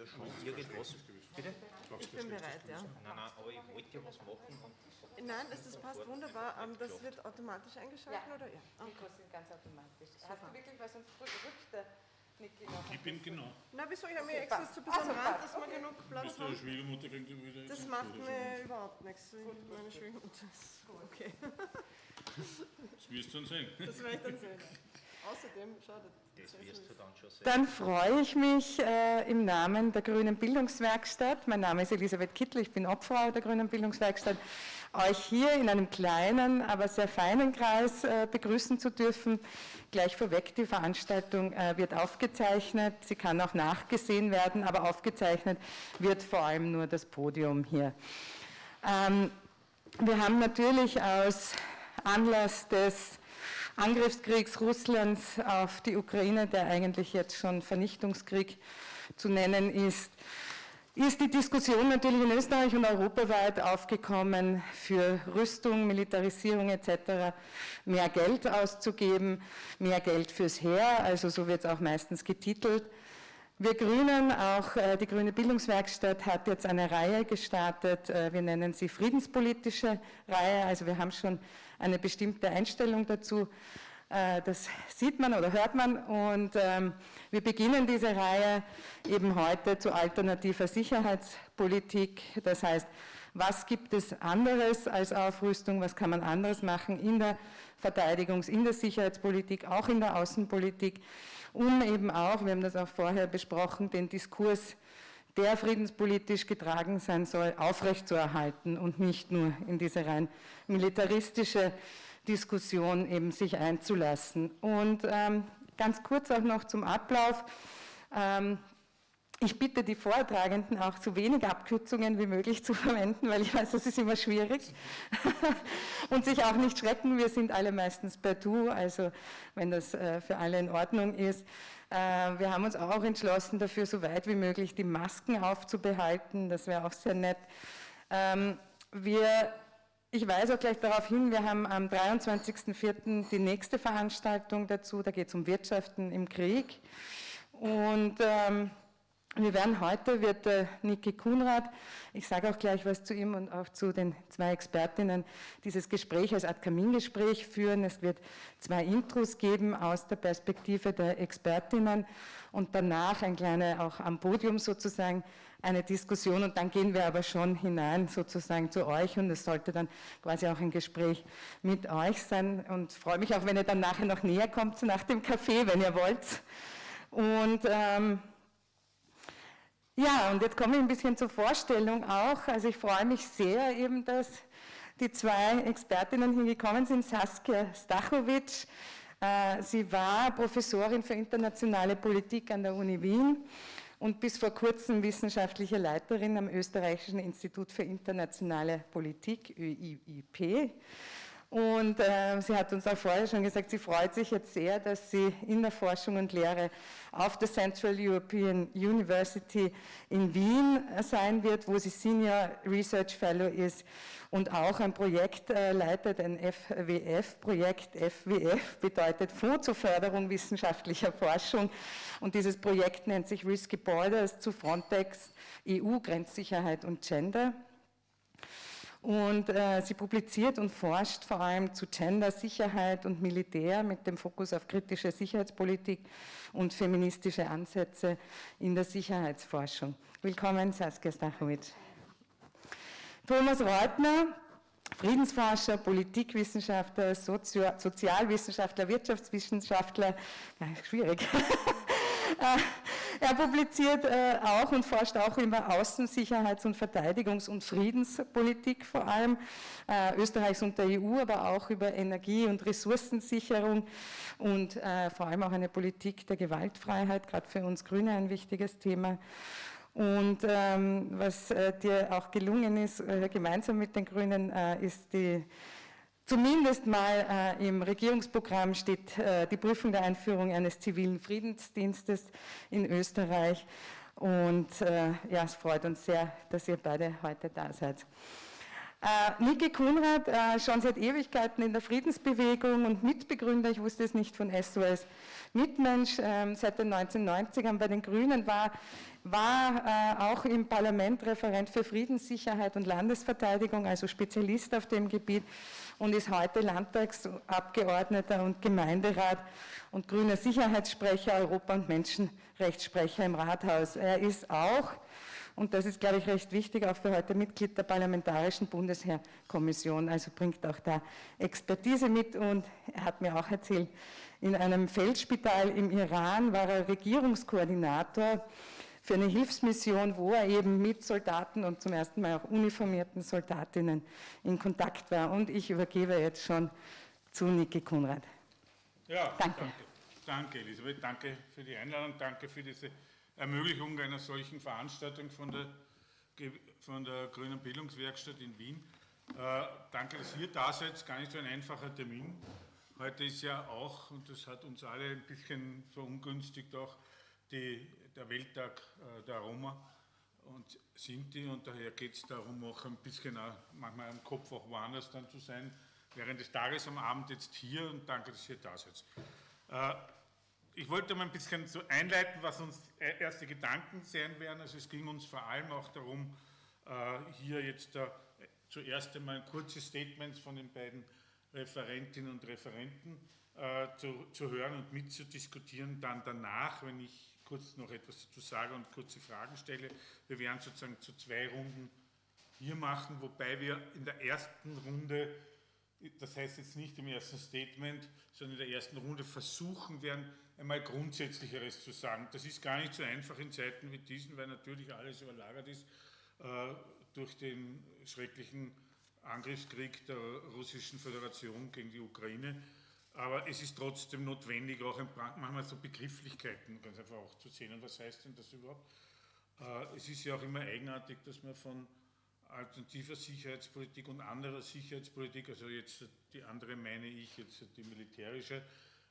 ja schon irgendwas. Bitte? Ich bin bereit, ja. Nein, nein, aber ich wollte ja was machen. Und Nein, das, das passt wunderbar. Ähm, Das wird automatisch eingeschaltet, Ja. oder? Ja. Mikros sind ganz automatisch. Hast du wirklich, weil sonst rückt der Niki noch. Ich bin genau. Na, wieso? Ich habe mir extra so ein bisschen Also Rand, dass wir okay. genug Platz haben. Schwiegermutter gegenüber wieder? Das macht mir überhaupt nichts. Meine Schwiegermutter ist okay. Das wirst du dann sehen. Das werde ich dann sehen. Außerdem, schau, das, das wirst du dann schon sehen. Dann freue ich mich äh, im Namen der Grünen Bildungswerkstatt, mein Name ist Elisabeth Kittel, ich bin Obfrau der Grünen Bildungswerkstatt, euch hier in einem kleinen, aber sehr feinen Kreis äh, begrüßen zu dürfen. Gleich vorweg, die Veranstaltung äh, wird aufgezeichnet, sie kann auch nachgesehen werden, aber aufgezeichnet wird vor allem nur das Podium hier. Ähm, wir haben natürlich aus Anlass des Angriffskriegs Russlands auf die Ukraine, der eigentlich jetzt schon Vernichtungskrieg zu nennen ist, ist die Diskussion natürlich in Österreich und europaweit aufgekommen, für Rüstung, Militarisierung etc. mehr Geld auszugeben, mehr Geld fürs Heer, also so wird es auch meistens getitelt. Wir Grünen, auch äh, die Grüne Bildungswerkstatt hat jetzt eine Reihe gestartet, äh, wir nennen sie friedenspolitische Reihe, also wir haben schon eine bestimmte Einstellung dazu, äh, das sieht man oder hört man. Und ähm, wir beginnen diese Reihe eben heute zu alternativer Sicherheitspolitik, das heißt, was gibt es anderes als Aufrüstung, was kann man anderes machen in der Verteidigungs-, in der Sicherheitspolitik, auch in der Außenpolitik, um eben auch, wir haben das auch vorher besprochen, den Diskurs, der friedenspolitisch getragen sein soll, aufrechtzuerhalten und nicht nur in diese rein militaristische Diskussion eben sich einzulassen. Und ähm, ganz kurz auch noch zum Ablauf. Ähm, ich bitte die Vortragenden auch so wenig Abkürzungen wie möglich zu verwenden, weil ich weiß, das ist immer schwierig. Und sich auch nicht schrecken, wir sind alle meistens per Du, also wenn das äh, für alle in Ordnung ist. Äh, Wir haben uns auch entschlossen, dafür so weit wie möglich die Masken aufzubehalten, das wäre auch sehr nett. Ähm, Wir ich weise auch gleich darauf hin, wir haben am 23.04. die nächste Veranstaltung dazu, da geht es um Wirtschaften im Krieg. Und ähm, wir werden heute, wird äh, Niki Kunrad, ich sage auch gleich was zu ihm und auch zu den zwei Expertinnen, dieses Gespräch als Art Kamingespräch führen. Es wird zwei Intros geben aus der Perspektive der Expertinnen und danach ein kleiner, auch am Podium sozusagen, eine Diskussion und dann gehen wir aber schon hinein sozusagen zu euch und es sollte dann quasi auch ein Gespräch mit euch sein und freue mich auch, wenn ihr dann nachher noch näher kommt nach dem Café, wenn ihr wollt. Und ähm, ja, und jetzt komme ich ein bisschen zur Vorstellung auch. Also ich freue mich sehr eben, dass die zwei Expertinnen hier gekommen sind. Saskia Stachowitsch, äh, sie war Professorin für internationale Politik an der Uni Wien und bis vor kurzem wissenschaftliche Leiterin am Österreichischen Institut für internationale Politik, ÖIIP. Und äh, sie hat uns auch vorher schon gesagt, sie freut sich jetzt sehr, dass sie in der Forschung und Lehre auf der Central European University in Wien sein wird, wo sie Senior Research Fellow ist und auch ein Projekt äh, leitet, ein FWF-Projekt. FWF bedeutet Fonds zur Förderung wissenschaftlicher Forschung und dieses Projekt nennt sich Risky Borders zu Frontex, EU, Grenzsicherheit und Gender. Und äh, sie publiziert und forscht vor allem zu Gender, Sicherheit und Militär mit dem Fokus auf kritische Sicherheitspolitik und feministische Ansätze in der Sicherheitsforschung. Willkommen, Saskia Stachowitsch. Thomas Reutner, Friedensforscher, Politikwissenschaftler, Sozio Sozialwissenschaftler, Wirtschaftswissenschaftler, ja, schwierig. Er publiziert äh, auch und forscht auch über Außensicherheits- und Verteidigungs- und Friedenspolitik vor allem äh, Österreichs und der EU, aber auch über Energie- und Ressourcensicherung und äh, vor allem auch eine Politik der Gewaltfreiheit, gerade für uns Grüne ein wichtiges Thema. Und ähm, was äh, dir auch gelungen ist, äh, gemeinsam mit den Grünen, äh, ist die Zumindest mal äh, im Regierungsprogramm steht äh, die Prüfung der Einführung eines zivilen Friedensdienstes in Österreich. Und äh, ja, es freut uns sehr, dass ihr beide heute da seid. Äh, Niki Kunrad, äh, schon seit Ewigkeiten in der Friedensbewegung und Mitbegründer, ich wusste es nicht von SOS Mitmensch, äh, seit den 1990ern bei den Grünen war, war äh, auch im Parlament Referent für Friedenssicherheit und Landesverteidigung, also Spezialist auf dem Gebiet und ist heute Landtagsabgeordneter und Gemeinderat und grüner Sicherheitssprecher, Europa- und Menschenrechtssprecher im Rathaus. Er ist auch und das ist, glaube ich, recht wichtig, auch für heute Mitglied der Parlamentarischen Bundesheerkommission, also bringt auch da Expertise mit und er hat mir auch erzählt, in einem Feldspital im Iran war er Regierungskoordinator für eine Hilfsmission, wo er eben mit Soldaten und zum ersten Mal auch uniformierten Soldatinnen in Kontakt war. Und ich übergebe jetzt schon zu Niki Kunrad. Ja, Danke. danke. Danke, Elisabeth. Danke für die Einladung. Danke für diese Ermöglichung einer solchen Veranstaltung von der, von der Grünen Bildungswerkstatt in Wien. Äh, danke, dass ihr da seid. Gar nicht so ein einfacher Termin. Heute ist ja auch, und das hat uns alle ein bisschen verungünstigt, auch die, der Welttag äh, der Roma und Sinti. Und daher geht es darum, auch ein bisschen auch, manchmal am Kopf auch woanders dann zu sein, während des Tages am Abend jetzt hier. Und danke, dass ihr da seid. Äh, ich wollte mal ein bisschen so einleiten, was uns e-, erste Gedanken sein werden. Also es ging uns vor allem auch darum, äh, hier jetzt äh, zuerst einmal ein kurzes Statement von den beiden Referentinnen und Referenten äh, zu hören und mitzudiskutieren. Dann danach, wenn ich kurz noch etwas dazu sage und kurze Fragen stelle. Wir werden sozusagen zu zwei Runden hier machen, wobei wir in der ersten Runde, das heißt jetzt nicht im ersten Statement, sondern in der ersten Runde versuchen werden, einmal Grundsätzlicheres zu sagen. Das ist gar nicht so einfach in Zeiten wie diesen, weil natürlich alles überlagert ist äh, durch den schrecklichen Angriffskrieg der Russischen Föderation gegen die Ukraine. Aber es ist trotzdem notwendig, auch manchmal so Begrifflichkeiten ganz einfach auch zu sehen. Und was heißt denn das überhaupt? Äh, es ist ja auch immer eigenartig, dass man von alternativer Sicherheitspolitik und anderer Sicherheitspolitik, also jetzt die andere meine ich, jetzt die militärische,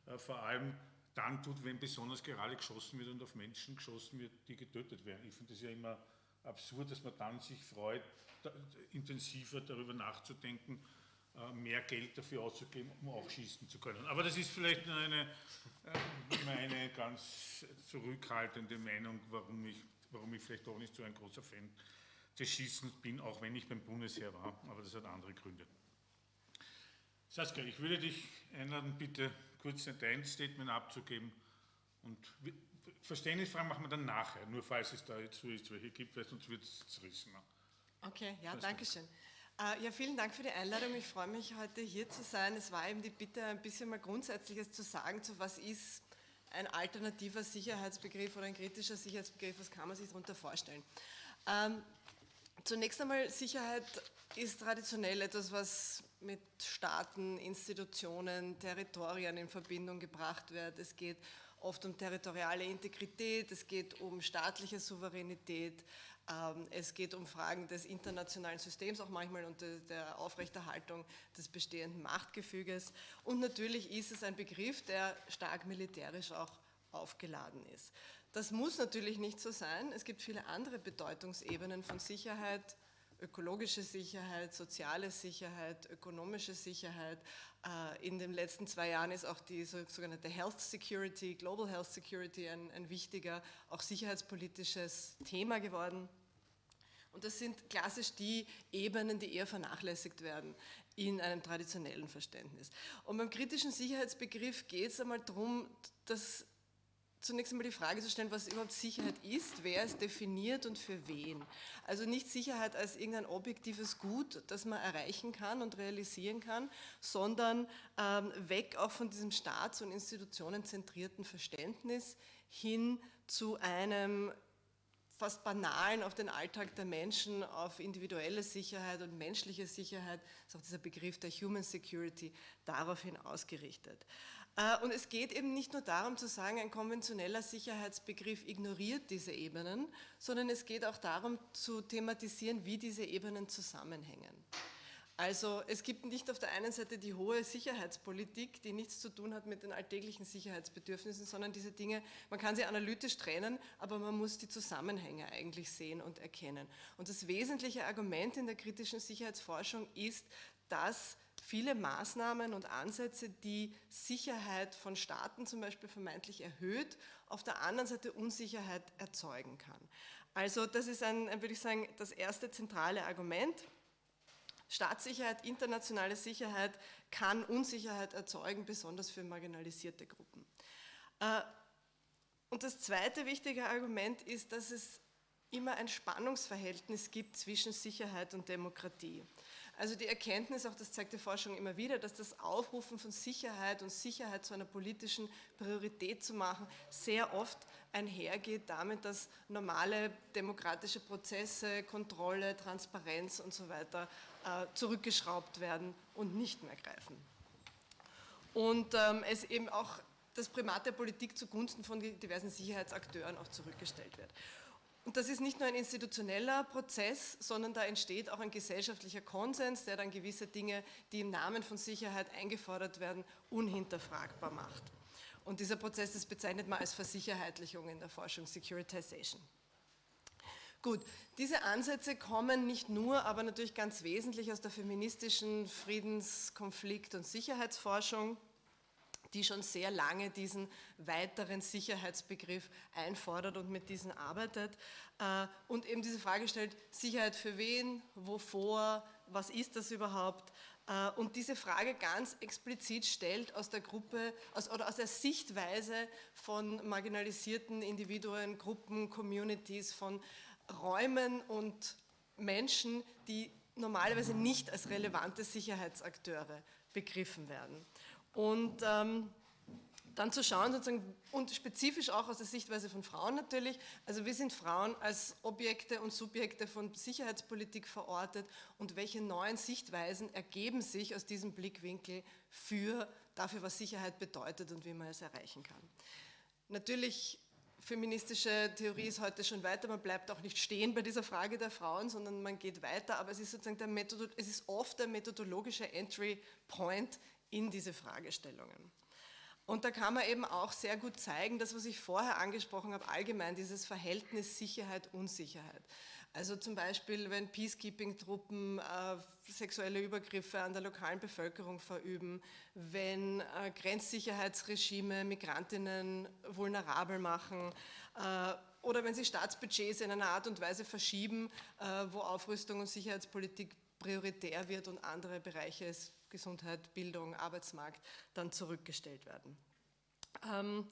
äh, vor allem dann tut, wenn besonders gerade geschossen wird und auf Menschen geschossen wird, die getötet werden. Ich finde das ja immer absurd, dass man dann sich freut, da, intensiver darüber nachzudenken, äh, mehr Geld dafür auszugeben, um auch schießen zu können. Aber das ist vielleicht eine, äh, meine ganz zurückhaltende Meinung, warum ich, warum ich vielleicht auch nicht so ein großer Fan des Schießens bin, auch wenn ich beim Bundesheer war, aber das hat andere Gründe. Saskia, ich würde dich einladen, bitte kurz dein Statement abzugeben. Und Verständnisfragen machen wir dann nachher, nur falls es da jetzt so ist, welche gibt, weil sonst wird es zerrissen. Okay, ja, danke schön. Äh, ja, vielen Dank für die Einladung. Ich freue mich, heute hier zu sein. Es war eben die Bitte, ein bisschen mal Grundsätzliches zu sagen, zu was ist ein alternativer Sicherheitsbegriff oder ein kritischer Sicherheitsbegriff, was kann man sich darunter vorstellen. Ähm, zunächst einmal, Sicherheit ist traditionell etwas, was mit Staaten, Institutionen, Territorien in Verbindung gebracht wird. Es geht oft um territoriale Integrität, es geht um staatliche Souveränität, ähm, es geht um Fragen des internationalen Systems auch manchmal und der Aufrechterhaltung des bestehenden Machtgefüges. Und natürlich ist es ein Begriff, der stark militärisch auch aufgeladen ist. Das muss natürlich nicht so sein. Es gibt viele andere Bedeutungsebenen von Sicherheit, ökologische Sicherheit, soziale Sicherheit, ökonomische Sicherheit. Äh, in den letzten zwei Jahren ist auch die sogenannte Health Security, Global Health Security ein, ein wichtiger, auch sicherheitspolitisches Thema geworden. Und das sind klassisch die Ebenen, die eher vernachlässigt werden in einem traditionellen Verständnis. Und beim kritischen Sicherheitsbegriff geht es einmal darum, dass zunächst einmal die Frage zu stellen, was überhaupt Sicherheit ist, wer es definiert und für wen. Also nicht Sicherheit als irgendein objektives Gut, das man erreichen kann und realisieren kann, sondern ähm, weg auch von diesem staats- und institutionenzentrierten Verständnis hin zu einem fast banalen auf den Alltag der Menschen, auf individuelle Sicherheit und menschliche Sicherheit, ist auch dieser Begriff der Human Security daraufhin ausgerichtet. Äh, und es geht eben nicht nur darum zu sagen, ein konventioneller Sicherheitsbegriff ignoriert diese Ebenen, sondern es geht auch darum zu thematisieren, wie diese Ebenen zusammenhängen. Also es gibt nicht auf der einen Seite die hohe Sicherheitspolitik, die nichts zu tun hat mit den alltäglichen Sicherheitsbedürfnissen, sondern diese Dinge, man kann sie analytisch trennen, aber man muss die Zusammenhänge eigentlich sehen und erkennen. Und das wesentliche Argument in der kritischen Sicherheitsforschung ist, dass viele Maßnahmen und Ansätze, die Sicherheit von Staaten zum Beispiel vermeintlich erhöht, auf der anderen Seite Unsicherheit erzeugen kann. Also das ist ein, würde ich sagen, das erste zentrale Argument. Staatssicherheit, internationale Sicherheit kann Unsicherheit erzeugen, besonders für marginalisierte Gruppen. Äh, und das zweite wichtige Argument ist, dass es immer ein Spannungsverhältnis gibt zwischen Sicherheit und Demokratie. Also die Erkenntnis, auch das zeigt die Forschung immer wieder, dass das Aufrufen von Sicherheit und Sicherheit zu einer politischen Priorität zu machen, sehr oft einhergeht damit, dass normale demokratische Prozesse, Kontrolle, Transparenz und so weiter äh, zurückgeschraubt werden und nicht mehr greifen. Und ähm, es eben auch das Primat der Politik zugunsten von diversen Sicherheitsakteuren auch zurückgestellt wird. Und das ist nicht nur ein institutioneller Prozess, sondern da entsteht auch ein gesellschaftlicher Konsens, der dann gewisse Dinge, die im Namen von Sicherheit eingefordert werden, unhinterfragbar macht. Und dieser Prozess, das bezeichnet man als Versicherheitlichung in der Forschung, Securitization. Gut, diese Ansätze kommen nicht nur, aber natürlich ganz wesentlich aus der feministischen Friedens-, Konflikt- und Sicherheitsforschung die schon sehr lange diesen weiteren Sicherheitsbegriff einfordert und mit diesen arbeitet äh, und eben diese Frage stellt, Sicherheit für wen, wovor, was ist das überhaupt? Äh, und diese Frage ganz explizit stellt aus der Gruppe aus, oder aus der Sichtweise von marginalisierten Individuen, Gruppen, Communities, von Räumen und Menschen, die normalerweise nicht als relevante Sicherheitsakteure begriffen werden. Und ähm, dann zu schauen, sozusagen, und spezifisch auch aus der Sichtweise von Frauen natürlich, also wir sind Frauen als Objekte und Subjekte von Sicherheitspolitik verortet und welche neuen Sichtweisen ergeben sich aus diesem Blickwinkel für dafür, was Sicherheit bedeutet und wie man es erreichen kann. Natürlich feministische Theorie ist heute schon weiter, man bleibt auch nicht stehen bei dieser Frage der Frauen, sondern man geht weiter, aber es ist sozusagen der Methodo es ist oft der methodologische Entry Point in diese Fragestellungen. Und da kann man eben auch sehr gut zeigen, das, was ich vorher angesprochen habe, allgemein dieses Verhältnis Sicherheit-Unsicherheit. Also zum Beispiel, wenn Peacekeeping-Truppen äh, sexuelle Übergriffe an der lokalen Bevölkerung verüben, wenn äh, Grenzsicherheitsregime Migrantinnen vulnerabel machen äh, oder wenn sie Staatsbudgets in einer Art und Weise verschieben, äh, wo Aufrüstung und Sicherheitspolitik prioritär wird und andere Bereiche es Gesundheit, Bildung, Arbeitsmarkt dann zurückgestellt werden. Ähm,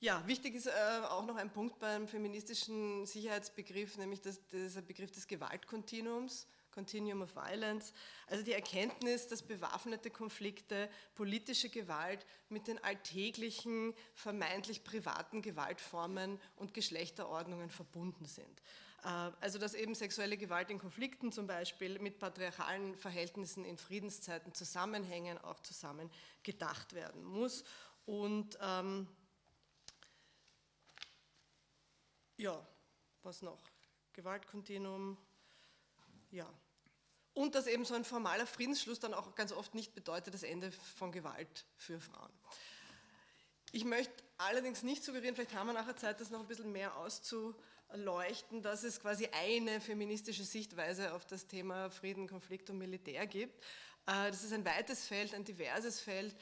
ja, wichtig ist äh, auch noch ein Punkt beim feministischen Sicherheitsbegriff, nämlich das, dieser Begriff des Gewaltkontinuums, Continuum of Violence, also die Erkenntnis, dass bewaffnete Konflikte, politische Gewalt mit den alltäglichen, vermeintlich privaten Gewaltformen und Geschlechterordnungen verbunden sind. Äh, also dass eben sexuelle Gewalt in Konflikten zum Beispiel mit patriarchalen Verhältnissen in Friedenszeiten zusammenhängen, auch zusammen gedacht werden muss. Und ähm, ja, was noch? Gewaltkontinuum, ja. Und dass eben so ein formaler Friedensschluss dann auch ganz oft nicht bedeutet das Ende von Gewalt für Frauen. Ich möchte allerdings nicht suggerieren, vielleicht haben wir nachher Zeit, das noch ein bisschen mehr auszu, leuchten, dass es quasi eine feministische Sichtweise auf das Thema Frieden, Konflikt und Militär gibt. Äh, das ist ein weites Feld, ein diverses Feld,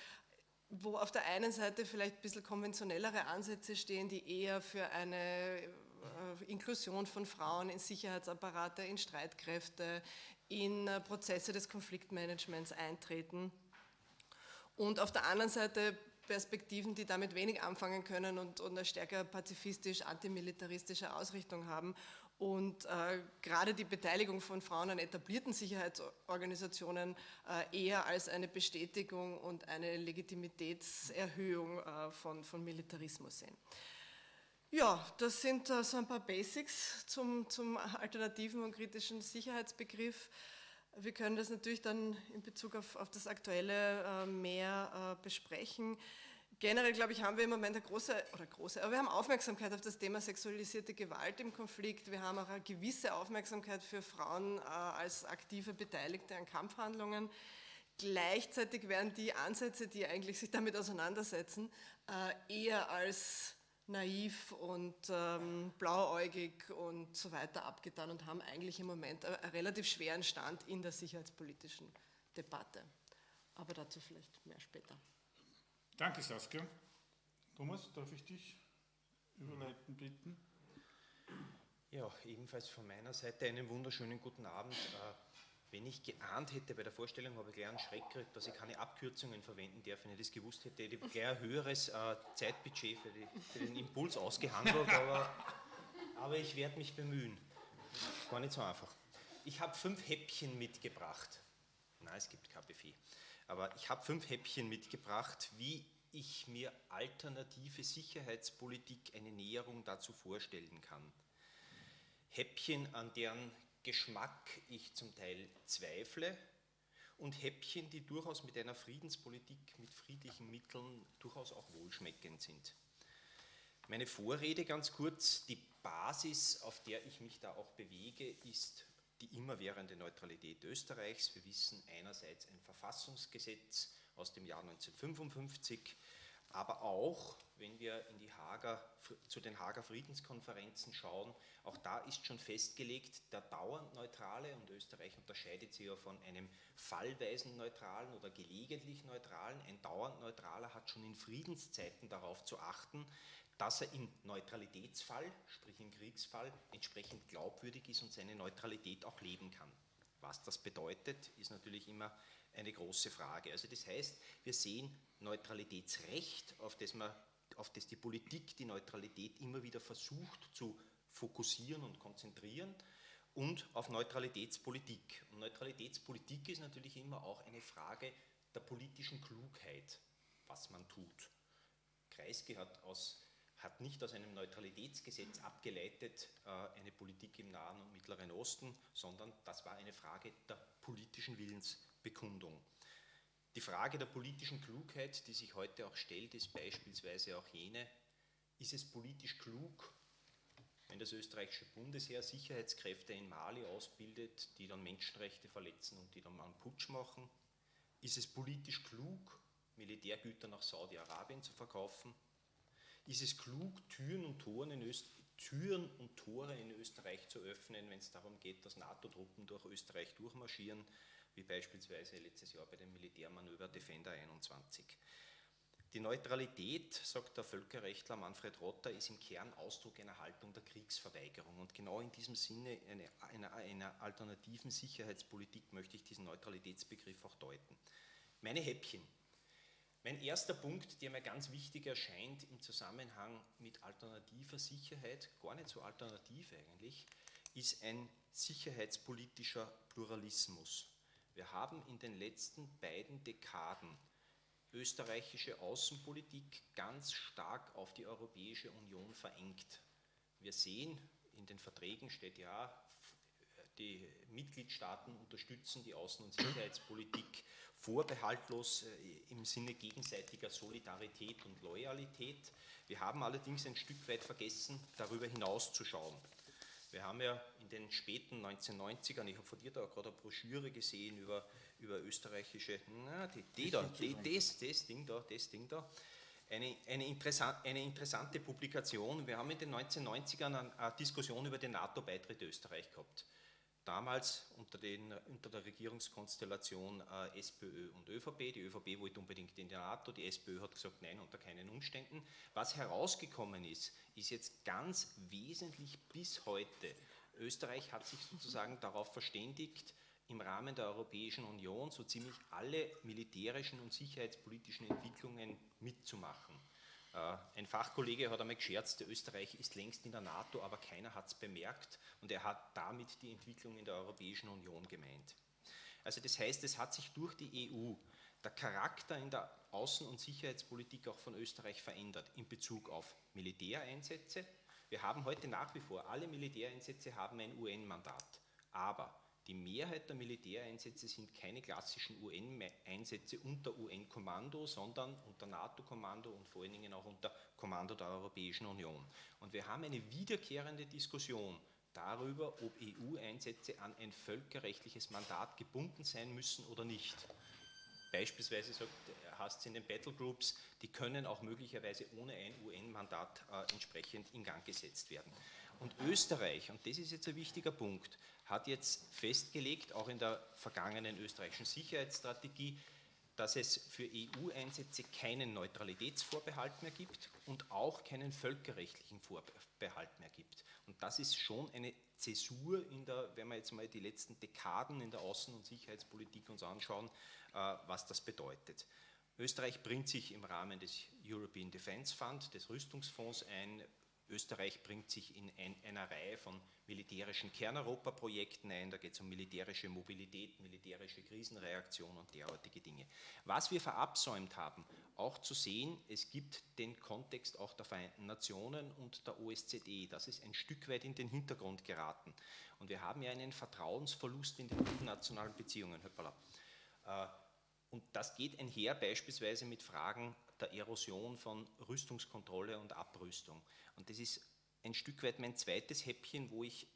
wo auf der einen Seite vielleicht ein bisschen konventionellere Ansätze stehen, die eher für eine äh, Inklusion von Frauen in Sicherheitsapparate, in Streitkräfte, in äh, Prozesse des Konfliktmanagements eintreten. Und auf der anderen Seite Perspektiven, die damit wenig anfangen können und, und eine stärker pazifistisch-antimilitaristische Ausrichtung haben. Und äh, gerade die Beteiligung von Frauen an etablierten Sicherheitsorganisationen äh, eher als eine Bestätigung und eine Legitimitätserhöhung äh, von, von Militarismus sehen. Ja, das sind äh, so ein paar Basics zum, zum alternativen und kritischen Sicherheitsbegriff. Wir können das natürlich dann in Bezug auf, auf das Aktuelle äh, mehr äh, besprechen. generell, glaube ich, haben wir im Moment eine große, oder große, aber wir haben Aufmerksamkeit auf das Thema sexualisierte Gewalt im Konflikt. Wir haben auch eine gewisse Aufmerksamkeit für Frauen äh, als aktive Beteiligte an Kampfhandlungen. Gleichzeitig werden die Ansätze, die eigentlich sich damit auseinandersetzen, äh, eher als naiv und ähm, blauäugig und so weiter abgetan und haben eigentlich im Moment einen relativ schweren Stand in der sicherheitspolitischen Debatte. Aber dazu vielleicht mehr später. Danke, Saskia. Thomas, darf ich dich überleiten bitten? Ja, ebenfalls von meiner Seite einen wunderschönen guten Abend. Wenn ich geahnt hätte bei der Vorstellung, habe ich gleich einen Schreck gekriegt, dass ich keine Abkürzungen verwenden darf. Wenn ich das gewusst hätte, hätte ich gleich ein höheres äh, Zeitbudget für, die, für, den Impuls ausgehandelt, aber, aber ich werde mich bemühen. Gar nicht so einfach. Ich habe fünf Häppchen mitgebracht. Nein, es gibt kein Buffet. Aber ich habe fünf Häppchen mitgebracht, wie ich mir alternative Sicherheitspolitik eine Näherung dazu vorstellen kann. Häppchen, an deren Geschmack ich zum Teil zweifle und Häppchen, die durchaus mit einer Friedenspolitik mit friedlichen Mitteln durchaus auch wohlschmeckend sind. Meine Vorrede ganz kurz, die Basis, auf der ich mich da auch bewege, ist die immerwährende Neutralität Österreichs. Wir wissen einerseits ein Verfassungsgesetz aus dem Jahr 1955, aber auch, wenn wir in die Hager, zu den Hager Friedenskonferenzen schauen, auch da ist schon festgelegt, der dauernd Neutrale, und Österreich unterscheidet sich ja von einem fallweisen Neutralen oder gelegentlich Neutralen, ein dauernd Neutraler hat schon in Friedenszeiten darauf zu achten, dass er im Neutralitätsfall, sprich im Kriegsfall, entsprechend glaubwürdig ist und seine Neutralität auch leben kann. Was das bedeutet, ist natürlich immer eine große Frage. Also das heißt, wir sehen Neutralitätsrecht, auf das, man, auf das die Politik die Neutralität immer wieder versucht zu fokussieren und konzentrieren und auf Neutralitätspolitik. Und Neutralitätspolitik ist natürlich immer auch eine Frage der politischen Klugheit, was man tut. Kreisky hat, aus, hat nicht aus einem Neutralitätsgesetz abgeleitet äh, eine Politik im Nahen und Mittleren Osten, sondern das war eine Frage der politischen Willensbekundung. Die Frage der politischen Klugheit, die sich heute auch stellt, ist beispielsweise auch jene, ist es politisch klug, wenn das österreichische Bundesheer Sicherheitskräfte in Mali ausbildet, die dann Menschenrechte verletzen und die dann mal einen Putsch machen? Ist es politisch klug, Militärgüter nach Saudi-Arabien zu verkaufen? Ist es klug, Türen und, Türen und Tore in Österreich zu öffnen, wenn es darum geht, dass NATO-Truppen durch Österreich durchmarschieren, wie beispielsweise letztes Jahr bei dem Militärmanöver Defender 21? Die Neutralität, sagt der Völkerrechtler Manfred Rotter, ist im Kern Ausdruck einer Haltung der Kriegsverweigerung. Und genau in diesem Sinne einer eine, eine alternativen Sicherheitspolitik möchte ich diesen Neutralitätsbegriff auch deuten. Meine Häppchen. Mein erster Punkt, der mir ganz wichtig erscheint im Zusammenhang mit alternativer Sicherheit, gar nicht so alternativ eigentlich, ist ein sicherheitspolitischer Pluralismus. Wir haben in den letzten beiden Dekaden österreichische Außenpolitik ganz stark auf die Europäische Union verengt. Wir sehen, in den Verträgen steht ja, die Mitgliedstaaten unterstützen die Außen- und Sicherheitspolitik vorbehaltlos äh, im Sinne gegenseitiger Solidarität und Loyalität. Wir haben allerdings ein Stück weit vergessen, darüber hinaus zu schauen. Wir haben ja in den späten 1990ern, ich habe von dir da gerade eine Broschüre gesehen über über österreichische, na, die, die da, die, das, das Ding da, das Ding da, eine, eine, interessant, eine interessante Publikation. Wir haben in den 1990ern eine, eine Diskussion über den NATO-Beitritt Österreich gehabt. Damals unter, den, unter der Regierungskonstellation äh, SPÖ und ÖVP. Die ÖVP wollte unbedingt in die NATO, die SPÖ hat gesagt, nein, unter keinen Umständen. Was herausgekommen ist, ist jetzt ganz wesentlich bis heute. Österreich hat sich sozusagen darauf verständigt, im Rahmen der Europäischen Union so ziemlich alle militärischen und sicherheitspolitischen Entwicklungen mitzumachen. Äh, ein Fachkollege hat einmal gescherzt, Österreich ist längst in der NATO, aber keiner hat es bemerkt und er hat damit die Entwicklung in der Europäischen Union gemeint. Also das heißt, es hat sich durch die EU der Charakter in der Außen- und Sicherheitspolitik auch von Österreich verändert in Bezug auf Militäreinsätze. Wir haben heute nach wie vor, alle Militäreinsätze haben ein UN-Mandat, aber Die Mehrheit der Militäreinsätze sind keine klassischen UN-Einsätze unter UN-Kommando, sondern unter NATO-Kommando und vor allen Dingen auch unter Kommando der Europäischen Union. Und wir haben eine wiederkehrende Diskussion darüber, ob EU-Einsätze an ein völkerrechtliches Mandat gebunden sein müssen oder nicht. Beispielsweise sagt, es in den Battlegroups, die können auch möglicherweise ohne ein UN-Mandat äh, entsprechend in Gang gesetzt werden. Und Österreich, und das ist jetzt ein wichtiger Punkt, hat jetzt festgelegt, auch in der vergangenen österreichischen Sicherheitsstrategie, dass es für EU-Einsätze keinen Neutralitätsvorbehalt mehr gibt und auch keinen völkerrechtlichen Vorbehalt mehr gibt. Und das ist schon eine Zäsur in der, wenn wir jetzt mal die letzten Dekaden in der Außen- und Sicherheitspolitik uns anschauen, äh, was das bedeutet. Österreich bringt sich im Rahmen des European Defence Fund, des Rüstungsfonds ein, Österreich bringt sich in ein, einer Reihe von militärischen Kerneuropa-Projekten ein. Da geht es um militärische Mobilität, militärische Krisenreaktion und derartige Dinge. Was wir verabsäumt haben, auch zu sehen, es gibt den Kontext auch der Vereinten Nationen und der OSZE. Das ist ein Stück weit in den Hintergrund geraten. Und wir haben ja einen Vertrauensverlust in den internationalen Beziehungen. Hoppala. Äh, und das geht einher beispielsweise mit Fragen der Erosion von Rüstungskontrolle und Abrüstung. Und das ist ein Stück weit mein zweites Häppchen, wo ich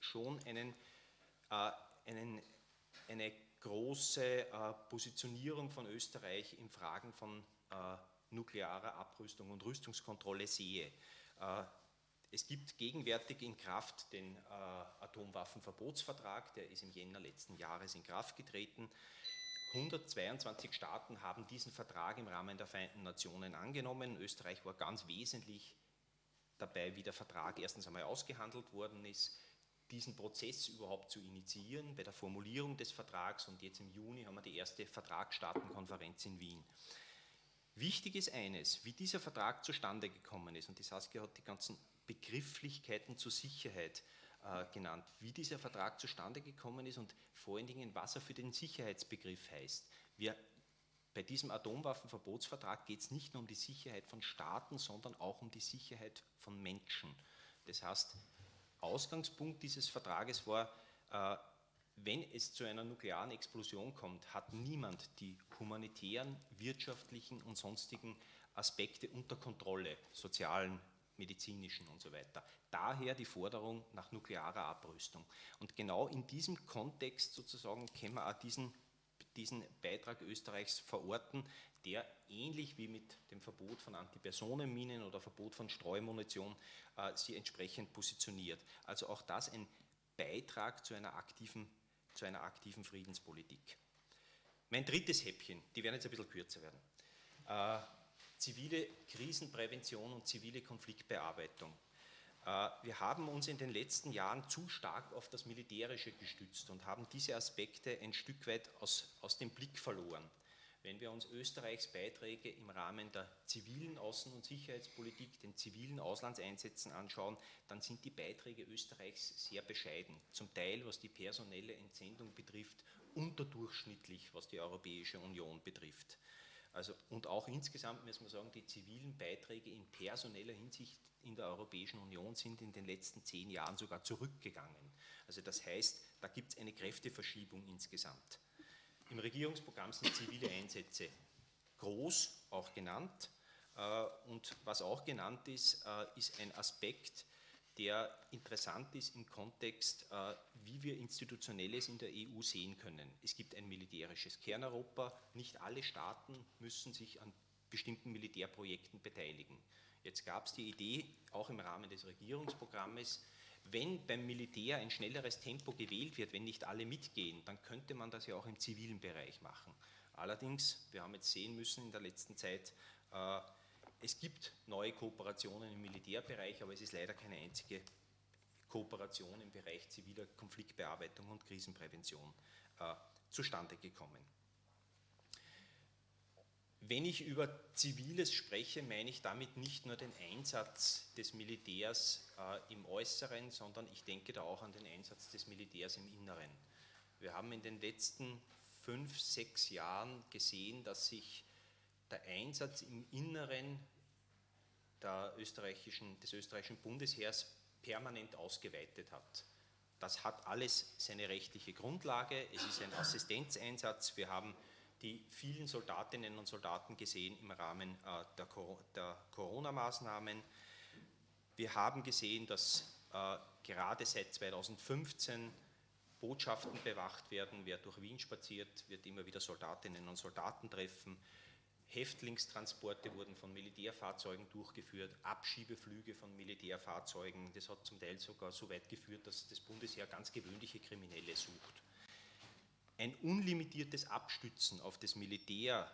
schon einen, äh, einen, eine große äh, Positionierung von Österreich in Fragen von äh, nuklearer Abrüstung und Rüstungskontrolle sehe. Äh, es gibt gegenwärtig in Kraft den äh, Atomwaffenverbotsvertrag, der ist im Jänner letzten Jahres in Kraft getreten. 122 Staaten haben diesen Vertrag im Rahmen der Vereinten Nationen angenommen. Österreich war ganz wesentlich dabei, wie der Vertrag erstens einmal ausgehandelt worden ist, diesen Prozess überhaupt zu initiieren bei der Formulierung des Vertrags und jetzt im Juni haben wir die erste Vertragsstaatenkonferenz in Wien. Wichtig ist eines, wie dieser Vertrag zustande gekommen ist und die Saskia hat die ganzen Begrifflichkeiten zur Sicherheit genannt, wie dieser Vertrag zustande gekommen ist und vor allen Dingen, was er für den Sicherheitsbegriff heißt. Wir, bei diesem Atomwaffenverbotsvertrag geht es nicht nur um die Sicherheit von Staaten, sondern auch um die Sicherheit von Menschen. Das heißt, Ausgangspunkt dieses Vertrages war, äh, wenn es zu einer nuklearen Explosion kommt, hat niemand die humanitären, wirtschaftlichen und sonstigen Aspekte unter Kontrolle, sozialen, medizinischen und so weiter. Daher die Forderung nach nuklearer Abrüstung. Und genau in diesem Kontext sozusagen können wir auch diesen, diesen Beitrag Österreichs verorten, der ähnlich wie mit dem Verbot von Antipersonenminen oder Verbot von Streumunition äh, sie entsprechend positioniert. Also auch das ein Beitrag zu einer aktiven, zu einer aktiven Friedenspolitik. Mein drittes Häppchen, die werden jetzt ein bisschen kürzer werden. Äh, zivile Krisenprävention und zivile Konfliktbearbeitung. Äh, wir haben uns in den letzten Jahren zu stark auf das Militärische gestützt und haben diese Aspekte ein Stück weit aus, aus dem Blick verloren. Wenn wir uns Österreichs Beiträge im Rahmen der zivilen Außen- und Sicherheitspolitik, den zivilen Auslandseinsätzen anschauen, dann sind die Beiträge Österreichs sehr bescheiden. Zum Teil, was die personelle Entsendung betrifft, unterdurchschnittlich, was die Europäische Union betrifft. Also, und auch insgesamt muss man sagen, die zivilen Beiträge in personeller Hinsicht in der Europäischen Union sind in den letzten zehn Jahren sogar zurückgegangen. Also das heißt, da gibt es eine Kräfteverschiebung insgesamt. Im Regierungsprogramm sind zivile Einsätze groß, auch genannt. Äh, und was auch genannt ist, äh, ist ein Aspekt, der interessant ist im Kontext, äh, wie wir Institutionelles in der EU sehen können. Es gibt ein militärisches Kerneuropa, nicht alle Staaten müssen sich an bestimmten Militärprojekten beteiligen. Jetzt gab es die Idee, auch im Rahmen des Regierungsprogrammes, wenn beim Militär ein schnelleres Tempo gewählt wird, wenn nicht alle mitgehen, dann könnte man das ja auch im zivilen Bereich machen. Allerdings, wir haben jetzt sehen müssen in der letzten Zeit, äh, es gibt neue Kooperationen im Militärbereich, aber es ist leider keine einzige Kooperation im Bereich ziviler Konfliktbearbeitung und Krisenprävention äh, zustande gekommen. Wenn ich über Ziviles spreche, meine ich damit nicht nur den Einsatz des Militärs äh, im Äußeren, sondern ich denke da auch an den Einsatz des Militärs im Inneren. Wir haben in den letzten fünf, sechs Jahren gesehen, dass sich der Einsatz im Inneren österreichischen, des österreichischen Bundesheers permanent ausgeweitet hat. das hat alles seine rechtliche Grundlage. Es ist ein Assistenzeinsatz. Wir haben die vielen Soldatinnen und Soldaten gesehen im Rahmen äh, der, Corona-Maßnahmen. Wir haben gesehen, dass äh, gerade seit 2015 Botschaften bewacht werden. Wer durch Wien spaziert, wird immer wieder Soldatinnen und Soldaten treffen. Häftlingstransporte wurden von Militärfahrzeugen durchgeführt, Abschiebeflüge von Militärfahrzeugen. Das hat zum Teil sogar so weit geführt, dass das Bundesheer ganz gewöhnliche Kriminelle sucht. Ein unlimitiertes Abstützen auf das Militär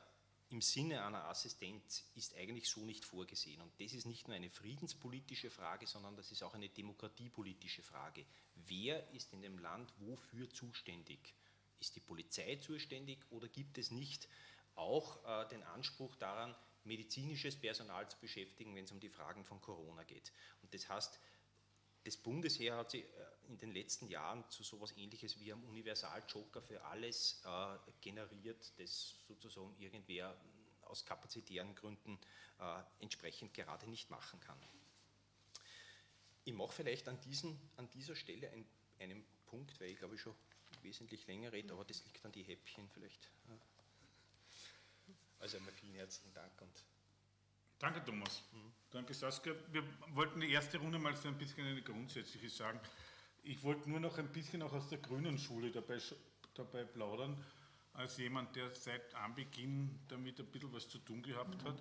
im Sinne einer Assistenz ist eigentlich so nicht vorgesehen. Und das ist nicht nur eine friedenspolitische Frage, sondern das ist auch eine demokratiepolitische Frage. Wer ist in dem Land wofür zuständig? Ist die Polizei zuständig oder gibt es nicht auch äh, den Anspruch daran, medizinisches Personal zu beschäftigen, wenn es um die Fragen von Corona geht. Und das heißt, das Bundesheer hat sich äh, in den letzten Jahren zu sowas ähnliches wie einem Universaljoker für alles äh, generiert, das sozusagen irgendwer aus kapazitären Gründen äh, entsprechend gerade nicht machen kann. Ich mache vielleicht an, diesen, an dieser Stelle ein, einen Punkt, weil ich glaube ich schon wesentlich länger rede, aber das liegt an die Häppchen vielleicht. Also einmal vielen herzlichen Dank. Und Danke, Thomas. Mhm. Danke, Saskia. Wir wollten die erste Runde mal so ein bisschen eine grundsätzliche sagen. Ich wollte nur noch ein bisschen auch aus der grünen Schule dabei, dabei plaudern, als jemand, der seit Anbeginn damit ein bisschen was zu tun gehabt hat.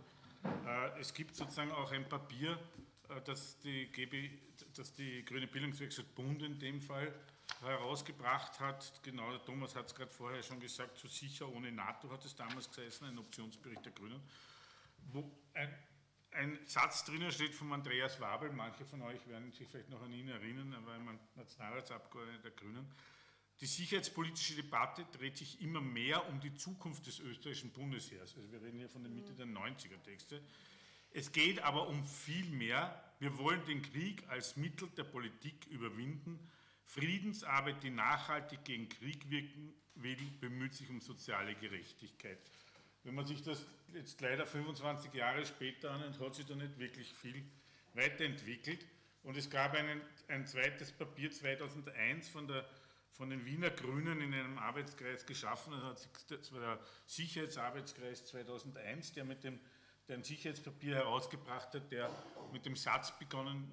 Äh, es gibt sozusagen auch ein Papier, äh, das die, GB, das die Grüne Bildungswerkstatt Bund in dem Fall herausgebracht hat, genau, der Thomas hat es gerade vorher schon gesagt, zu sicher ohne NATO hat es damals gesessen, ein Optionsbericht der Grünen, wo ein, ein Satz drinnen steht von Andreas Wabel, manche von euch werden sich vielleicht noch an ihn erinnern, er war ein Nationalratsabgeordneter der Grünen, die sicherheitspolitische Debatte dreht sich immer mehr um die Zukunft des österreichischen Bundesheers. Also wir reden hier von der Mitte der 90er Texte. Es geht aber um viel mehr. Wir wollen den Krieg als Mittel der Politik überwinden Friedensarbeit, die nachhaltig gegen Krieg wirken will, bemüht sich um soziale Gerechtigkeit. Wenn man sich das jetzt leider 25 Jahre später anhört, hat sich da nicht wirklich viel weiterentwickelt. Und es gab einen, ein zweites Papier 2001 von, der, von den Wiener Grünen in einem Arbeitskreis geschaffen. Das war der Sicherheitsarbeitskreis 2001, der mit dem der ein Sicherheitspapier herausgebracht hat, der mit dem Satz begonnen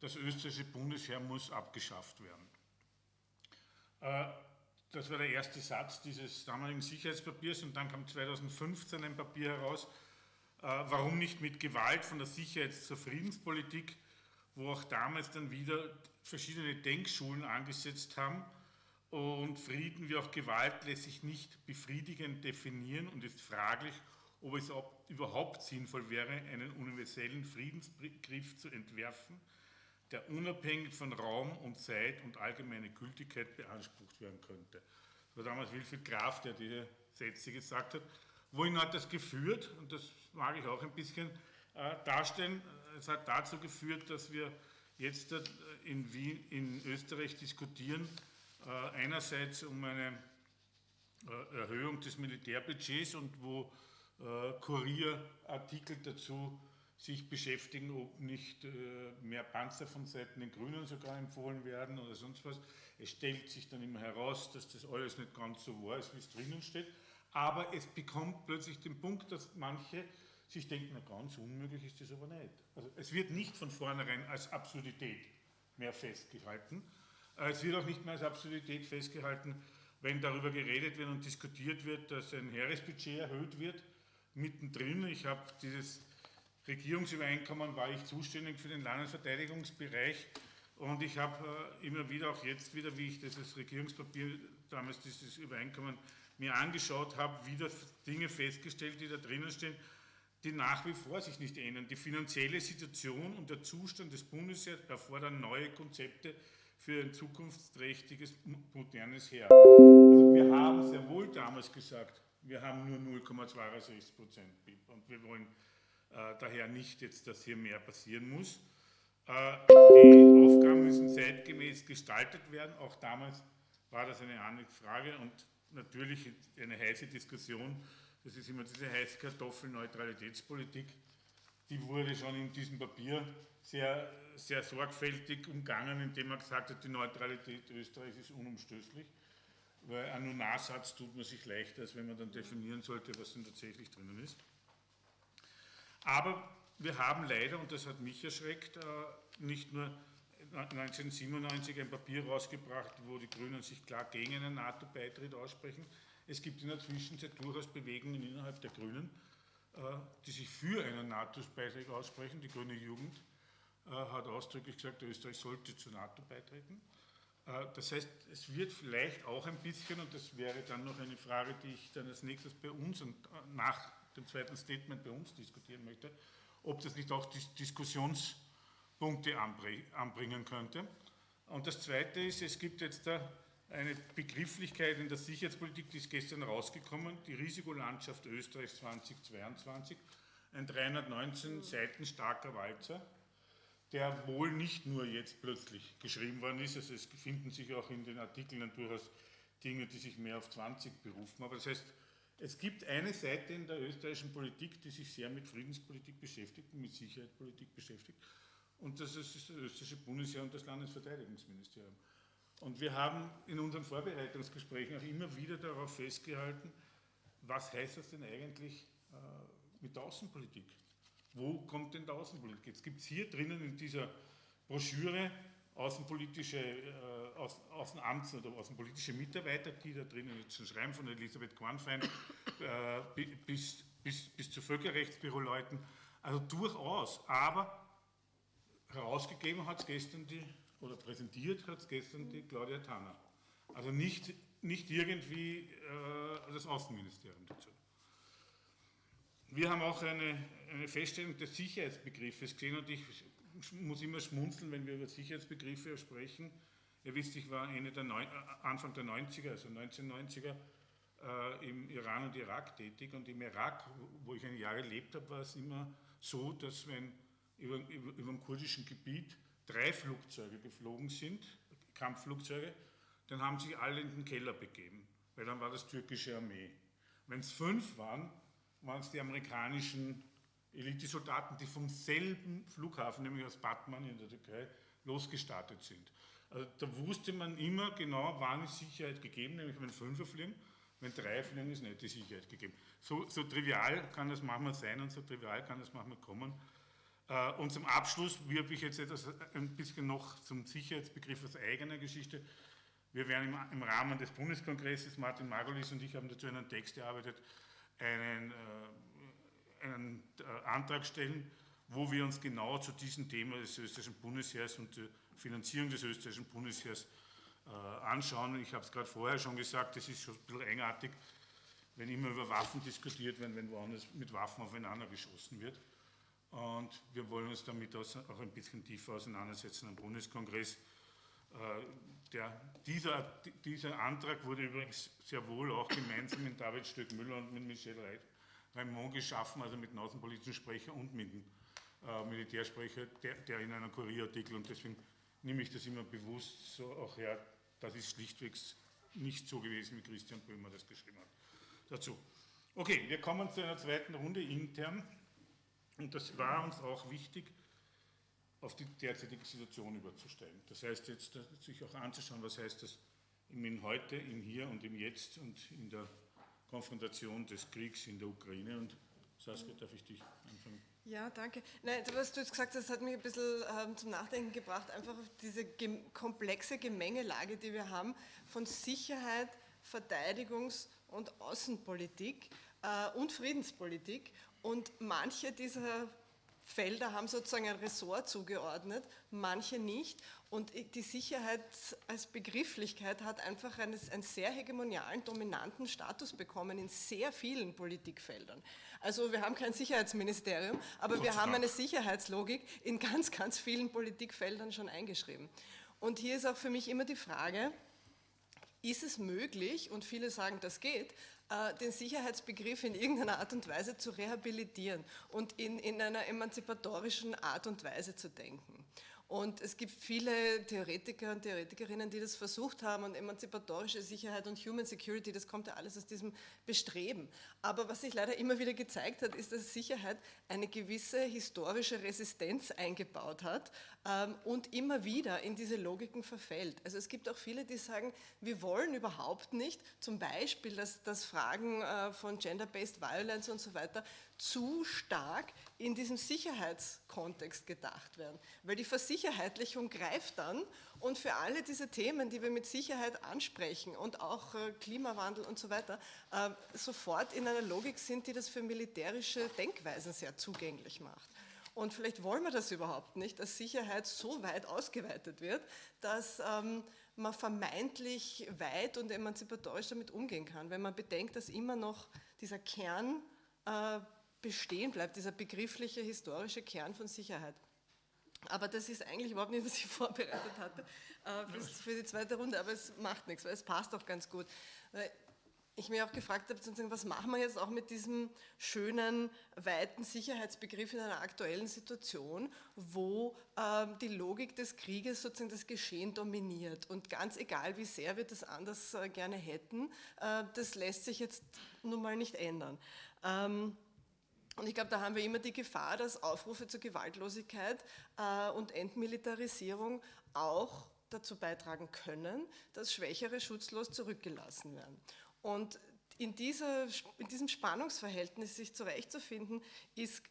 das österreichische Bundesheer muss abgeschafft werden. Äh, das war der erste Satz dieses damaligen Sicherheitspapiers und dann kam 2015 ein Papier heraus, äh, warum nicht mit Gewalt von der Sicherheits- zur Friedenspolitik, wo auch damals dann wieder verschiedene Denkschulen angesetzt haben und Frieden wie auch Gewalt lässt sich nicht befriedigend definieren und ist fraglich, ob es überhaupt sinnvoll wäre, einen universellen Friedensbegriff zu entwerfen, der unabhängig von Raum und Zeit und allgemeine Gültigkeit beansprucht werden könnte. Das war damals Wilfried Graf, der diese Sätze gesagt hat. Wohin hat das geführt? Und das mag ich auch ein bisschen äh, darstellen. Es hat dazu geführt, dass wir jetzt äh, in, Wien, in Österreich diskutieren, äh, einerseits um eine äh, Erhöhung des Militärbudgets und wo äh, Kurierartikel dazu sich beschäftigen, ob nicht äh, mehr Panzer von Seiten den Grünen sogar empfohlen werden oder sonst was. Es stellt sich dann immer heraus, dass das alles nicht ganz so wahr ist, wie es drinnen steht. Aber es bekommt plötzlich den Punkt, dass manche sich denken, na ganz unmöglich ist das aber nicht. Also es wird nicht von vornherein als Absurdität mehr festgehalten. Äh, es wird auch nicht mehr als Absurdität festgehalten, wenn darüber geredet wird und diskutiert wird, dass ein Heeresbudget erhöht wird. Mittendrin, ich habe dieses Regierungsübereinkommen war ich zuständig für den Landesverteidigungsbereich und ich habe äh, immer wieder, auch jetzt wieder, wie ich dieses Regierungspapier, damals dieses Übereinkommen mir angeschaut habe, wieder Dinge festgestellt, die da drinnen stehen, die nach wie vor sich nicht ändern. Die finanzielle Situation und der Zustand des Bundesheers erfordern neue Konzepte für ein zukunftsträchtiges, modernes Heer. Also wir haben sehr wohl damals gesagt, wir haben nur 0,26 Prozent BIP und wir wollen daher nicht jetzt, dass hier mehr passieren muss. Äh, die Aufgaben müssen zeitgemäß gestaltet werden. Auch damals war das eine andere Frage und natürlich eine heiße Diskussion. Das ist immer diese heiße Kartoffel Neutralitätspolitik. Die wurde schon in diesem Papier sehr, sehr sorgfältig umgangen, indem er gesagt hat, die Neutralität Österreichs ist unumstößlich, weil ein Nunarsatz tut man sich leichter, als wenn man dann definieren sollte, was denn tatsächlich drinnen ist. Aber wir haben leider, und das hat mich erschreckt, äh, nicht nur 1997 ein Papier rausgebracht, wo die Grünen sich klar gegen einen NATO-Beitritt aussprechen. Es gibt in der Zwischenzeit durchaus Bewegungen innerhalb der Grünen, äh, die sich für einen NATO-Beitritt aussprechen. Die Grüne Jugend äh, hat ausdrücklich gesagt, Österreich sollte zur NATO beitreten. Das heißt, es wird vielleicht auch ein bisschen, und das wäre dann noch eine Frage, die ich dann als nächstes bei uns und nach dem zweiten Statement bei uns diskutieren möchte, ob das nicht auch Diskussionspunkte anbringen könnte. Und das Zweite ist, es gibt jetzt da eine Begrifflichkeit in der Sicherheitspolitik, die ist gestern rausgekommen, die Risikolandschaft Österreichs 2022, ein 319 Seiten starker Walzer, der wohl nicht nur jetzt plötzlich geschrieben worden ist, also es finden sich auch in den Artikeln durchaus Dinge, die sich mehr auf 20 berufen, aber das heißt, es gibt eine Seite in der österreichischen Politik, die sich sehr mit Friedenspolitik beschäftigt, mit Sicherheitspolitik beschäftigt, und das ist das österreichische Bundesheer und das Landesverteidigungsministerium. Und wir haben in unseren Vorbereitungsgesprächen auch immer wieder darauf festgehalten, was heißt das denn eigentlich äh, mit der Außenpolitik? Wo kommt denn der Außenpolitik? Jetzt gibt es hier drinnen in dieser Broschüre außenpolitische, äh, Außenamts- oder außenpolitische Mitarbeiter, die da drinnen jetzt schon schreiben, von Elisabeth Kornfein äh, bis, bis, bis zu Völkerrechtsbüroleuten. Also durchaus, aber herausgegeben hat es gestern die, oder präsentiert hat es gestern die Claudia Tanner. Also nicht, nicht irgendwie äh, das Außenministerium dazu. Wir haben auch eine, eine Feststellung des Sicherheitsbegriffes gesehen und ich muss immer schmunzeln, wenn wir über Sicherheitsbegriffe sprechen. Ihr wisst, ich war der Neu Anfang der 90er, also 1990er, äh, im Iran und Irak tätig und im Irak, wo ich ein Jahr gelebt habe, war es immer so, dass wenn über, über, über dem kurdischen Gebiet drei Flugzeuge geflogen sind, Kampfflugzeuge, dann haben sich alle in den Keller begeben, weil dann war das türkische Armee. Wenn es fünf waren, waren es die amerikanischen Elitesoldaten, die vom selben Flughafen, nämlich aus Batman in der Türkei, losgestartet sind. Also da wusste man immer genau, wann ist Sicherheit gegeben, nämlich wenn Fünfer fliegen, wenn drei fliegen, ist nicht die Sicherheit gegeben. So, so trivial kann das manchmal sein und so trivial kann das manchmal kommen. Äh, und zum Abschluss wirbe ich jetzt etwas ein bisschen noch zum Sicherheitsbegriff aus eigener Geschichte. Wir werden im, Rahmen des Bundeskongresses, Martin Margolis und ich haben dazu einen Text erarbeitet, einen, äh, einen äh, Antrag stellen, wo wir uns genau zu diesem Thema des österreichischen Bundesheers und der Finanzierung des österreichischen Bundesheers äh, anschauen. Ich habe es gerade vorher schon gesagt, es ist schon ein bisschen eigenartig, wenn immer über Waffen diskutiert wird, wenn woanders mit Waffen aufeinander geschossen wird. Und wir wollen uns damit auch ein bisschen tiefer auseinandersetzen am Bundeskongress. Der, dieser, dieser Antrag wurde übrigens sehr wohl auch gemeinsam mit David Stöck-Müller und mit Michel Raimond geschaffen, also mit dem außenpolitischen Sprecher und mit dem äh, Militärsprecher, der, der, in einem Kurierartikel, und deswegen nehme ich das immer bewusst so auch her, das ist schlichtweg nicht so gewesen, wie Christian Böhmer das geschrieben hat. Dazu. Okay, wir kommen zu einer zweiten Runde intern, und das war uns auch wichtig, auf die derzeitige Situation überzusteigen. Das heißt jetzt, sich auch anzuschauen, was heißt das im Heute, im Hier und im Jetzt und in der Konfrontation des Kriegs in der Ukraine. Und Saskia, darf ich dich anfangen? Ja, danke. Nein, was du jetzt gesagt hast, hat mich ein bisschen ähm, zum Nachdenken gebracht, einfach auf diese komplexe Gemengelage, die wir haben von Sicherheit, Verteidigungs- und Außenpolitik äh, und Friedenspolitik. Und manche dieser Felder haben sozusagen ein Ressort zugeordnet, manche nicht. Und die Sicherheit als Begrifflichkeit hat einfach einen, einen, sehr hegemonialen, dominanten Status bekommen in sehr vielen Politikfeldern. Also wir haben kein Sicherheitsministerium, aber wir haben eine Sicherheitslogik in ganz, ganz vielen Politikfeldern schon eingeschrieben. Und hier ist auch für mich immer die Frage, ist es möglich, und viele sagen, das geht, den Sicherheitsbegriff in irgendeiner Art und Weise zu rehabilitieren und in, in einer emanzipatorischen Art und Weise zu denken. Und es gibt viele Theoretiker und Theoretikerinnen, die das versucht haben und emanzipatorische Sicherheit und Human Security, das kommt ja alles aus diesem Bestreben. Aber was sich leider immer wieder gezeigt hat, ist, dass Sicherheit eine gewisse historische Resistenz eingebaut hat und immer wieder in diese Logiken verfällt. Also es gibt auch viele, die sagen, wir wollen überhaupt nicht, zum Beispiel, dass, dass Fragen äh, von Gender-Based Violence und so weiter zu stark in diesem Sicherheitskontext gedacht werden. Weil die Versicherheitlichung greift dann und für alle diese Themen, die wir mit Sicherheit ansprechen und auch äh, Klimawandel und so weiter, äh, sofort in einer Logik sind, die das für militärische Denkweisen sehr zugänglich macht. Und vielleicht wollen wir das überhaupt nicht, dass Sicherheit so weit ausgeweitet wird, dass ähm, man vermeintlich weit und emanzipatorisch damit umgehen kann, wenn man bedenkt, dass immer noch dieser Kern äh, bestehen bleibt, dieser begriffliche historische Kern von Sicherheit. Aber das ist eigentlich überhaupt nicht, was ich vorbereitet hatte äh, für die zweite Runde, aber es macht nichts, weil es passt auch ganz gut. Ich mir auch gefragt habe, was machen wir jetzt auch mit diesem schönen, weiten Sicherheitsbegriff in einer aktuellen Situation, wo äh, die Logik des Krieges sozusagen das Geschehen dominiert. Und ganz egal, wie sehr wir das anders äh, gerne hätten, äh, das lässt sich jetzt nun mal nicht ändern. Ähm, und ich glaube, da haben wir immer die Gefahr, dass Aufrufe zur Gewaltlosigkeit äh, und Entmilitarisierung auch dazu beitragen können, dass Schwächere schutzlos zurückgelassen werden. Und in, dieser, in diesem Spannungsverhältnis sich zurechtzufinden, ist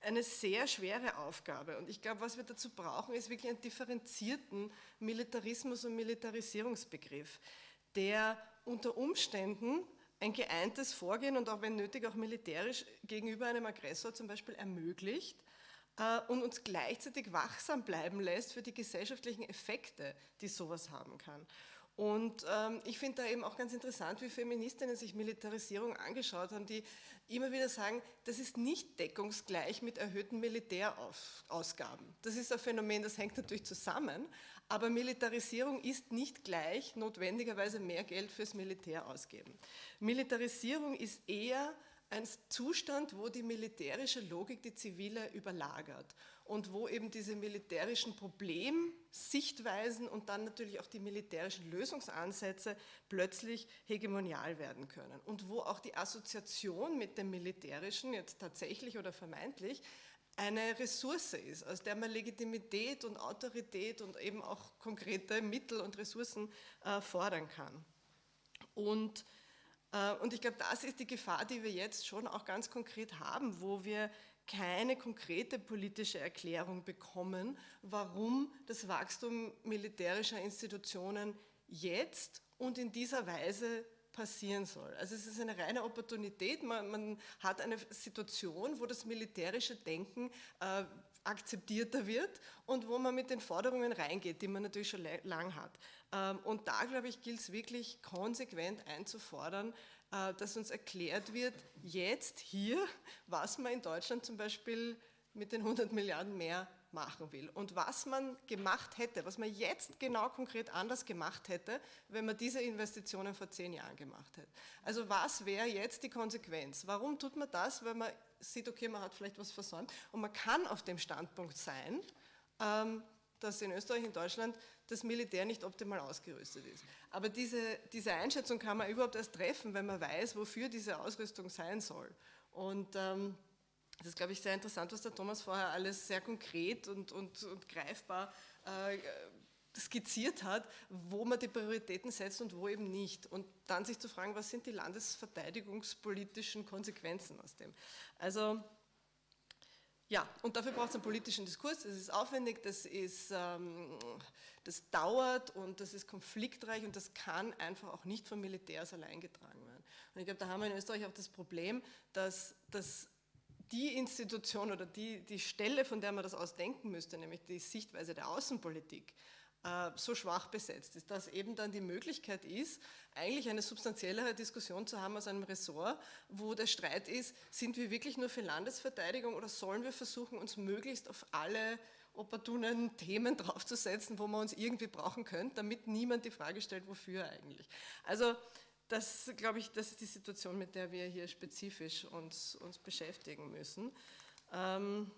eine sehr schwere Aufgabe. Und ich glaube, was wir dazu brauchen, ist wirklich einen differenzierten Militarismus- und Militarisierungsbegriff, der unter Umständen ein geeintes Vorgehen und auch wenn nötig auch militärisch gegenüber einem Aggressor zum Beispiel ermöglicht äh, und uns gleichzeitig wachsam bleiben lässt für die gesellschaftlichen Effekte, die sowas haben kann. Und ähm, ich finde da eben auch ganz interessant, wie Feministinnen sich Militarisierung angeschaut haben, die immer wieder sagen, das ist nicht deckungsgleich mit erhöhten Militärausgaben. Das ist ein Phänomen, das hängt natürlich zusammen, aber Militarisierung ist nicht gleich notwendigerweise mehr Geld fürs Militär ausgeben. Militarisierung ist eher ein Zustand, wo die militärische Logik die zivile überlagert und wo eben diese militärischen Problemsichtweisen und dann natürlich auch die militärischen Lösungsansätze plötzlich hegemonial werden können und wo auch die Assoziation mit dem Militärischen, jetzt tatsächlich oder vermeintlich, eine Ressource ist, aus der man Legitimität und Autorität und eben auch konkrete Mittel und Ressourcen äh, fordern kann. Und, äh, und ich glaube, das ist die Gefahr, die wir jetzt schon auch ganz konkret haben, wo wir keine konkrete politische Erklärung bekommen, warum das Wachstum militärischer Institutionen jetzt und in dieser Weise passieren soll. Also es ist eine reine Opportunität, man, man hat eine Situation, wo das militärische Denken äh, akzeptierter wird und wo man mit den Forderungen reingeht, die man natürlich schon lang hat. Ähm, und da, glaube ich, gilt es wirklich konsequent einzufordern, dass uns erklärt wird, jetzt hier, was man in Deutschland zum Beispiel mit den 100 Milliarden mehr machen will und was man gemacht hätte, was man jetzt genau konkret anders gemacht hätte, wenn man diese Investitionen vor zehn Jahren gemacht hätte. Also was wäre jetzt die Konsequenz? Warum tut man das? Weil man sieht, okay, man hat vielleicht was versäumt und man kann auf dem Standpunkt sein, ähm, dass in Österreich, in Deutschland das Militär nicht optimal ausgerüstet ist. Aber diese, diese Einschätzung kann man überhaupt erst treffen, wenn man weiß, wofür diese Ausrüstung sein soll. Und ähm, das ist, glaube ich, sehr interessant, was der Thomas vorher alles sehr konkret und, und, und greifbar äh, skizziert hat, wo man die Prioritäten setzt und wo eben nicht. Und dann sich zu fragen, was sind die landesverteidigungspolitischen Konsequenzen aus dem. Also ja, und dafür braucht es einen politischen Diskurs, das ist aufwendig, das, ist, ähm, das dauert und das ist konfliktreich und das kann einfach auch nicht vom Militärs allein getragen werden. Und ich glaube, da haben wir in Österreich auch das Problem, dass, dass die Institution oder die, die Stelle, von der man das aus denken müsste, nämlich die Sichtweise der Außenpolitik, so schwach besetzt ist, dass eben dann die Möglichkeit ist, eigentlich eine substanziellere Diskussion zu haben aus einem Ressort, wo der Streit ist, sind wir wirklich nur für Landesverteidigung oder sollen wir versuchen, uns möglichst auf alle opportunen Themen draufzusetzen, wo man uns irgendwie brauchen könnte, damit niemand die Frage stellt, wofür eigentlich. Also das, glaube ich, das ist die Situation, mit der wir hier spezifisch uns, uns beschäftigen müssen. Ähm,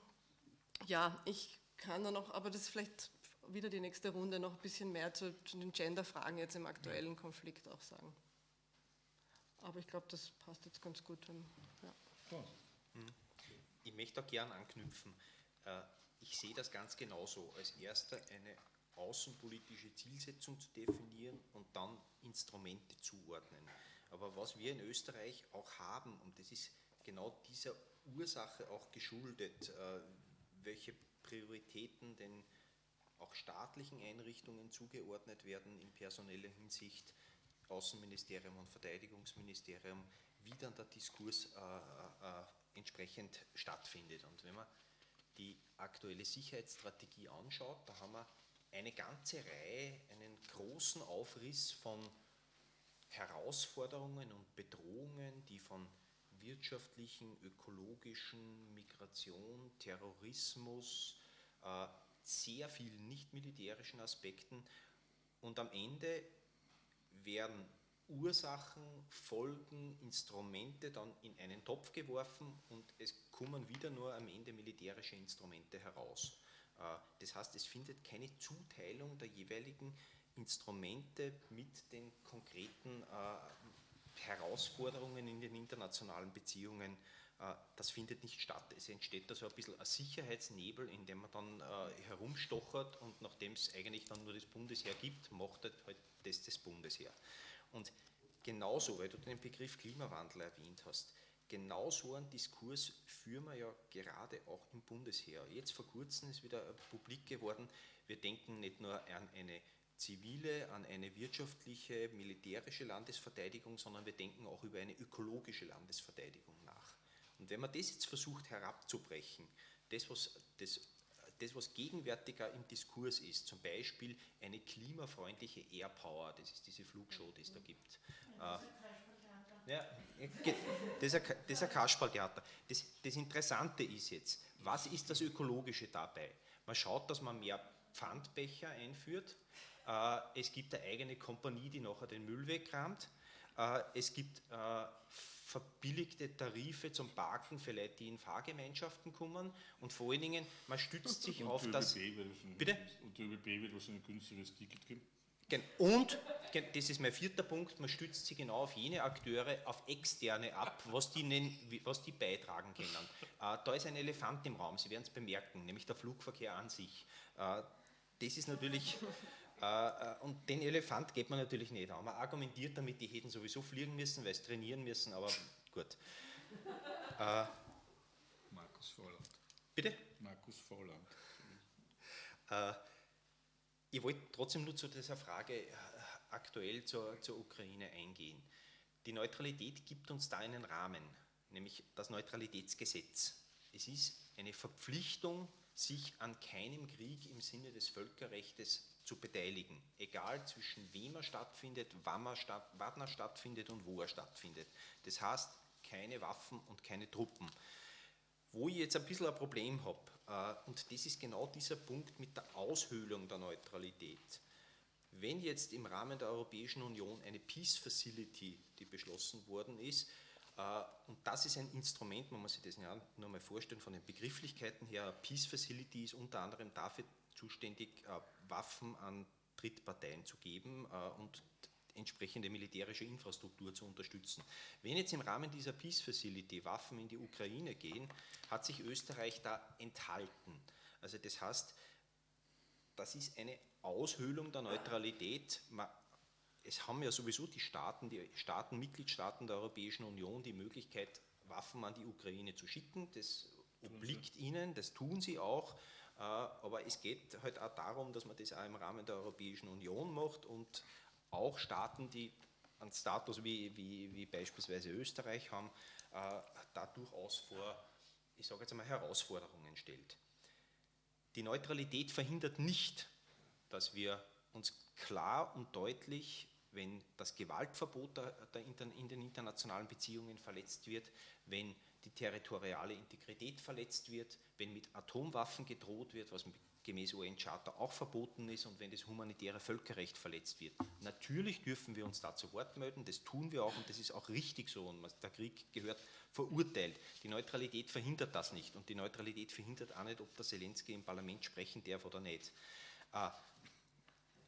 ja, ich kann da noch, aber das vielleicht wieder die nächste Runde noch ein bisschen mehr zu, zu den Gender-Fragen jetzt im aktuellen Konflikt auch sagen. Aber ich glaube, das passt jetzt ganz gut. Wenn, ja. Hm. Ich möchte auch gern anknüpfen. Äh, ich sehe das ganz genauso. Als erster eine außenpolitische Zielsetzung zu definieren und dann Instrumente zuordnen. Aber was wir in Österreich auch haben, und das ist genau dieser Ursache auch geschuldet, äh, welche Prioritäten den auch staatlichen Einrichtungen zugeordnet werden in personeller Hinsicht, Außenministerium und Verteidigungsministerium, wie dann der Diskurs äh, äh, entsprechend stattfindet. Und wenn man die aktuelle Sicherheitsstrategie anschaut, da haben wir eine ganze Reihe, einen großen Aufriss von Herausforderungen und Bedrohungen, die von wirtschaftlichen, ökologischen, Migration, Terrorismus, äh, sehr vielen nicht-militärischen Aspekten und am Ende werden Ursachen, Folgen, Instrumente dann in einen Topf geworfen und es kommen wieder nur am Ende militärische Instrumente heraus. Äh, das heißt, es findet keine Zuteilung der jeweiligen Instrumente mit den konkreten äh, Herausforderungen in den internationalen Beziehungen, das findet nicht statt. Es entsteht da so ein bisschen ein Sicherheitsnebel, in dem man dann herumstochert und nachdem es eigentlich dann nur das Bundesheer gibt, macht halt das das Bundesheer. Und genauso, weil du den Begriff Klimawandel erwähnt hast, genau so einen Diskurs führen wir ja gerade auch im Bundesheer. Jetzt vor kurzem ist wieder publik geworden, wir denken nicht nur an eine zivile, an eine wirtschaftliche, militärische Landesverteidigung, sondern wir denken auch über eine ökologische Landesverteidigung. Und wenn man das jetzt versucht herabzubrechen, das was, das, das, was gegenwärtiger im Diskurs ist, zum Beispiel eine klimafreundliche Airpower, das ist diese Flugshow, die es da gibt. Ja, ja, das ist ein Kasperltheater. Das, das Interessante ist jetzt, was ist das Ökologische dabei? Man schaut, dass man mehr Pfandbecher einführt. Äh, es gibt eine eigene Kompanie, die nachher den Müll wegkramt. Äh, es gibt äh, verbilligte Tarife zum Parken für Leute, die in Fahrgemeinschaften kommen. Und vor allen Dingen, man stützt sich und auf das... Bitte? Und der ÖBB wird wahrscheinlich ein günstigeres Ticket geben. Und, das ist mein vierter Punkt, man stützt sich genau auf jene Akteure, auf externe ab, was die, was die beitragen können. Äh, da ist ein Elefant im Raum, Sie werden es bemerken, nämlich der Flugverkehr an sich. Das ist natürlich, und den Elefant geht man natürlich nicht an. Man argumentiert damit, die hätten sowieso fliegen müssen, weil sie trainieren müssen, aber gut. Markus Volland. Bitte? Markus Volland. Ich wollte trotzdem nur zu dieser Frage äh, aktuell zur, zur Ukraine eingehen. Die Neutralität gibt uns da einen Rahmen, nämlich das Neutralitätsgesetz. Es ist eine Verpflichtung, sich an keinem Krieg im Sinne des Völkerrechts zu beteiligen, egal zwischen wem er stattfindet, wann er, statt, wann er stattfindet und wo er stattfindet. Das heißt, keine Waffen und keine Truppen. Wo ich jetzt ein bisschen ein Problem habe, äh, und das ist genau dieser Punkt mit der Aushöhlung der Neutralität. Wenn jetzt im Rahmen der Europäischen Union eine Peace Facility, die beschlossen worden ist, äh, und das ist ein Instrument, man muss sich das ja nur mal vorstellen, von den Begrifflichkeiten her, Peace Facility ist unter anderem dafür zuständig, äh, Waffen an Drittparteien zu geben und entsprechende militärische Infrastruktur zu unterstützen. Wenn jetzt im Rahmen dieser Peace Facility Waffen in die Ukraine gehen, hat sich Österreich da enthalten. Also das heißt, das ist eine Aushöhlung der Neutralität. Es haben ja sowieso die Staaten, die Staaten, Mitgliedstaaten der Europäischen Union die Möglichkeit, Waffen an die Ukraine zu schicken. Das obliegt ihnen, das tun sie auch. Äh, aber es geht halt auch darum, dass man das auch im Rahmen der Europäischen Union macht und auch Staaten, die einen Status wie, wie, wie beispielsweise Österreich haben, äh, da durchaus vor, ich sage jetzt einmal, Herausforderungen stellt. Die Neutralität verhindert nicht, dass wir uns klar und deutlich, wenn das Gewaltverbot in den internationalen Beziehungen verletzt wird, wenn die territoriale Integrität verletzt wird, wenn mit Atomwaffen gedroht wird, was gemäß UN-Charta auch verboten ist und wenn das humanitäre Völkerrecht verletzt wird. Natürlich dürfen wir uns da zu Wort melden, das tun wir auch und das ist auch richtig so und der Krieg gehört verurteilt. Die Neutralität verhindert das nicht und die Neutralität verhindert auch nicht, ob der Zelensky im Parlament sprechen darf oder nicht. Äh,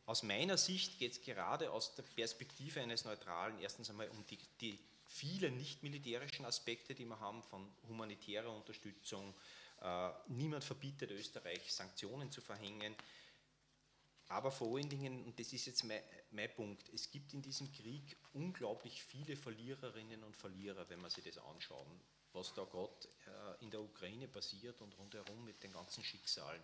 aus meiner Sicht geht es gerade aus der Perspektive eines Neutralen erstens einmal um die, die vielen nicht militärischen Aspekte, die wir haben, von humanitärer Unterstützung, Äh, niemand verbietet Österreich, Sanktionen zu verhängen. Aber vor allen Dingen, und das ist jetzt mein, mein, Punkt, es gibt in diesem Krieg unglaublich viele Verliererinnen und Verlierer, wenn man sich das anschauen, was da gerade äh, in der Ukraine passiert und rundherum mit den ganzen Schicksalen.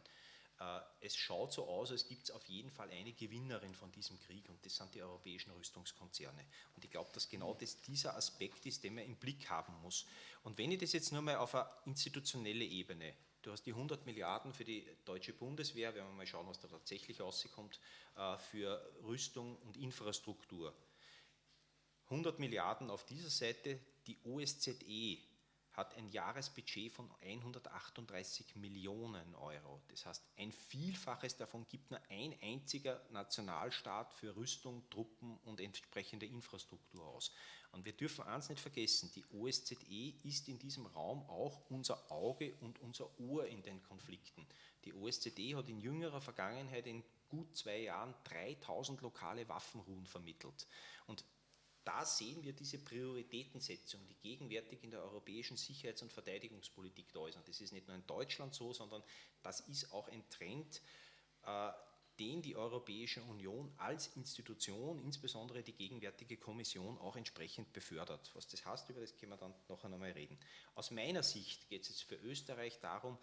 Äh, es schaut so aus, als gibt es auf jeden Fall eine Gewinnerin von diesem Krieg und das sind die europäischen Rüstungskonzerne. Und ich glaube, dass genau das dieser Aspekt ist, den man im Blick haben muss. Und wenn ich das jetzt nur mal auf eine institutionelle Ebene, du hast die 100 Milliarden für die deutsche Bundeswehr, wenn wir mal schauen, was da tatsächlich rauskommt, äh, für Rüstung und Infrastruktur. 100 Milliarden auf dieser Seite, die OSZE hat ein Jahresbudget von 138 Millionen Euro. Das heißt, ein Vielfaches davon gibt nur ein einziger Nationalstaat für Rüstung, Truppen und entsprechende Infrastruktur aus. Und wir dürfen eins nicht vergessen, die OSZE ist in diesem Raum auch unser Auge und unser Ohr in den Konflikten. Die OSZE hat in jüngerer Vergangenheit in gut zwei Jahren 3000 lokale Waffenruhen vermittelt. Und da sehen wir diese Prioritätensetzung, die gegenwärtig in der europäischen Sicherheits- und Verteidigungspolitik da ist. Und das ist nicht nur in Deutschland so, sondern das ist auch ein Trend, äh, den die Europäische Union als Institution, insbesondere die gegenwärtige Kommission, auch entsprechend befördert. Was das heißt, über das können wir dann nachher nochmal reden. Aus meiner Sicht geht es jetzt für Österreich darum,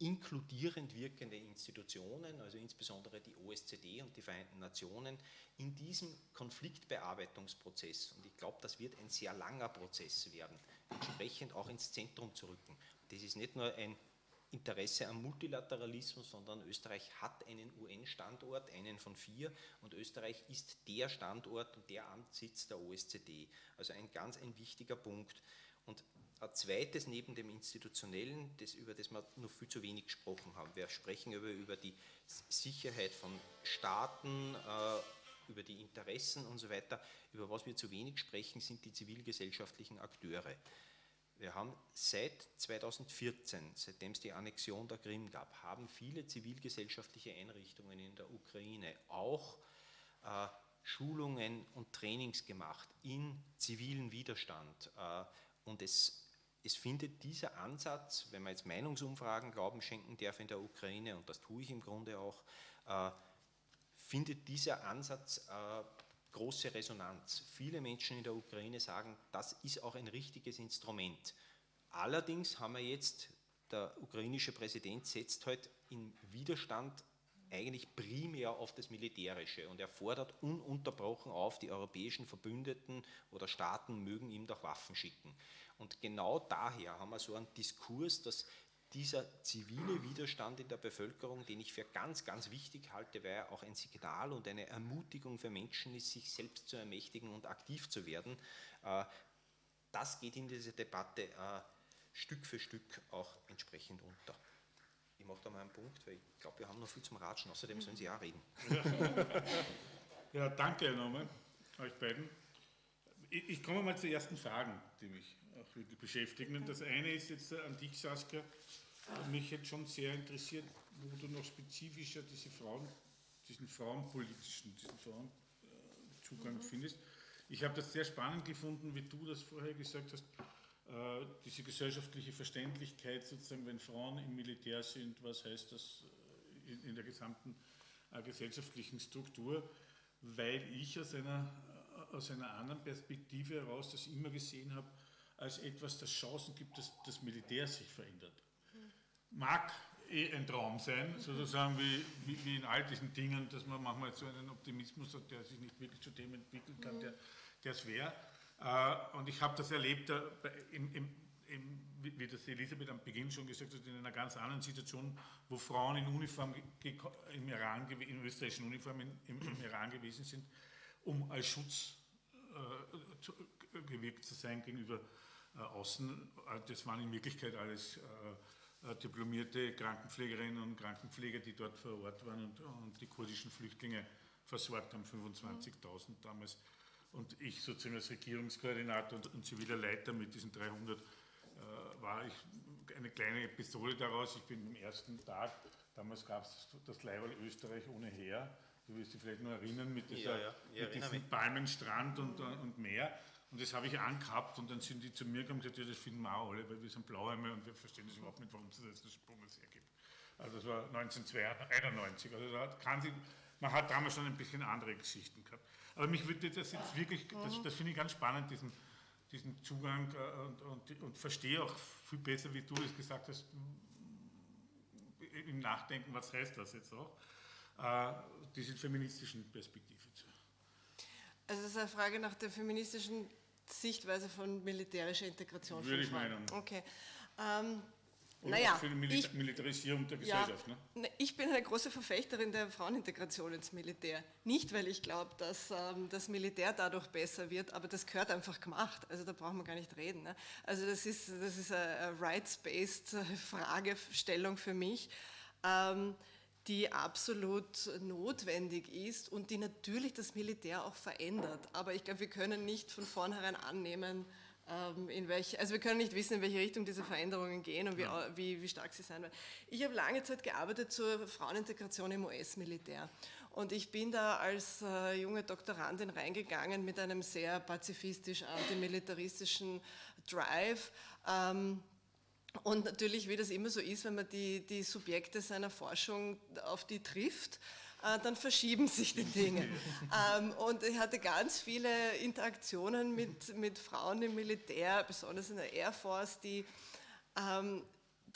inkludierend wirkende Institutionen, also insbesondere die OSZE und die Vereinten Nationen, in diesem Konfliktbearbeitungsprozess, und ich glaube, das wird ein sehr langer Prozess werden, entsprechend auch ins Zentrum zu rücken. Das ist nicht nur ein Interesse am Multilateralismus, sondern Österreich hat einen UN-Standort, einen von vier, und Österreich ist der Standort und der Amtssitz der OSZE. Also ein ganz ein wichtiger Punkt. Und ein zweites neben dem Institutionellen, das, über das wir noch viel zu wenig gesprochen haben. Wir sprechen über, über die Sicherheit von Staaten, äh, über die Interessen und so weiter. Über was wir zu wenig sprechen, sind die zivilgesellschaftlichen Akteure. Wir haben seit 2014, seitdem es die Annexion der Krim gab, haben viele zivilgesellschaftliche Einrichtungen in der Ukraine auch äh, Schulungen und Trainings gemacht in zivilen Widerstand. Äh, und es es findet dieser Ansatz, wenn man jetzt Meinungsumfragen Glauben schenken darf in der Ukraine, und das tue ich im Grunde auch, äh, findet dieser Ansatz äh, große Resonanz. Viele Menschen in der Ukraine sagen, das ist auch ein richtiges Instrument. Allerdings haben wir jetzt, der ukrainische Präsident setzt heute halt in Widerstand eigentlich primär auf das Militärische und er fordert ununterbrochen auf, die europäischen Verbündeten oder Staaten mögen ihm doch Waffen schicken. Und genau daher haben wir so einen Diskurs, dass dieser zivile Widerstand in der Bevölkerung, den ich für ganz, ganz wichtig halte, weil er auch ein Signal und eine Ermutigung für Menschen ist, sich selbst zu ermächtigen und aktiv zu werden, äh, das geht in dieser Debatte äh, Stück für Stück auch entsprechend unter. Ich mache da mal einen Punkt, weil ich glaube, wir haben noch viel zum Ratschen, außerdem sollen Sie auch reden. Ja, danke nochmal euch beiden. Ich, komme mal zu ersten Fragen, die mich wirklich beschäftigen. Und das eine ist jetzt an dich, Saskia, mich jetzt schon sehr interessiert, wo du noch spezifischer diese Frauen, diesen frauenpolitischen, diesen Frauenzugang mhm. findest. Ich habe das sehr spannend gefunden, wie du das vorher gesagt hast, äh, diese gesellschaftliche Verständlichkeit sozusagen, wenn Frauen im Militär sind, was heißt das äh, in, der gesamten äh, gesellschaftlichen Struktur, weil ich aus einer, aus einer anderen Perspektive heraus das immer gesehen habe, als etwas, das Chancen gibt, dass das Militär sich verändert. Mag eh ein Traum sein, sozusagen wie, wie, in all diesen Dingen, dass man manchmal so einen Optimismus hat, der sich nicht wirklich zu dem entwickeln kann, der es wäre. Äh, und ich habe das erlebt, äh, im, im, im, wie das Elisabeth am Beginn schon gesagt hat, in einer ganz anderen Situation, wo Frauen in Uniform im Iran, in österreichischen Uniform im, im Iran gewesen sind, um als Schutz äh, zu, gewirkt zu sein gegenüber außen. Äh, das waren in Wirklichkeit alles äh, diplomierte Krankenpflegerinnen und Krankenpfleger, die dort vor Ort waren und, und die kurdischen Flüchtlinge versorgt haben, 25.000 damals. Und ich sozusagen als Regierungskoordinator und, und ziviler Leiter mit diesen 300 äh, war ich eine kleine Episode daraus. Ich bin am ersten Tag, damals gab es das Leihwahl Österreich ohne Heer, du wirst dich vielleicht noch erinnern, mit, dieser, ja, ja. mit diesem Palmenstrand und, und Meer. Und das habe ich angehabt und dann sind die zu mir gekommen und gesagt, ja, das finden wir auch alle, weil wir sind Blauhelme und wir verstehen das überhaupt nicht, warum es das das Bundesheer gibt. Also das war 1991. Also da kann sich, man hat damals schon ein bisschen andere Geschichten gehabt. Aber mich würde das jetzt wirklich, das, das finde ich ganz spannend, diesen, diesen Zugang äh, und, und, und verstehe auch viel besser, wie du es gesagt hast, im Nachdenken, was heißt das jetzt auch, äh, diese feministischen Perspektive zu. Also es ist eine Frage nach der feministischen Sichtweise von militärischer Integration. Würde ich meinen. Okay. Ähm, naja, für die Mil ich, Militarisierung der Gesellschaft. Ja, ne? Ich bin eine große Verfechterin der Frauenintegration ins Militär. Nicht, weil ich glaube, dass ähm, das Militär dadurch besser wird, aber das gehört einfach gemacht. Also da brauchen wir gar nicht reden. Ne? Also das ist, das ist eine rights-based Fragestellung für mich. Ähm, die absolut notwendig ist und die natürlich das Militär auch verändert. Aber ich glaube, wir können nicht von vornherein annehmen, ähm, in welche, also wir können nicht wissen, in welche Richtung diese Veränderungen gehen und wie, wie, wie stark sie sein werden. Ich habe lange Zeit gearbeitet zur Frauenintegration im US-Militär. Und ich bin da als äh, junge Doktorandin reingegangen mit einem sehr pazifistisch antimilitaristischen Drive. Ähm, und natürlich, wie das immer so ist, wenn man die, die Subjekte seiner Forschung auf die trifft, äh, dann verschieben sich die Dinge. ähm, und ich hatte ganz viele Interaktionen mit, mit Frauen im Militär, besonders in der Air Force, die, ähm,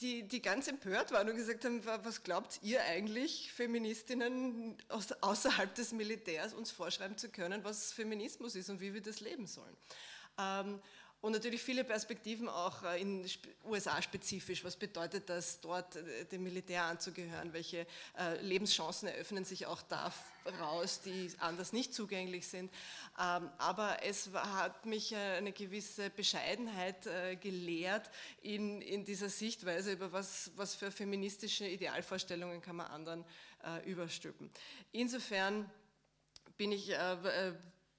die, die ganz empört waren und gesagt haben, was glaubt ihr eigentlich, Feministinnen außerhalb des Militärs uns vorschreiben zu können, was Feminismus ist und wie wir das leben sollen. Und natürlich viele Perspektiven auch äh, in USA spezifisch. Was bedeutet das, dort äh, dem Militär anzugehören? Welche äh, Lebenschancen eröffnen sich auch daraus, die anders nicht zugänglich sind? Ähm, aber es hat mich eine gewisse Bescheidenheit gelehrt in, in dieser Sichtweise über was, was für feministische Idealvorstellungen kann man anderen überstülpen. Insofern bin ich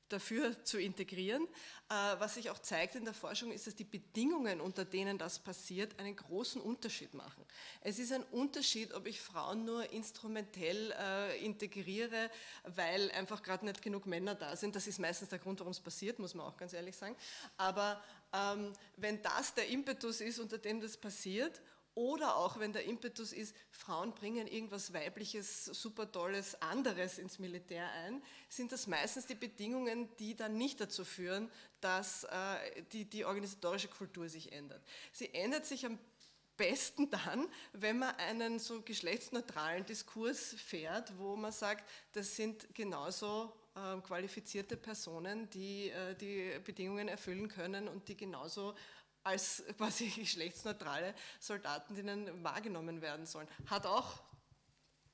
dafür zu integrieren. Äh, was sich auch zeigt in der Forschung, ist, dass die Bedingungen, unter denen das passiert, einen großen Unterschied machen. Es ist ein Unterschied, ob ich Frauen nur instrumentell äh, integriere, weil einfach gerade nicht genug Männer da sind. Das ist meistens der Grund, warum es passiert, muss man auch ganz ehrlich sagen. Aber ähm, wenn das der Impetus ist, unter dem das passiert oder auch, wenn der Impetus ist, Frauen bringen irgendwas Weibliches, super Tolles, anderes ins Militär ein, sind das meistens die Bedingungen, die dann nicht dazu führen, dass äh, die, die organisatorische Kultur sich ändert. Sie ändert sich am besten dann, wenn man einen so geschlechtsneutralen Diskurs fährt, wo man sagt, das sind genauso äh, qualifizierte Personen, die äh, die Bedingungen erfüllen können und die genauso als quasi geschlechtsneutrale Soldatinnen wahrgenommen werden sollen. Hat auch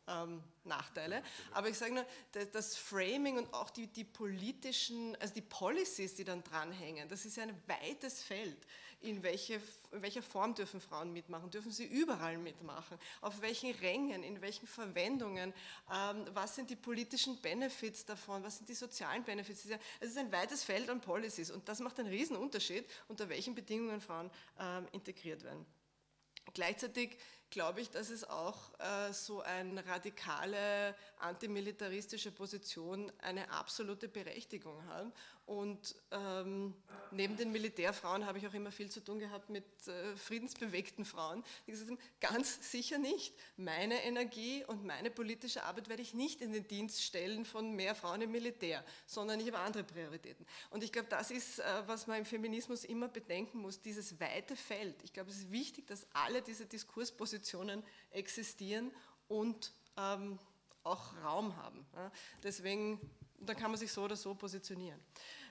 ähm, Nachteile. Aber ich sage nur, das Framing und auch die, die, politischen, also die Policies, die dann dranhängen, das ist ja ein weites Feld. In, welche, in welcher Form dürfen Frauen mitmachen? Dürfen sie überall mitmachen? Auf welchen Rängen, in welchen Verwendungen? Ähm, was sind die politischen Benefits davon? Was sind die sozialen Benefits? Es ist ein weites Feld an Policies und das macht einen riesen Unterschied, unter welchen Bedingungen Frauen ähm, integriert werden. Gleichzeitig glaube ich, dass es auch äh, so eine radikale antimilitaristische Position eine absolute Berechtigung hat und ähm, neben den Militärfrauen habe ich auch immer viel zu tun gehabt mit äh, friedensbewegten Frauen, die gesagt haben, ganz sicher nicht. Meine Energie und meine politische Arbeit werde ich nicht in den Dienst stellen von mehr Frauen im Militär, sondern ich habe andere Prioritäten. Und ich glaube, das ist, äh, was man im Feminismus immer bedenken muss, dieses weite Feld. Ich glaube, es ist wichtig, dass alle diese Diskurspositionen existieren und ähm, auch Raum haben. Deswegen da kann man sich so oder so positionieren.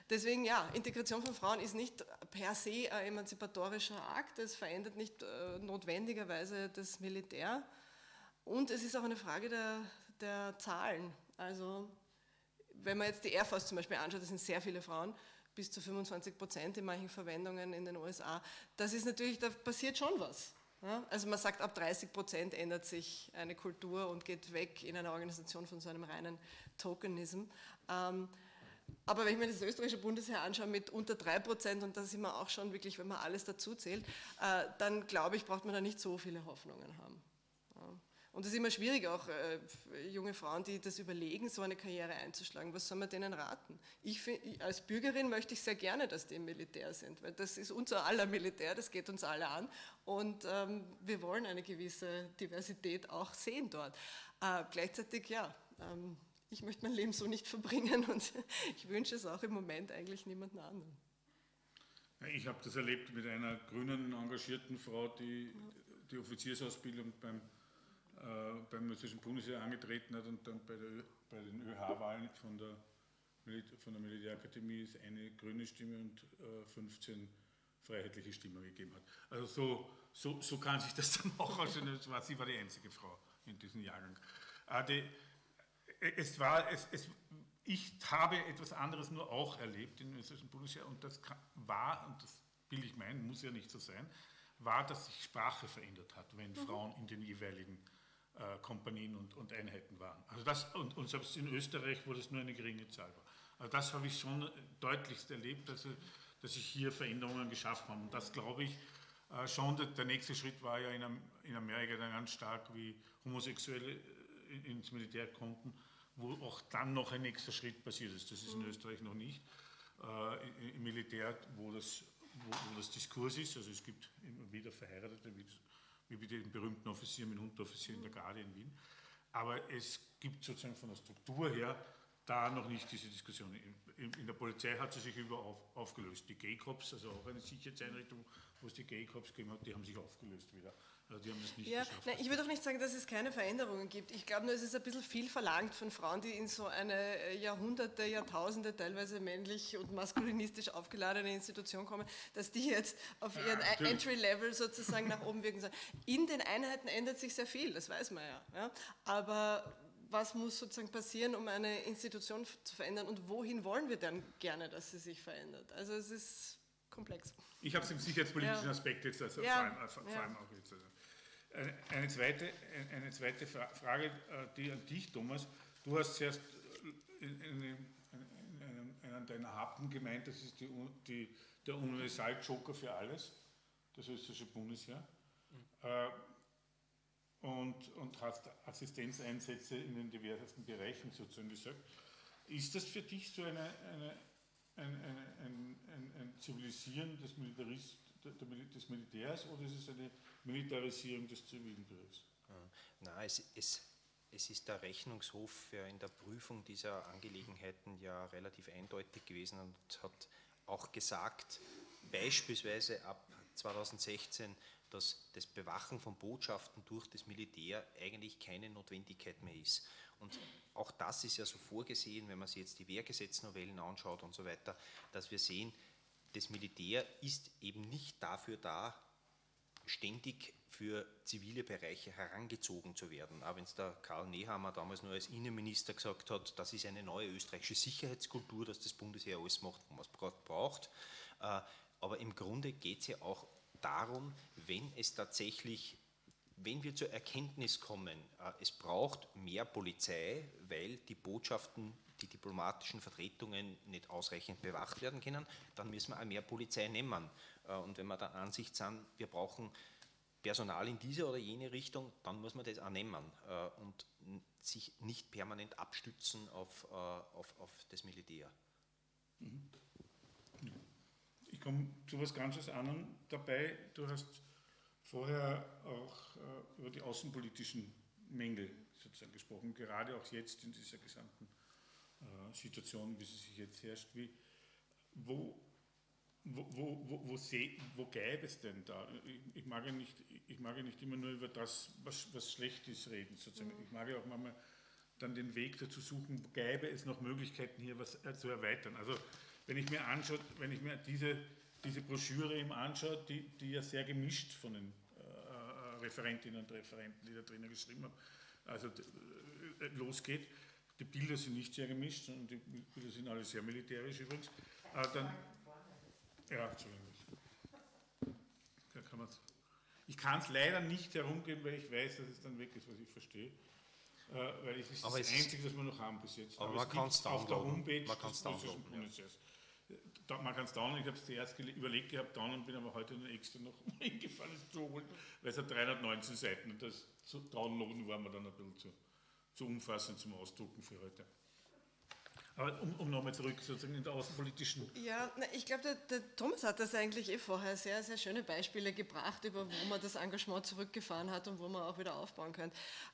Deswegen, ja, Integration von Frauen ist nicht per se ein emanzipatorischer Akt, es verändert nicht äh, notwendigerweise das Militär und es ist auch eine Frage der, der Zahlen. Also, wenn man jetzt die Air Force zum Beispiel anschaut, das sind sehr viele Frauen, bis zu 25 Prozent in manchen Verwendungen in den USA, das ist natürlich, da passiert schon was. Ja? Also man sagt, ab 30 Prozent ändert sich eine Kultur und geht weg in einer Organisation von so einem reinen Tokenism. Ähm, aber wenn ich mir das österreichische Bundesheer anschaue mit unter 3% und da sind wir auch schon wirklich, wenn man alles dazu zählt, äh, dann glaube ich, braucht man da nicht so viele Hoffnungen haben. Und es ist immer schwierig, auch äh, junge Frauen, die das überlegen, so eine Karriere einzuschlagen. Was soll man denen raten? Ich, find, als Bürgerin möchte ich sehr gerne, dass die im Militär sind, weil das ist unser aller Militär, das geht uns alle an. Und ähm, wir wollen eine gewisse Diversität auch sehen dort. Äh, gleichzeitig, ja, ähm, ich möchte mein Leben so nicht verbringen und ich wünsche es auch im Moment eigentlich niemandem anderen. Ich habe das erlebt mit einer grünen, engagierten Frau, die die Offiziersausbildung beim beim österreichischen Bundesheer angetreten hat und dann bei, der, bei den ÖH-Wahlen von der, von der Militärakademie ist eine grüne Stimme und äh, 15 freiheitliche Stimmen gegeben hat. Also so, so, so kann sich das dann auch aussehen. Sie war die einzige Frau in diesem Jahrgang. Äh, die, es war, es, es, ich habe etwas anderes nur auch erlebt im österreichischen Bundesheer und das war, und das will ich meinen, muss ja nicht so sein, war, dass sich Sprache verändert hat, wenn mhm. Frauen in den jeweiligen äh, Kompanien und, und, Einheiten waren. Also das, und, und, selbst in Österreich, wo das nur eine geringe Zahl war. Also das habe ich schon deutlichst erlebt, dass, dass sich hier Veränderungen geschaffen haben. Und das glaube ich äh, schon, der, der, nächste Schritt war ja in, in Amerika dann ganz stark, wie Homosexuelle äh, ins Militär konnten, wo auch dann noch ein nächster Schritt passiert ist. Das ist in mhm. Österreich noch nicht. Äh, Im Militär, wo das, wo, wo das Diskurs ist, also es gibt immer wieder Verheiratete, wie wie den berühmten Offizieren mit Unteroffizier in der Garde in Wien. Aber es gibt sozusagen von der Struktur her da noch nicht diese Diskussion. In, in der Polizei hat sie sich über auf, aufgelöst. Die Gay-Cops, also auch eine Sicherheitseinrichtung, wo es die Gay-Cops gegeben hat, die haben sich aufgelöst wieder. Also die haben das nicht ja, nein, ich würde auch nicht sagen, dass es keine Veränderungen gibt. Ich glaube nur, es ist ein bisschen viel verlangt von Frauen, die in so eine äh, Jahrhunderte, Jahrtausende teilweise männlich und maskulinistisch aufgeladene Institution kommen, dass die jetzt auf ihren ja, Entry-Level sozusagen nach oben wirken sollen. In den Einheiten ändert sich sehr viel, das weiß man ja. ja. Aber was muss sozusagen passieren, um eine Institution zu verändern und wohin wollen wir dann gerne, dass sie sich verändert? Also es ist komplex. Ich habe es im sicherheitspolitischen ja. Aspekt jetzt, also ja. vor, allem, vor allem auch jetzt. Also. Eine zweite, eine zweite Frage, äh, die an dich, Thomas. Du hast zuerst äh, in, in, in, in einem deiner Happen gemeint, das ist die, die, der Universal-Joker für alles, das österreichische Bundesheer. Mhm. Und, und hast Assistenzeinsätze in den diversesten Bereichen sozusagen gesagt. Ist das für dich so eine, eine, ein, ein, ein, ein Zivilisieren des, Militarist, des Militärs oder ist es eine Militarisierung des zivilen Bereichs. Nein, es, es, es ist der Rechnungshof in der Prüfung dieser Angelegenheiten ja relativ eindeutig gewesen und hat auch gesagt, beispielsweise ab 2016, dass das Bewachen von Botschaften durch das Militär eigentlich keine Notwendigkeit mehr ist. Und auch das ist ja so vorgesehen, wenn man sich jetzt die Wehrgesetznovellen anschaut und so weiter, dass wir sehen, das Militär ist eben nicht dafür da, ständig für zivile Bereiche herangezogen zu werden. Auch wenn es der Karl Nehammer damals nur als Innenminister gesagt hat, das ist eine neue österreichische Sicherheitskultur, dass das Bundesheer alles macht, was es gerade braucht. Äh, aber im Grunde geht es ja auch darum, wenn es tatsächlich, wenn wir zur Erkenntnis kommen, äh, es braucht mehr Polizei, weil die Botschaften die diplomatischen Vertretungen nicht ausreichend bewacht werden können, dann müssen wir auch mehr Polizei nehmen. Äh, und wenn wir der Ansicht sind, wir brauchen Personal in diese oder jene Richtung, dann muss man das auch nehmen äh, und sich nicht permanent abstützen auf, äh, auf, auf das Militär. Mhm. Ich komme zu etwas ganz anderem dabei. Du hast vorher auch über die außenpolitischen Mängel sozusagen gesprochen, gerade auch jetzt in dieser gesamten Situation, wie sie sich jetzt herrscht. Wie, wo wo, wo, wo, seh, wo gäbe es denn da? Ich, ich, mag ja nicht, ich mag ja nicht immer nur über das, was, was schlecht ist, reden. Sozusagen. Mhm. Ich mag ja auch manchmal dann den Weg dazu suchen, gäbe es noch Möglichkeiten, hier was äh, zu erweitern. Also wenn ich mir anschaue, wenn ich mir diese, diese Broschüre eben anschaue, die, die ja sehr gemischt von den äh, Referentinnen und Referenten, die da drinnen geschrieben haben, also äh, losgeht. Die Bilder sind nicht sehr gemischt, sondern die Bilder sind alle sehr militärisch übrigens. Äh, dann, ja, Entschuldigung. Da kann ich kann es leider nicht herumgeben, weil ich weiß, dass es dann weg ist, was ich verstehe. Äh, weil es ist aber das es Einzige, das wir noch haben bis jetzt. Aber, aber man kann es auf der Homepage man des russischen Bundesheers. man kann es dauern, ich habe es zuerst überlegt gehabt, dauern, bin aber heute extra noch hingefahren, es zu holen, weil es hat 319 Seiten und das so Downloaden war mir dann ein bisschen zu, zu umfassend zum Ausdrucken für heute. Aber um, um nochmal zurück sozusagen in der außenpolitischen. Ja, na, ich glaube, der, der, Thomas hat das eigentlich eh vorher sehr, sehr schöne Beispiele gebracht, über wo man das Engagement zurückgefahren hat und wo man auch wieder aufbauen kann.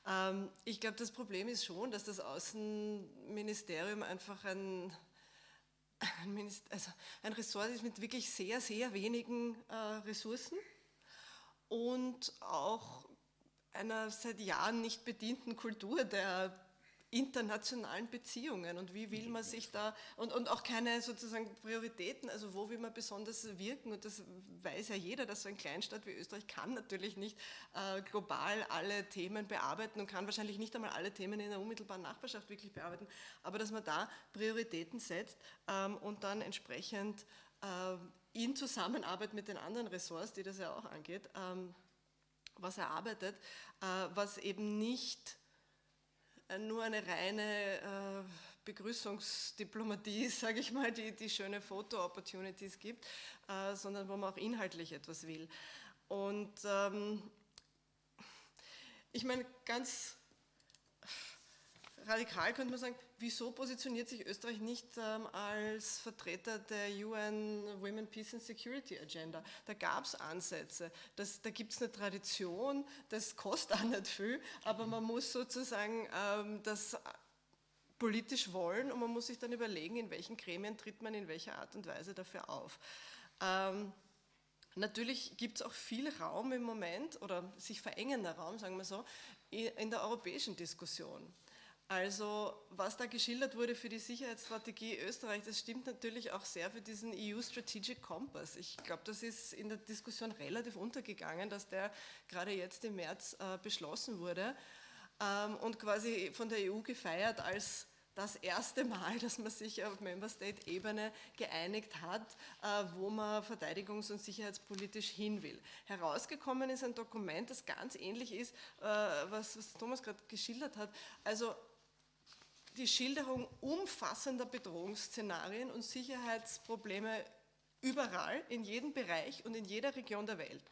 Ähm, ich glaube, das Problem ist schon, dass das Außenministerium einfach ein, ein, also ein Ressort ist mit wirklich sehr, sehr wenigen äh, Ressourcen und auch einer seit Jahren nicht bedienten Kultur der internationalen Beziehungen. Und wie will man sich da und, und auch keine sozusagen Prioritäten, also wo will man besonders wirken? Und das weiß ja jeder, dass so ein Kleinstaat wie Österreich kann natürlich nicht äh, global alle Themen bearbeiten und kann wahrscheinlich nicht einmal alle Themen in der unmittelbaren Nachbarschaft wirklich bearbeiten, aber dass man da Prioritäten setzt ähm, und dann entsprechend äh, in Zusammenarbeit mit den anderen Ressorts, die das ja auch angeht, ähm, was erarbeitet, äh, was eben nicht äh, nur eine reine äh, Begrüßungsdiplomatie, sage ich mal, die, die schöne Foto-Opportunities gibt, sondern wo man auch inhaltlich etwas will. Und ähm, ich meine, ganz radikal könnte man sagen, wieso positioniert sich Österreich nicht ähm, als Vertreter der UN Women, Peace and Security Agenda? Da gab es Ansätze, das, da gibt es eine Tradition, das kostet auch nicht viel, aber man muss sozusagen ähm, das politisch wollen und man muss sich dann überlegen, in welchen Gremien tritt man in welcher Art und Weise dafür auf. Ähm, Natürlich gibt es auch viel Raum im Moment oder sich verengender Raum, sagen wir so, in der europäischen Diskussion. Also was da geschildert wurde für die Sicherheitsstrategie Österreich, das stimmt natürlich auch sehr für diesen EU Strategic Compass. Ich glaube, das ist in der Diskussion relativ untergegangen, dass der gerade jetzt im März äh, beschlossen wurde ähm, und quasi von der EU gefeiert als das erste Mal, dass man sich auf Member State Ebene geeinigt hat, äh, wo man verteidigungs- und sicherheitspolitisch hin will. Herausgekommen ist ein Dokument, das ganz ähnlich ist, äh, was Thomas gerade geschildert hat. Also die Schilderung umfassender Bedrohungsszenarien und Sicherheitsprobleme überall, in jedem Bereich und in jeder Region der Welt.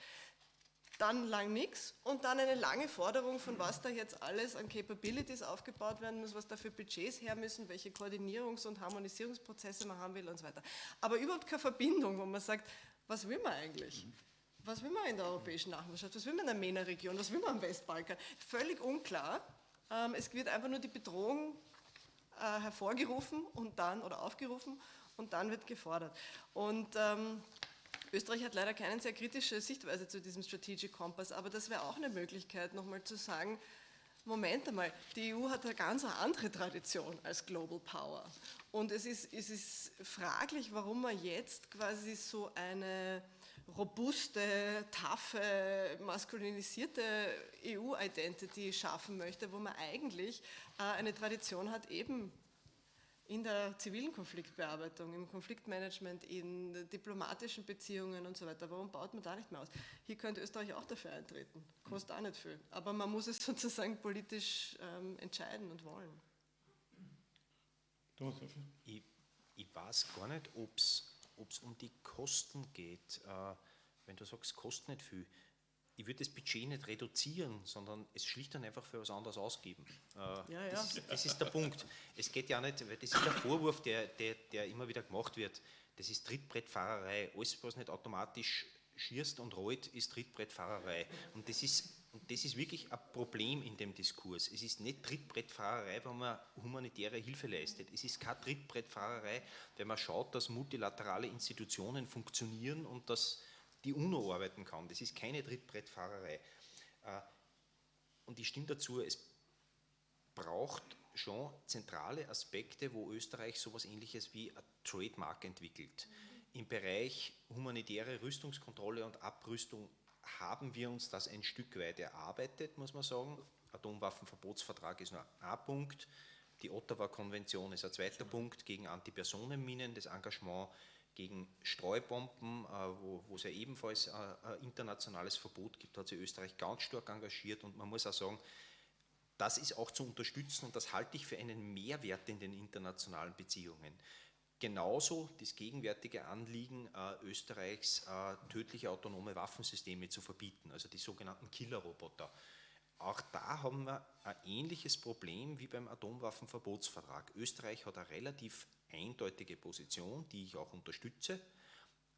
Dann lang nichts und dann eine lange Forderung, von was da jetzt alles an Capabilities aufgebaut werden muss, was da für Budgets her müssen, welche Koordinierungs- und Harmonisierungsprozesse man haben will und so weiter. Aber überhaupt keine Verbindung, wo man sagt, was will man eigentlich? Was will man in der europäischen Nachbarschaft? Was will man in der MENA-Region? Was will man am Westbalkan? Völlig unklar. Ähm, es wird einfach nur die Bedrohung äh, hervorgerufen und dann oder aufgerufen und dann wird gefordert. Und ähm, Österreich hat leider keine sehr kritische Sichtweise zu diesem Strategic Compass, aber das wäre auch eine Möglichkeit, nochmal zu sagen, Moment einmal, die EU hat eine ganz andere Tradition als Global Power. Und es ist, es ist fraglich, warum man jetzt quasi so eine robuste, taffe, maskulinisierte EU-Identity schaffen möchte, wo man eigentlich eine Tradition hat, eben in der zivilen Konfliktbearbeitung, im Konfliktmanagement, in diplomatischen Beziehungen und so weiter. Warum baut man da nicht mehr aus? Hier könnte Österreich auch dafür eintreten. Kostet auch nicht viel. Aber man muss es sozusagen politisch ähm, entscheiden und wollen. Ich, ich weiß gar nicht, ob es ob es um die Kosten geht, äh, wenn du sagst, kostet nicht viel, ich würde das Budget nicht reduzieren, sondern es schlicht und einfach für was anderes ausgeben. Äh, ja, ja. Das, das, ist der Punkt. Es geht ja nicht, weil das ist der Vorwurf, der, der, der immer wieder gemacht wird. Das ist Trittbrettfahrerei. Alles, was nicht automatisch schierst und rollt, ist Trittbrettfahrerei. Und das ist und das ist wirklich ein Problem in dem Diskurs. Es ist nicht Trittbrettfahrerei, wenn man humanitäre Hilfe leistet. Es ist keine Trittbrettfahrerei, wenn man schaut, dass multilaterale Institutionen funktionieren und dass die UNO arbeiten kann. Das ist keine Trittbrettfahrerei. Äh, und ich stimme dazu, es braucht schon zentrale Aspekte, wo Österreich sowas ähnliches wie ein Trademark entwickelt. Im Bereich humanitäre Rüstungskontrolle und Abrüstung haben wir uns das ein Stück weit erarbeitet, muss man sagen. Atomwaffenverbotsvertrag ist nur ein Punkt. Die Ottawa-Konvention ist ein zweiter Punkt gegen Antipersonenminen, das Engagement gegen Streubomben, äh, wo, es ja ebenfalls ein internationales Verbot gibt, hat sich Österreich ganz stark engagiert und man muss auch sagen, das ist auch zu unterstützen und das halte ich für einen Mehrwert in den internationalen Beziehungen genauso das gegenwärtige Anliegen äh, Österreichs, äh, tödliche autonome Waffensysteme zu verbieten, also die sogenannten Killerroboter. Auch da haben wir ein ähnliches Problem wie beim Atomwaffenverbotsvertrag. Österreich hat eine relativ eindeutige Position, die ich auch unterstütze.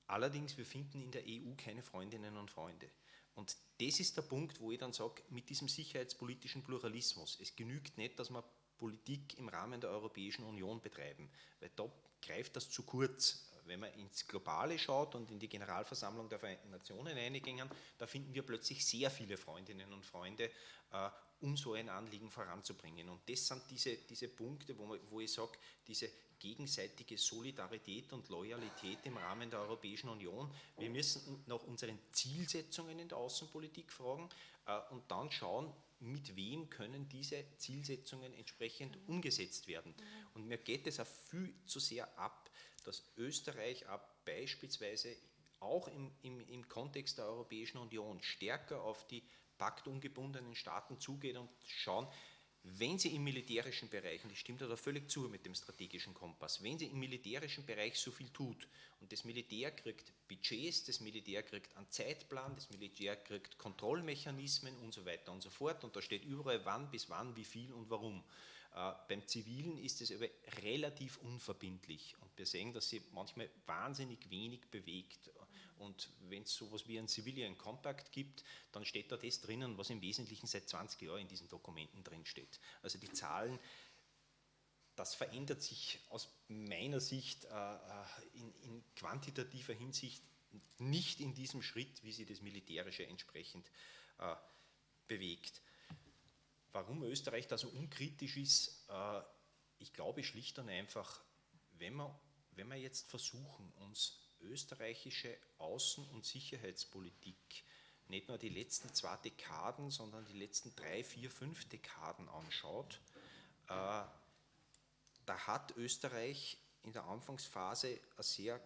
Allerdings, wir finden in der EU keine Freundinnen und Freunde. Und das ist der Punkt, wo ich dann sage, mit diesem sicherheitspolitischen Pluralismus, es genügt nicht, dass wir Politik im Rahmen der Europäischen Union betreiben, weil da greift das zu kurz. Wenn man ins Globale schaut und in die Generalversammlung der Vereinten Nationen eingingen, da finden wir plötzlich sehr viele Freundinnen und Freunde, äh, um so ein Anliegen voranzubringen. Und das sind diese, diese Punkte, wo, man, wo ich sage, diese gegenseitige Solidarität und Loyalität im Rahmen der Europäischen Union. Wir müssen nach unseren Zielsetzungen in der Außenpolitik fragen äh, und dann schauen, mit wem können diese Zielsetzungen entsprechend umgesetzt werden. Und mir geht es auch viel zu sehr ab, dass Österreich auch beispielsweise auch im, im, im Kontext der Europäischen Union stärker auf die paktungebundenen Staaten zugeht und schauen, wenn sie im militärischen Bereich, und ich stimme da völlig zu mit dem strategischen Kompass, wenn sie im militärischen Bereich so viel tut und das Militär kriegt Budgets, das Militär kriegt einen Zeitplan, das Militär kriegt Kontrollmechanismen und so weiter und so fort und da steht überall wann, bis wann, wie viel und warum. Äh, beim Zivilen ist es aber relativ unverbindlich und wir sehen, dass sie manchmal wahnsinnig wenig bewegt und wenn es sowas wie ein Civilian Compact gibt, dann steht da das drinnen, was im Wesentlichen seit 20 Jahren in diesen Dokumenten drin steht. Also die Zahlen, das verändert sich aus meiner Sicht äh, äh, in, in, quantitativer Hinsicht nicht in diesem Schritt, wie sie das Militärische entsprechend äh, bewegt. Warum Österreich da so unkritisch ist, äh, ich glaube schlicht und einfach, wenn wir, wenn wir jetzt versuchen, uns österreichische Außen- und Sicherheitspolitik nicht nur die letzten zwei Dekaden, sondern die letzten drei, vier, fünf Dekaden anschaut, äh, da hat Österreich in der Anfangsphase eine sehr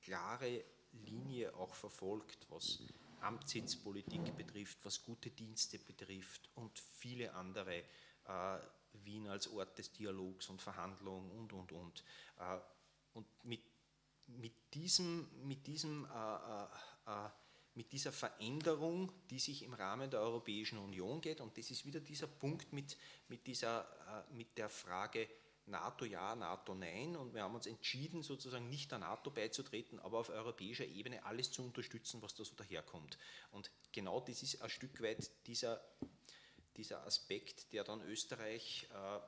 klare Linie auch verfolgt, was Amtssitzpolitik betrifft, was gute Dienste betrifft und viele andere, äh, Wien als Ort des Dialogs und Verhandlungen und, und, und. Äh, und mit mit, diesem, mit, diesem, äh, äh, äh, mit dieser Veränderung, die sich im Rahmen der Europäischen Union geht, und das ist wieder dieser Punkt mit, mit, dieser, äh, mit der Frage NATO ja, NATO nein, und wir haben uns entschieden, sozusagen nicht der NATO beizutreten, aber auf europäischer Ebene alles zu unterstützen, was da so daherkommt. Und genau das ist ein Stück weit dieser, dieser Aspekt, der dann Österreich äh,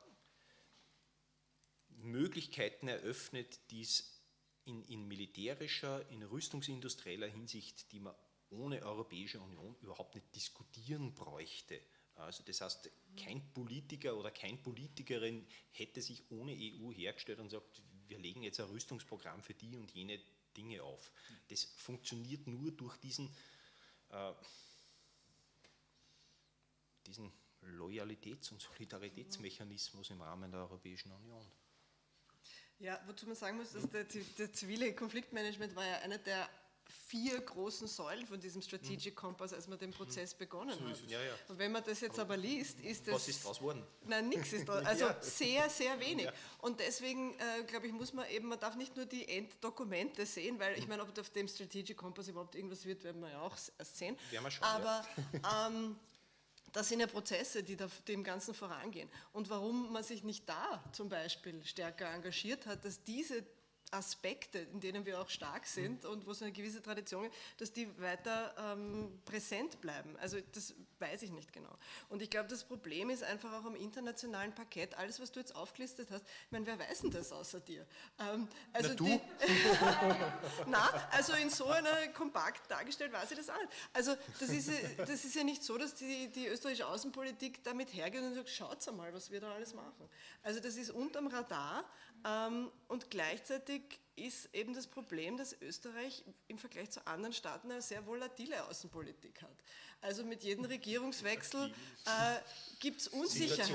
Möglichkeiten eröffnet, die es in, in militärischer, in rüstungsindustrieller Hinsicht, die man ohne Europäische Union überhaupt nicht diskutieren bräuchte. Also das heißt, kein Politiker oder kein Politikerin hätte sich ohne EU hergestellt und sagt, wir legen jetzt ein Rüstungsprogramm für die und jene Dinge auf. Das funktioniert nur durch diesen, äh, diesen Loyalitäts- und Solidaritätsmechanismus im Rahmen der Europäischen Union. Ja, wozu man sagen muss, dass der, der zivile Konfliktmanagement war ja einer der vier großen Säulen von diesem Strategic Compass, als man den Prozess begonnen hat. Ja, ja. Und wenn man das jetzt aber liest, ist das... Was ist daraus geworden? Nein, nichts ist daraus. Also ja. sehr, sehr wenig. Und deswegen, äh, glaube ich, muss man eben, man darf nicht nur die Enddokumente sehen, weil ich meine, ob auf dem Strategic Compass überhaupt irgendwas wird, werden wir ja auch erst sehen. Werden wir schon, aber ähm, das sind ja Prozesse, die dem Ganzen vorangehen. Und warum man sich nicht da zum Beispiel stärker engagiert hat, dass diese Aspekte, in denen wir auch stark sind und wo es eine gewisse Tradition gibt, dass die weiter ähm, präsent bleiben. Also das weiß ich nicht genau. Und ich glaube, das Problem ist einfach auch am internationalen Parkett, alles, was du jetzt aufgelistet hast, ich meine, wer weiß denn das außer dir? Ähm, also Na, du? Die, Na, also in so einer kompakt dargestellt weiß ich das auch nicht. Also das ist, das ist ja nicht so, dass die, die österreichische Außenpolitik damit hergeht und sagt, schaut mal, was wir da alles machen. Also das ist unterm Radar und gleichzeitig ist eben das Problem, dass Österreich im Vergleich zu anderen Staaten eine sehr volatile Außenpolitik hat. Also mit jedem Regierungswechsel äh, gibt es Unsicherheit.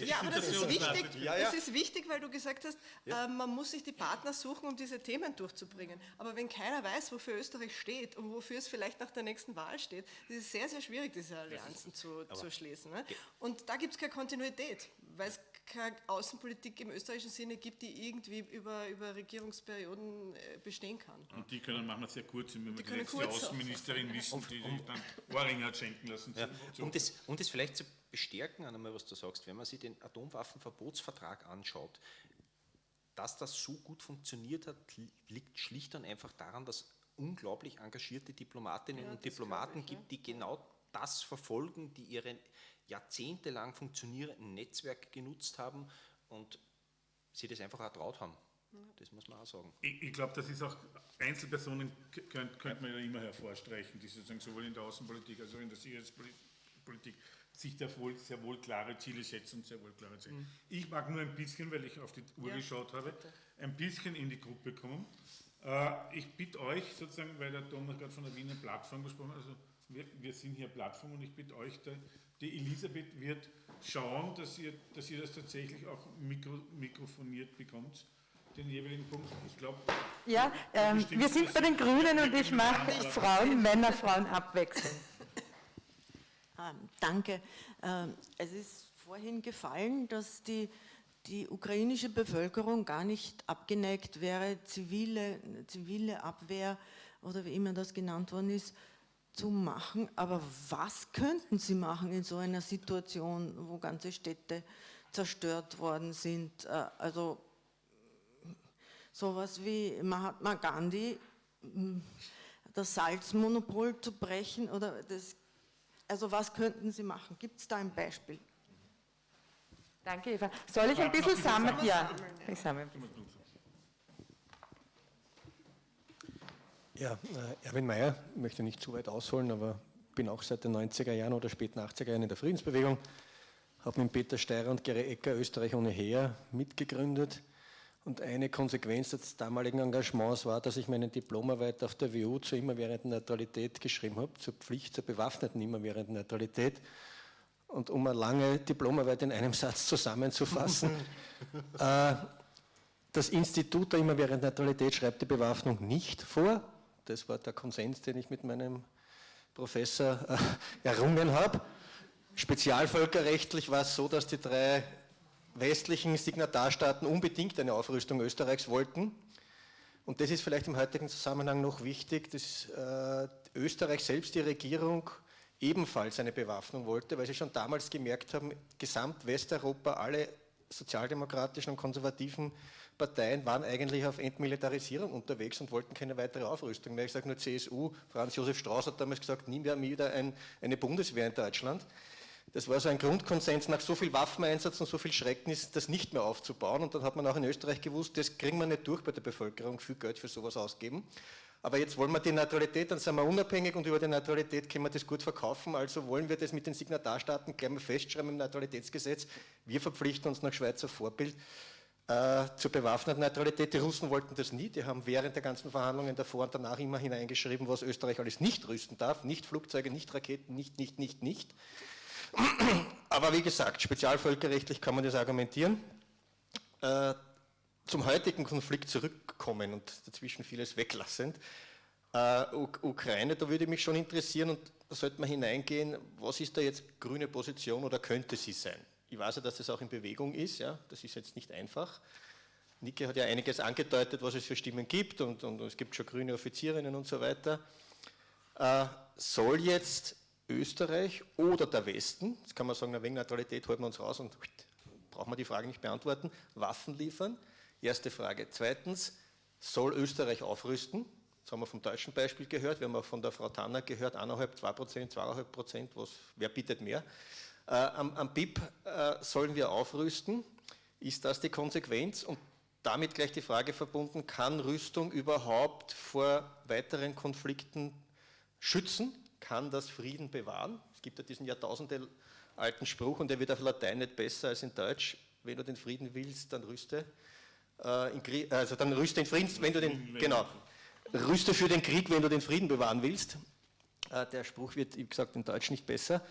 Ja, aber das ist wichtig, das ist wichtig, weil du gesagt hast, äh, man muss sich die Partner suchen, um diese Themen durchzubringen. Aber wenn keiner weiß, wofür Österreich steht und wofür es vielleicht nach der nächsten Wahl steht, ist es sehr, sehr schwierig, diese Allianzen zu, zu schließen. Ne? Und da gibt es keine Kontinuität, weil es keine Außenpolitik im österreichischen Sinne gibt, die irgendwie über, über Regierungsperioden äh, bestehen kann. Und die können manchmal sehr kurz, wenn wir die, die letzte Außenministerin wissen, die sich dann Ohrringe hat schenken lassen. Ja, um, das, um das vielleicht zu bestärken, einmal, was du sagst, wenn man sich den Atomwaffenverbotsvertrag anschaut, dass das so gut funktioniert hat, liegt schlicht und einfach daran, dass unglaublich engagierte Diplomatinnen ja, und Diplomaten ich, gibt, die genau das verfolgen, die ihre jahrzehntelang funktionierenden Netzwerke genutzt haben und sie das einfach auch traut haben. Das muss man auch sagen. Ich, ich glaube, das ist auch, Einzelpersonen könnte könnt man ja immer hervorstreichen, die sozusagen sowohl in der Außenpolitik als auch in der Sicherheitspolitik sich da wohl, sehr wohl klare Ziele setzen und sehr wohl klare Ziele. Mhm. Ich mag nur ein bisschen, weil ich auf die Uhr ja, geschaut habe, bitte. ein bisschen in die Gruppe kommen. Äh, ich bitte euch sozusagen, weil der Thomas gerade von der Wiener Plattform gesprochen hat, also wir, wir, sind hier Plattform und ich bitte euch, der, die Elisabeth wird schauen, dass ihr, dass ihr das tatsächlich auch mikro, mikrofoniert bekommt, den jeweiligen Punkt. Ich glaube. Ja, ähm, wir sind bei den Grünen und ich mache Frauen, Männer, Frauen abwechseln. Ähm, danke. Ähm, es ist vorhin gefallen, dass die, die ukrainische Bevölkerung gar nicht abgeneigt wäre, zivile, zivile Abwehr oder wie immer das genannt worden ist, zu machen. Aber was könnten sie machen in so einer Situation, wo ganze Städte zerstört worden sind? Äh, also sowas wie Mahatma Gandhi, das Salzmonopol zu brechen oder das, also was könnten sie machen? Gibt es da ein Beispiel? Danke, Eva. Soll ich ein bisschen sammeln? Ja, ich sammle. Ja, äh, Erwin Mayer, möchte nicht zu weit ausholen, aber bin auch seit den 90er Jahren oder späten 80er Jahren in der Friedensbewegung, habe mit Peter Steirer und Gere Ecker Österreich ohne Heer mitgegründet. Und eine Konsequenz des damaligen Engagements war, dass ich meine Diplomarbeit auf der WU zur immerwährenden Neutralität geschrieben habe, zur Pflicht zur bewaffneten immerwährenden Neutralität. Und um eine lange Diplomarbeit in einem Satz zusammenzufassen, äh, das Institut der immerwährenden Neutralität schreibt die Bewaffnung nicht vor, das war der Konsens, den ich mit meinem Professor äh, errungen habe. Spezialvölkerrechtlich war es so, dass die drei westlichen Signatarstaaten unbedingt eine Aufrüstung Österreichs wollten. Und das ist vielleicht im heutigen Zusammenhang noch wichtig, dass äh, Österreich selbst, die Regierung, ebenfalls eine Bewaffnung wollte, weil sie schon damals gemerkt haben, gesamt Westeuropa, alle sozialdemokratischen und konservativen Parteien waren eigentlich auf Entmilitarisierung unterwegs und wollten keine weitere Aufrüstung mehr. Ich sage nur CSU, Franz Josef Strauß hat damals gesagt, nie mehr wieder ein, eine Bundeswehr in Deutschland. Das war so ein Grundkonsens, nach so viel Waffeneinsatz und so viel Schrecknis, das nicht mehr aufzubauen. Und dann hat man auch in Österreich gewusst, das kriegen wir nicht durch bei der Bevölkerung, viel Geld für sowas ausgeben. Aber jetzt wollen wir die Neutralität, dann sind wir unabhängig und über die Neutralität können wir das gut verkaufen. Also wollen wir das mit den Signatarstaaten gleich mal festschreiben im Neutralitätsgesetz. Wir verpflichten uns nach Schweizer Vorbild äh, zur bewaffneten Neutralität. Die Russen wollten das nie, die haben während der ganzen Verhandlungen davor und danach immer hineingeschrieben, was Österreich alles nicht rüsten darf, nicht Flugzeuge, nicht Raketen, nicht, nicht, nicht, nicht. Aber wie gesagt, spezialvölkerrechtlich kann man das argumentieren. Äh, zum heutigen Konflikt zurückkommen und dazwischen vieles weglassend. Äh, Ukraine, da würde mich schon interessieren und da sollte man hineingehen, was ist da jetzt grüne Position oder könnte sie sein? Ich weiß ja, dass das auch in Bewegung ist, ja, das ist jetzt nicht einfach. Nike hat ja einiges angedeutet, was es für Stimmen gibt und, und es gibt schon grüne Offizierinnen und so weiter. Äh, soll jetzt Österreich oder der Westen, jetzt kann man sagen, wegen Neutralität halten wir uns raus und brauchen wir die Frage nicht beantworten, Waffen liefern? Erste Frage. Zweitens, soll Österreich aufrüsten? Das haben wir vom deutschen Beispiel gehört, wir haben auch von der Frau Tanner gehört, 1,5, 2 Prozent, 2,5 Prozent, wer bietet mehr? Äh, am, am, BIP äh, sollen wir aufrüsten. Ist das die Konsequenz? Und damit gleich die Frage verbunden, kann Rüstung überhaupt vor weiteren Konflikten schützen? Kann das Frieden bewahren? Es gibt ja diesen Jahrtausende alten Spruch und der wird auf Latein nicht besser als in Deutsch. Wenn du den Frieden willst, dann rüste. Äh, also dann rüste den Frieden, wenn du den, genau, rüste für den Krieg, wenn du den Frieden bewahren willst. Äh, der Spruch wird, wie gesagt, in Deutsch nicht besser.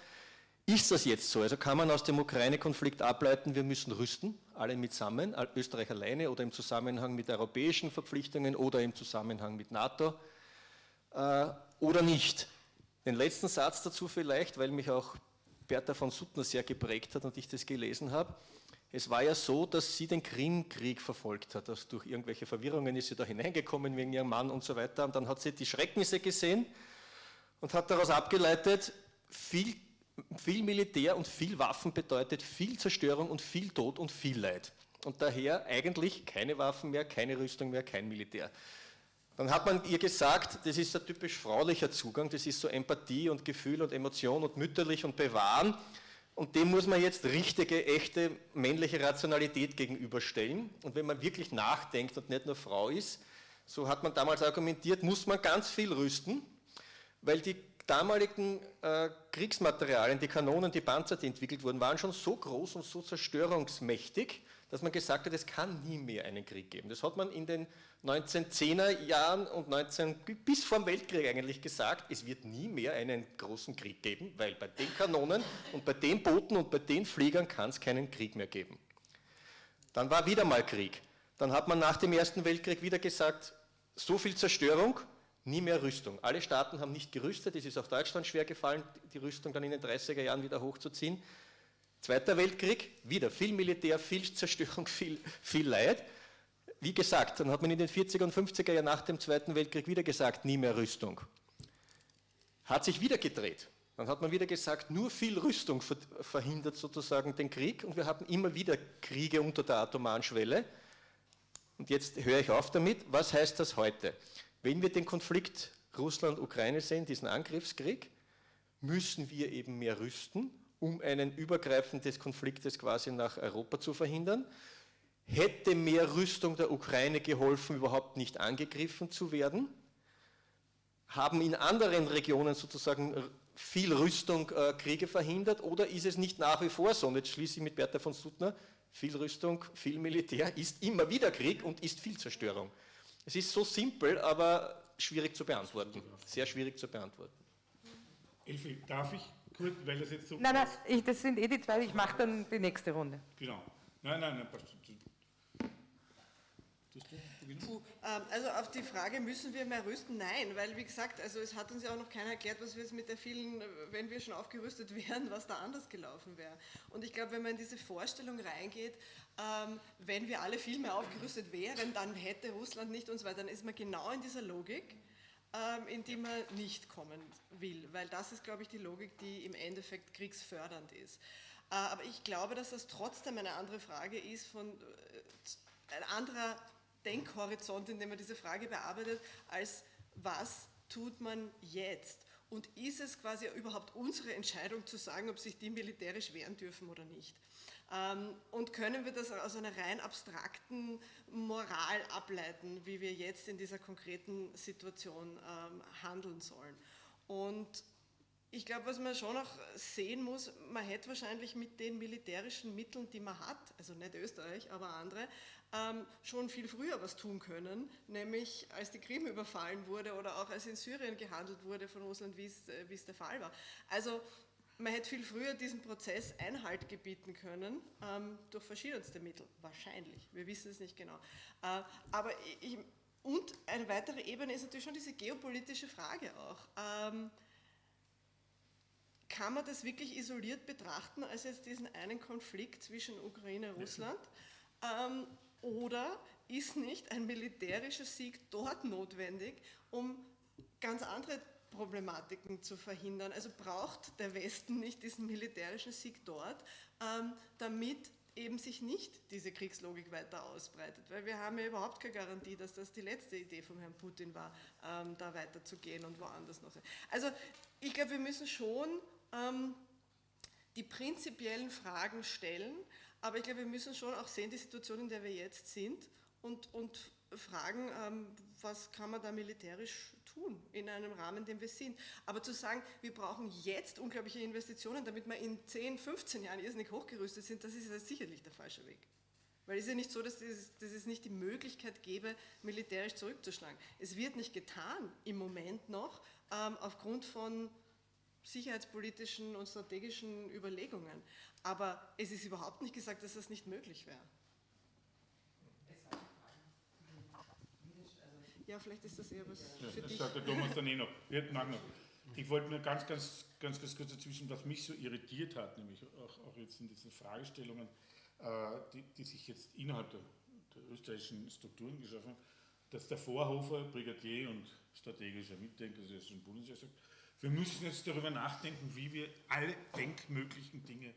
Ist das jetzt so? Also kann man aus dem Ukraine-Konflikt ableiten, wir müssen rüsten, alle mitsammen, Österreich alleine oder im Zusammenhang mit europäischen Verpflichtungen oder im Zusammenhang mit NATO äh, oder nicht? Den letzten Satz dazu vielleicht, weil mich auch Bertha von Suttner sehr geprägt hat und ich das gelesen habe. Es war ja so, dass sie den Krimkrieg verfolgt hat. Dass durch irgendwelche Verwirrungen ist sie da hineingekommen wegen ihrem Mann und so weiter. Und dann hat sie die Schrecknisse gesehen und hat daraus abgeleitet, viel, viel Militär und viel Waffen bedeutet viel Zerstörung und viel Tod und viel Leid. Und daher eigentlich keine Waffen mehr, keine Rüstung mehr, kein Militär. Dann hat man ihr gesagt, das ist ein typisch fraulicher Zugang, das ist so Empathie und Gefühl und Emotion und mütterlich und bewahren. Und dem muss man jetzt richtige, echte männliche Rationalität gegenüberstellen. Und wenn man wirklich nachdenkt und nicht nur Frau ist, so hat man damals argumentiert, muss man ganz viel rüsten, weil die damaligen äh, Kriegsmaterialien, die Kanonen, die Panzer, die entwickelt wurden, waren schon so groß und so zerstörungsmächtig, dass man gesagt hat, es kann nie mehr einen Krieg geben. Das hat man in den 1910er Jahren und 19, bis vor dem Weltkrieg eigentlich gesagt, es wird nie mehr einen großen Krieg geben, weil bei den Kanonen und bei den Booten und bei den Fliegern kann es keinen Krieg mehr geben. Dann war wieder mal Krieg. Dann hat man nach dem Ersten Weltkrieg wieder gesagt, so viel Zerstörung, nie mehr Rüstung. Alle Staaten haben nicht gerüstet, es ist auch Deutschland schwer gefallen, die Rüstung dann in den 30er Jahren wieder hochzuziehen. Zweiter Weltkrieg, wieder viel Militär, viel Zerstörung, viel, viel Leid. Wie gesagt, dann hat man in den 40er und 50er Jahren nach dem Zweiten Weltkrieg wieder gesagt, nie mehr Rüstung. Hat sich wieder gedreht. Dann hat man wieder gesagt, nur viel Rüstung verhindert sozusagen den Krieg und wir hatten immer wieder Kriege unter der atomaren Schwelle. Und jetzt höre ich auf damit. Was heißt das heute? Wenn wir den Konflikt Russland-Ukraine sehen, diesen Angriffskrieg, müssen wir eben mehr rüsten, um einen Übergreifen des Konfliktes quasi nach Europa zu verhindern. Hätte mehr Rüstung der Ukraine geholfen, überhaupt nicht angegriffen zu werden? Haben in anderen Regionen sozusagen viel Rüstung äh, Kriege verhindert oder ist es nicht nach wie vor so? Und jetzt schließe ich mit Bertha von Suttner, viel Rüstung, viel Militär ist immer wieder Krieg und ist viel Zerstörung. Es ist so simpel, aber schwierig zu beantworten. Sehr schwierig zu beantworten. Elfi, darf ich kurz, weil das jetzt so... Nein, nein, ich, das sind eh die zwei, ich mache dann die nächste Runde. Genau. Nein, nein, nein, passt. Puh, ähm, also auf die Frage, müssen wir mehr rüsten? Nein, weil wie gesagt, also es hat uns ja auch noch keiner erklärt, was wir jetzt mit der vielen, wenn wir schon aufgerüstet wären, was da anders gelaufen wäre. Und ich glaube, wenn man in diese Vorstellung reingeht, ähm, wenn wir alle viel mehr aufgerüstet wären, dann hätte Russland nicht und so weiter, dann ist man genau in dieser Logik, ähm, in die man nicht kommen will, weil das ist, glaube ich, die Logik, die im Endeffekt kriegsfördernd ist. Äh, aber ich glaube, dass das trotzdem eine andere Frage ist von äh, ein anderer Denkhorizont, in dem man diese Frage bearbeitet, als was tut man jetzt? Und ist es quasi überhaupt unsere Entscheidung zu sagen, ob sich die militärisch wehren dürfen oder nicht? Ähm, und können wir das aus einer rein abstrakten Moral ableiten, wie wir jetzt in dieser konkreten Situation ähm, handeln sollen? Und ich glaube, was man schon noch sehen muss, man hätte wahrscheinlich mit den militärischen Mitteln, die man hat, also nicht Österreich, aber andere, schon viel früher was tun können, nämlich als die Krim überfallen wurde oder auch als in Syrien gehandelt wurde von Russland, wie es, äh, es der Fall war. Also man hätte viel früher diesem Prozess Einhalt gebieten können, ähm, durch verschiedenste Mittel, wahrscheinlich, wir wissen es nicht genau. Äh, aber ich, und eine weitere Ebene ist natürlich schon diese geopolitische Frage auch. Ähm, kann man das wirklich isoliert betrachten als jetzt diesen einen Konflikt zwischen Ukraine und Russland? Oder ist nicht ein militärischer Sieg dort notwendig, um ganz andere Problematiken zu verhindern? Also braucht der Westen nicht diesen militärischen Sieg dort, ähm, damit eben sich nicht diese Kriegslogik weiter ausbreitet, weil wir haben ja überhaupt keine Garantie, dass das die letzte Idee von Herrn Putin war, ähm, da weiterzugehen und woanders noch. Also ich glaube, wir müssen schon ähm, die prinzipiellen Fragen stellen, aber ich glaube, wir müssen schon auch sehen, die Situation, in der wir jetzt sind und, und fragen, ähm, was kann man da militärisch tun in einem Rahmen, in dem wir sind. Aber zu sagen, wir brauchen jetzt unglaubliche Investitionen, damit wir in 10, 15 Jahren irrsinnig hochgerüstet sind, das ist ja sicherlich der falsche Weg. Weil es ist ja nicht so, dass es, dass es nicht die Möglichkeit gäbe, militärisch zurückzuschlagen. Es wird nicht getan im Moment noch, ähm, aufgrund von sicherheitspolitischen und strategischen Überlegungen. Aber es ist überhaupt nicht gesagt, dass das nicht möglich wäre. Ja, vielleicht ist das eher was ja, für das dich. sagt der Thomas dann eh noch. Ich wollte nur ganz, ganz, ganz, ganz kurz dazwischen, was mich so irritiert hat, nämlich auch, auch jetzt in diesen Fragestellungen. Äh, die, die sich jetzt innerhalb der, der österreichischen Strukturen geschaffen haben, dass der Vorhofer, Brigadier und strategischer Mitdenker, das ist schon Bundeswehr sagt, wir müssen jetzt darüber nachdenken, wie wir alle denkmöglichen Dinge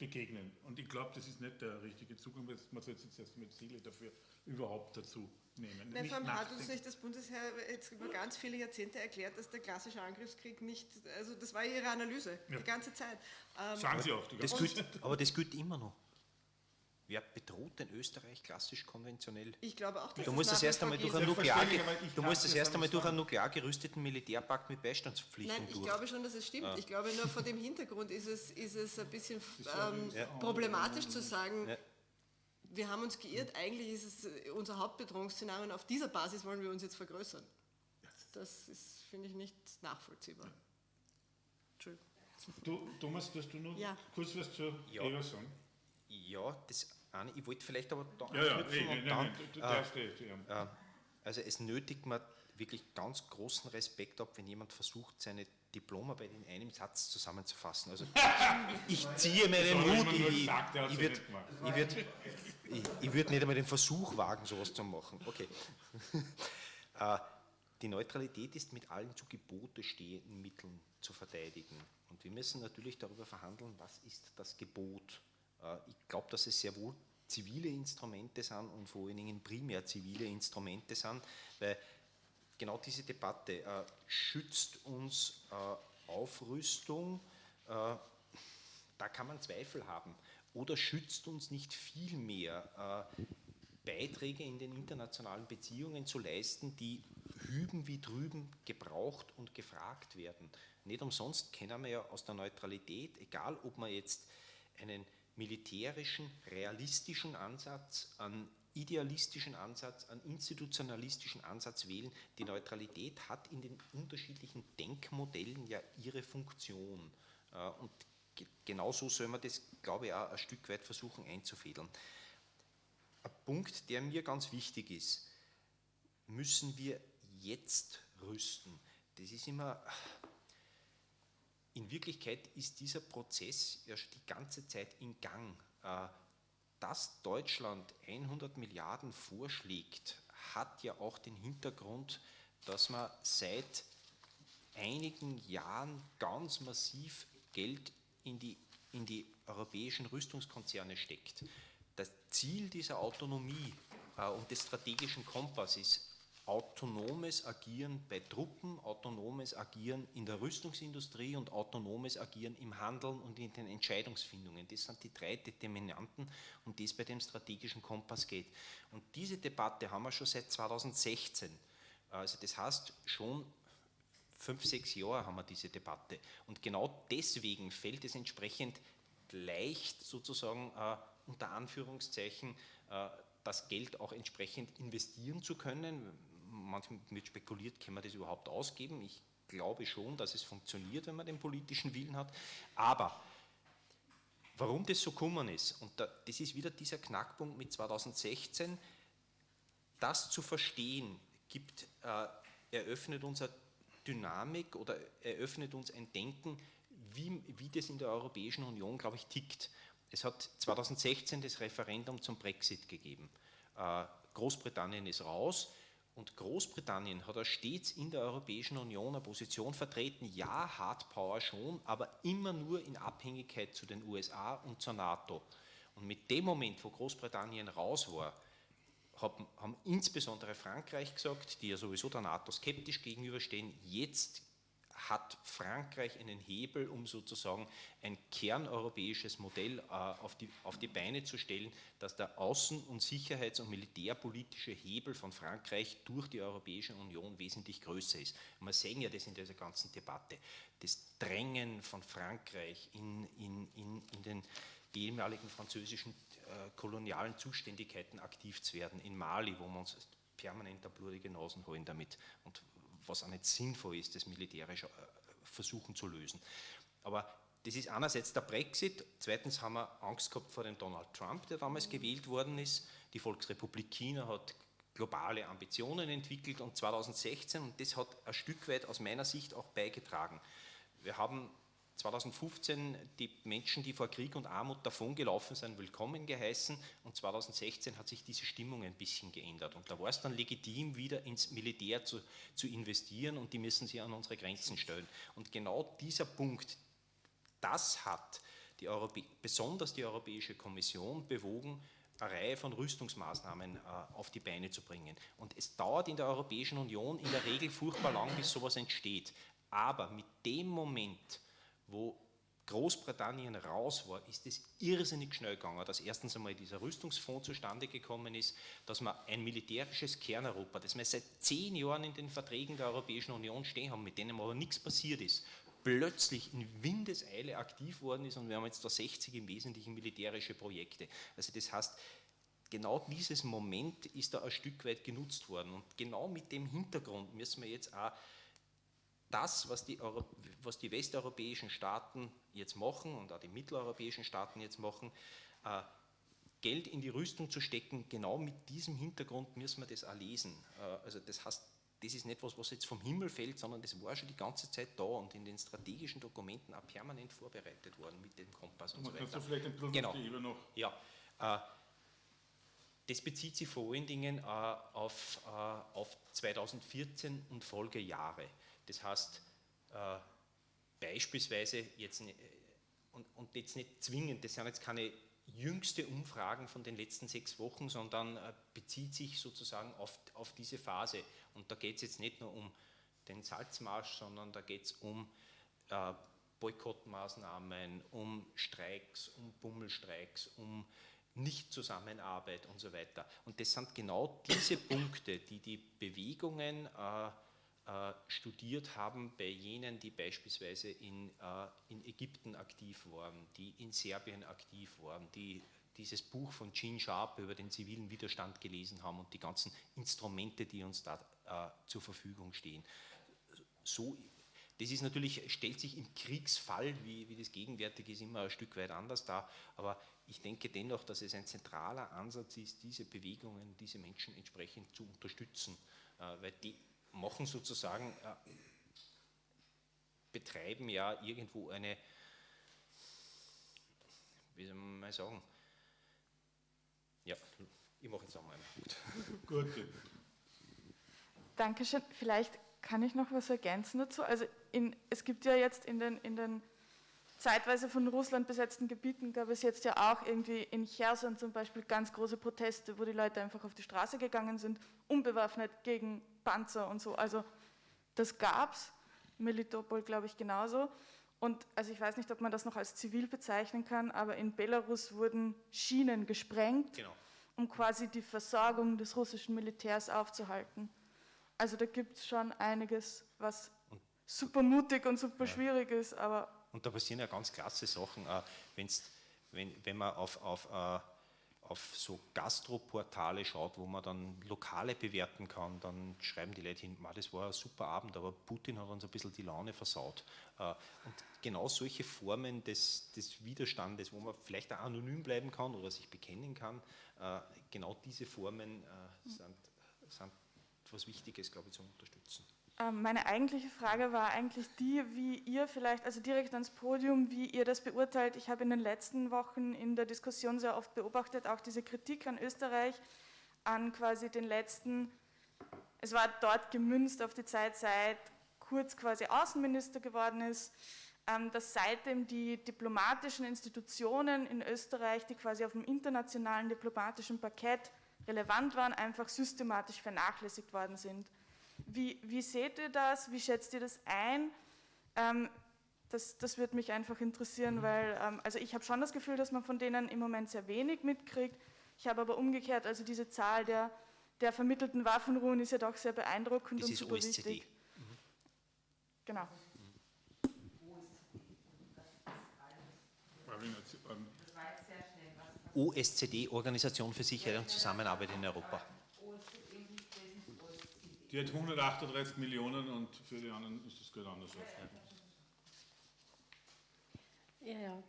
begegnen. Und ich glaube, das ist nicht der richtige Zugang, man sollte jetzt erst mit Ziele dafür überhaupt dazu nehmen. Nein, vor allem hat uns nicht das Bundesheer jetzt über ganz viele Jahrzehnte erklärt, dass der klassische Angriffskrieg nicht, also das war Ihre Analyse, ja. die ganze Zeit. Ähm, Sagen Sie auch. Die ganze das gilt, aber das gilt immer noch. Wer bedroht denn Österreich klassisch konventionell? Ich glaube auch, dass du musst das erst einmal durch einen Nuklear, du musst das erst einmal durch einen nuklear gerüsteten Militärpakt mit Beistandspflichten Nein, ich glaube schon, dass es stimmt. Ja. Ich glaube nur vor dem Hintergrund ist es, ist es ein bisschen ähm, ja. problematisch zu sagen, ja. wir haben uns geirrt, eigentlich ist es äh, unser Hauptbedrohungsszenario und auf dieser Basis wollen wir uns jetzt vergrößern. Das ist, finde ich, nicht nachvollziehbar. Entschuldigung. Du, Thomas, dass du noch kurz was zur ja. Eva sagen? Ja, das eine, ich wollte vielleicht aber da ja, ja, ey, und dann, nein, du, darfst äh, äh, also es nötigt mir wirklich ganz großen Respekt ab, wenn jemand versucht, seine Diplomarbeit in einem Satz zusammenzufassen. Also ich ziehe mir den Hut, ich, ich würde ich würd, ich, ich würd nicht einmal den Versuch wagen, sowas zu machen. Okay. äh, die Neutralität ist mit allen zu Gebote stehenden Mitteln zu verteidigen. Und wir müssen natürlich darüber verhandeln, was ist das Gebot ich glaube, dass es sehr wohl zivile Instrumente sind und vor allen Dingen primär zivile Instrumente sind, weil genau diese Debatte äh, schützt uns äh, Aufrüstung, äh, da kann man Zweifel haben, oder schützt uns nicht viel mehr äh, Beiträge in den internationalen Beziehungen zu leisten, die hüben wie drüben gebraucht und gefragt werden. Nicht umsonst kennen wir ja aus der Neutralität, egal ob man jetzt einen militärischen, realistischen Ansatz, an idealistischen Ansatz, an institutionalistischen Ansatz wählen. Die Neutralität hat in den unterschiedlichen Denkmodellen ja ihre Funktion. Äh, und genauso soll man das, glaube ich, auch ein Stück weit versuchen einzufädeln. Ein Punkt, der mir ganz wichtig ist, müssen wir jetzt rüsten. Das ist immer in Wirklichkeit ist dieser Prozess ja schon die ganze Zeit in Gang. Äh, dass Deutschland 100 Milliarden vorschlägt, hat ja auch den Hintergrund, dass man seit einigen Jahren ganz massiv Geld in die, in die europäischen Rüstungskonzerne steckt. Das Ziel dieser Autonomie äh, und des strategischen Kompass ist autonomes Agieren bei Truppen, autonomes Agieren in der Rüstungsindustrie und autonomes Agieren im Handeln und in den Entscheidungsfindungen. Das sind die drei Determinanten, um die es bei dem strategischen Kompass geht. Und diese Debatte haben wir schon seit 2016. Also das heißt, schon fünf, sechs Jahre haben wir diese Debatte. Und genau deswegen fällt es entsprechend leicht sozusagen äh, unter Anführungszeichen äh, das Geld auch entsprechend investieren zu können manchmal wird spekuliert, kann man das überhaupt ausgeben? Ich glaube schon, dass es funktioniert, wenn man den politischen Willen hat. Aber warum das so gekommen ist, und das ist wieder dieser Knackpunkt mit 2016, das zu verstehen, gibt, äh, eröffnet uns eine Dynamik oder eröffnet uns ein Denken, wie, wie das in der Europäischen Union, glaube ich, tickt. Es hat 2016 das Referendum zum Brexit gegeben. Äh, Großbritannien ist raus. Und Großbritannien hat ja stets in der Europäischen Union eine Position vertreten, ja, Hard Power schon, aber immer nur in Abhängigkeit zu den USA und zur NATO. Und mit dem Moment, wo Großbritannien raus war, haben insbesondere Frankreich gesagt, die ja sowieso der NATO skeptisch gegenüberstehen, jetzt hat Frankreich einen Hebel, um sozusagen ein kerneuropäisches Modell äh, auf, die, auf die Beine zu stellen, dass der außen- und sicherheits- und militärpolitische Hebel von Frankreich durch die Europäische Union wesentlich größer ist. Und wir sehen ja das in dieser ganzen Debatte. Das Drängen von Frankreich in, in, in, in den ehemaligen französischen äh, kolonialen Zuständigkeiten aktiv zu werden, in Mali, wo wir uns permanent blutige Nasen holen damit und was auch nicht sinnvoll ist, das militärisch äh, versuchen zu lösen. Aber das ist einerseits der Brexit, zweitens haben wir Angst gehabt vor dem Donald Trump, der damals mhm. gewählt worden ist. Die Volksrepublik China hat globale Ambitionen entwickelt und 2016, und das hat ein Stück weit aus meiner Sicht auch beigetragen. Wir haben 2015 die Menschen, die vor Krieg und Armut davongelaufen sind, willkommen geheißen und 2016 hat sich diese Stimmung ein bisschen geändert und da war es dann legitim, wieder ins Militär zu, zu investieren und die müssen sich an unsere Grenzen stellen. Und genau dieser Punkt, das hat die besonders die Europäische Kommission bewogen, eine Reihe von Rüstungsmaßnahmen äh, auf die Beine zu bringen. Und es dauert in der Europäischen Union in der Regel furchtbar lang, bis sowas entsteht. Aber mit dem Moment, wo Großbritannien raus war, ist es irrsinnig schnell gegangen, dass erstens einmal dieser Rüstungsfonds zustande gekommen ist, dass wir ein militärisches Kerneuropa, das wir seit zehn Jahren in den Verträgen der Europäischen Union stehen haben, mit denen aber nichts passiert ist, plötzlich in Windeseile aktiv worden ist und wir haben jetzt da 60 im Wesentlichen militärische Projekte. Also das heißt, genau dieses Moment ist da ein Stück weit genutzt worden und genau mit dem Hintergrund müssen wir jetzt auch das, was die, Euro, was die westeuropäischen Staaten jetzt machen und auch die mitteleuropäischen Staaten jetzt machen, äh, Geld in die Rüstung zu stecken, genau mit diesem Hintergrund müssen wir das auch lesen. Äh, also das heißt, das ist nicht was, was jetzt vom Himmel fällt, sondern das war schon die ganze Zeit da und in den strategischen Dokumenten auch permanent vorbereitet worden mit dem Kompass und, und so weiter. Kannst du vielleicht ein bisschen genau. die noch? Ja, äh, das bezieht sich vor allen Dingen äh, auf, äh, auf 2014 und Folgejahre. Das heißt, äh, beispielsweise jetzt, und, und jetzt nicht zwingend, das sind jetzt keine jüngste Umfragen von den letzten sechs Wochen, sondern äh, bezieht sich sozusagen auf, auf diese Phase. Und da geht es jetzt nicht nur um den Salzmarsch, sondern da geht es um äh, Boykottmaßnahmen, um Streiks, um Bummelstreiks, um Nichtzusammenarbeit und so weiter. Und das sind genau diese Punkte, die die Bewegungen äh, studiert haben bei jenen, die beispielsweise in, äh, in Ägypten aktiv waren, die in Serbien aktiv waren, die dieses Buch von Gene Sharp über den zivilen Widerstand gelesen haben und die ganzen Instrumente, die uns da äh, zur Verfügung stehen. So, das ist natürlich, stellt sich im Kriegsfall, wie, wie das gegenwärtig ist, immer ein Stück weit anders dar, aber ich denke dennoch, dass es ein zentraler Ansatz ist, diese Bewegungen, diese Menschen entsprechend zu unterstützen, äh, weil die machen sozusagen, äh, betreiben ja irgendwo eine, wie soll man mal sagen, ja, ich mache jetzt auch mal einen Punkt. Gut. Dankeschön. Vielleicht kann ich noch was ergänzen dazu. Also in, es gibt ja jetzt in den, in den zeitweise von Russland besetzten Gebieten gab es jetzt ja auch irgendwie in Cherson zum Beispiel ganz große Proteste, wo die Leute einfach auf die Straße gegangen sind, unbewaffnet gegen Panzer und so. Also das gab es, Melitopol glaube ich genauso. Und also ich weiß nicht, ob man das noch als zivil bezeichnen kann, aber in Belarus wurden Schienen gesprengt, genau. um quasi die Versorgung des russischen Militärs aufzuhalten. Also da gibt es schon einiges, was super mutig und super ja. schwierig ist, aber... Und da passieren ja ganz klasse Sachen, äh, wenn, wenn man auf, auf äh, auf so Gastroportale schaut, wo man dann Lokale bewerten kann, dann schreiben die Leute hin, das war ein super Abend, aber Putin hat uns ein bisschen die Laune versaut. Äh, und genau solche Formen des, des Widerstandes, wo man vielleicht auch anonym bleiben kann oder sich bekennen kann, äh, genau diese Formen äh, sind, sind etwas Wichtiges, glaube ich, zu unterstützen. Ähm, meine eigentliche Frage war eigentlich die, wie ihr vielleicht, also direkt ans Podium, wie ihr das beurteilt. Ich habe in den letzten Wochen in der Diskussion sehr oft beobachtet, auch diese Kritik an Österreich, an quasi den letzten, es war dort gemünzt auf die Zeit, seit Kurz quasi Außenminister geworden ist, ähm, dass seitdem die diplomatischen Institutionen in Österreich, die quasi auf dem internationalen diplomatischen Parkett relevant waren, einfach systematisch vernachlässigt worden sind. Wie, wie seht ihr das? Wie schätzt ihr das ein? Ähm, das, das würde mich einfach interessieren, mhm. weil ähm, also ich habe schon das Gefühl, dass man von denen im Moment sehr wenig mitkriegt. Ich habe aber umgekehrt, also diese Zahl der, der vermittelten Waffenruhen ist ja doch sehr beeindruckend das und super OSZE. wichtig. Mhm. Genau. OSZE, Organisation für Sicherheit und Zusammenarbeit in Europa. Die hat 138 Millionen und für die anderen ist das Geld anders aufgegangen. Ja, ja.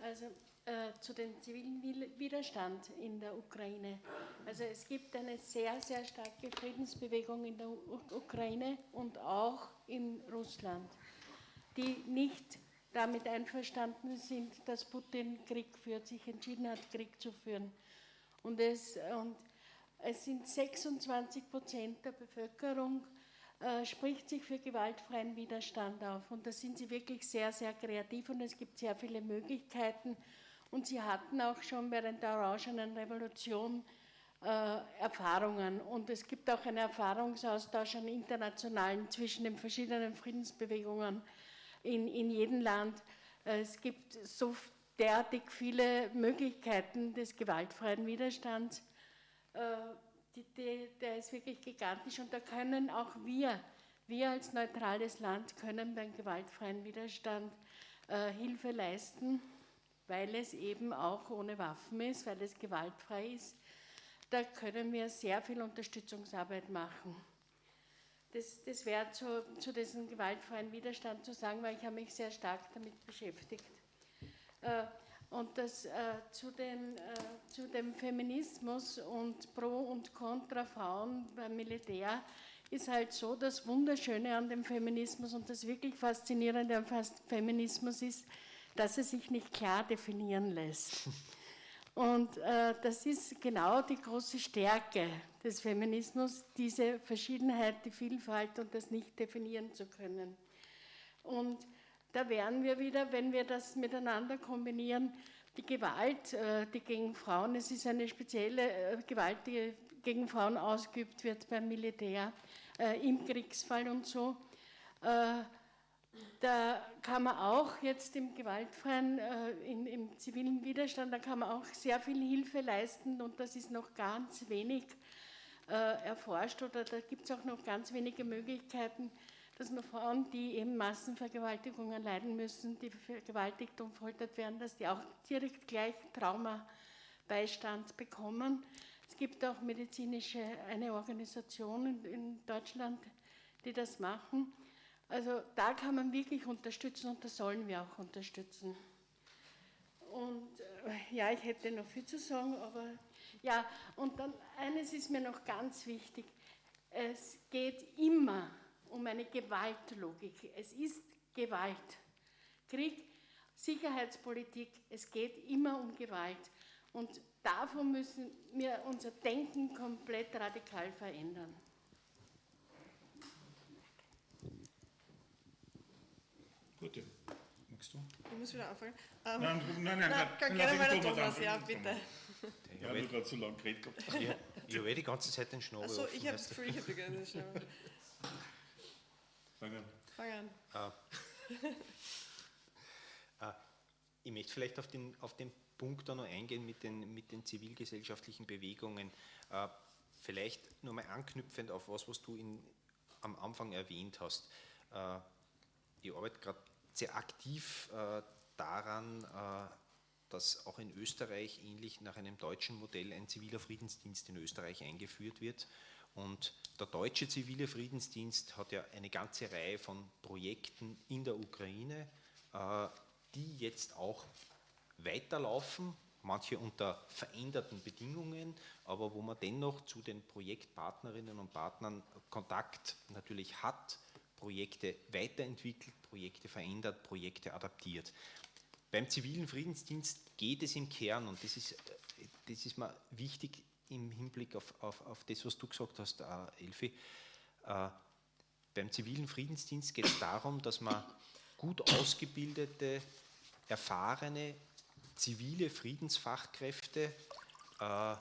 Also äh, zu dem zivilen Widerstand in der Ukraine. Also es gibt eine sehr, sehr starke Friedensbewegung in der U Ukraine und auch in Russland. die nicht damit einverstanden sind, dass Putin Krieg führt, sich entschieden hat, Krieg zu führen. Und es, und es sind 26 Prozent der Bevölkerung, äh, spricht sich für gewaltfreien Widerstand auf. Und da sind sie wirklich sehr, sehr kreativ und es gibt sehr viele Möglichkeiten. Und sie hatten auch schon während der Orangenen Revolution äh, Erfahrungen. Und es gibt auch einen Erfahrungsaustausch, einen internationalen zwischen den verschiedenen Friedensbewegungen in, in jedem Land. Es gibt so derartig viele Möglichkeiten des gewaltfreien Widerstands. Äh, die, die, der ist wirklich gigantisch und da können auch wir, wir als neutrales Land, können beim gewaltfreien Widerstand äh, Hilfe leisten, weil es eben auch ohne Waffen ist, weil es gewaltfrei ist. Da können wir sehr viel Unterstützungsarbeit machen. Das, das wäre zu, zu diesem gewaltfreien Widerstand zu sagen, weil ich habe mich sehr stark damit beschäftigt. Äh, und das äh, zu, den, äh, zu dem Feminismus und Pro und Contra Frauen beim Militär ist halt so, das Wunderschöne an dem Feminismus und das wirklich Faszinierende am Feminismus ist, dass er sich nicht klar definieren lässt. Und äh, das ist genau die große Stärke des Feminismus, diese Verschiedenheit, die Vielfalt und das nicht definieren zu können. Und da wären wir wieder, wenn wir das miteinander kombinieren, die Gewalt, äh, die gegen Frauen, es ist eine spezielle äh, Gewalt, die gegen Frauen ausgeübt wird beim Militär, äh, im Kriegsfall und so. Da kann man auch jetzt im gewaltfreien, in, im zivilen Widerstand, da kann man auch sehr viel Hilfe leisten und das ist noch ganz wenig erforscht oder da gibt es auch noch ganz wenige Möglichkeiten dass man Frauen, die eben Massenvergewaltigungen leiden müssen, die vergewaltigt und foltert werden, dass die auch direkt gleich Traumabeistand bekommen. Es gibt auch medizinische, eine Organisation in, in Deutschland, die das machen. Also da kann man wirklich unterstützen und da sollen wir auch unterstützen. Und äh, ja, ich hätte noch viel zu sagen, aber ja, und dann eines ist mir noch ganz wichtig. Es geht immer um eine Gewaltlogik. Es ist Gewalt. Krieg, Sicherheitspolitik, es geht immer um Gewalt. Und davon müssen wir unser Denken komplett radikal verändern. Gute. Magst du? Ich muss wieder anfangen. Ähm, nein, nein, nein, nein, kann gerne mal der Thomas, Thomas ja, bitte. Ich habe gerade so lange geredet gehabt. Ich, ich habe eh die ganze Zeit den Schnabel Achso, ich habe es früh, ich habe den Schnabel. Fang an. Fang an. Ah. ah. Ich möchte vielleicht auf den, auf den Punkt da noch eingehen mit den, mit den zivilgesellschaftlichen Bewegungen. Ah, vielleicht nur mal anknüpfend auf was, was du in, am Anfang erwähnt hast. Ah, ich arbeite gerade sehr aktiv ah, daran, ah, dass auch in Österreich ähnlich nach einem deutschen Modell ein ziviler Friedensdienst in Österreich eingeführt wird. Und der deutsche zivile Friedensdienst hat ja eine ganze Reihe von Projekten in der Ukraine, äh, die jetzt auch weiterlaufen, manche unter veränderten Bedingungen, aber wo man dennoch zu den Projektpartnerinnen und Partnern Kontakt natürlich hat, Projekte weiterentwickelt, Projekte verändert, Projekte adaptiert. Beim zivilen Friedensdienst geht es im Kern, und das ist, das ist mir wichtig, im Hinblick auf, auf, auf das, was du gesagt hast, äh, Elfi. Äh, beim zivilen Friedensdienst geht es darum, dass man gut ausgebildete, erfahrene zivile Friedensfachkräfte äh,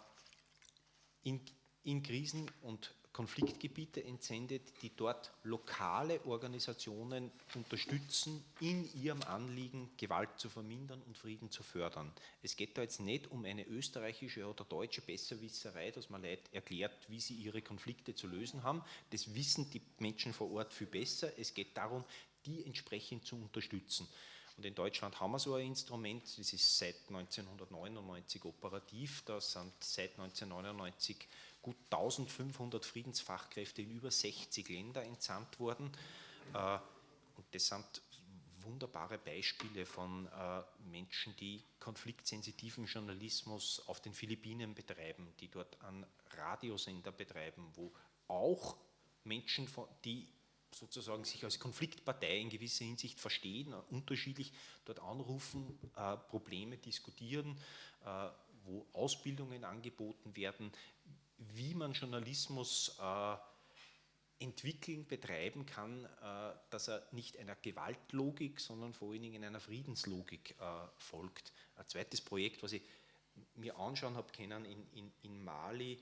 in, in Krisen und Konfliktgebiete entsendet, die dort lokale Organisationen unterstützen, in ihrem Anliegen Gewalt zu vermindern und Frieden zu fördern. Es geht da jetzt nicht um eine österreichische oder deutsche Besserwisserei, dass man Leute erklärt, wie sie ihre Konflikte zu lösen haben. Das wissen die Menschen vor Ort viel besser. Es geht darum, die entsprechend zu unterstützen. Und in Deutschland haben wir so ein Instrument, das ist seit 1999 operativ, da sind seit 1999 gut 1500 Friedensfachkräfte in über 60 Länder entsandt worden. Äh, und das sind wunderbare Beispiele von äh, Menschen, die konfliktsensitiven Journalismus auf den Philippinen betreiben, die dort einen Radiosender betreiben, wo auch Menschen, die sozusagen sich als Konfliktpartei in gewisser Hinsicht verstehen, unterschiedlich dort anrufen, äh, Probleme diskutieren, äh, wo Ausbildungen angeboten werden, wie man Journalismus äh, entwickeln, betreiben kann, äh, dass er nicht einer Gewaltlogik, sondern vor allen Dingen einer Friedenslogik äh, folgt. Ein zweites Projekt, was ich mir anschauen habe können in, in, in Mali,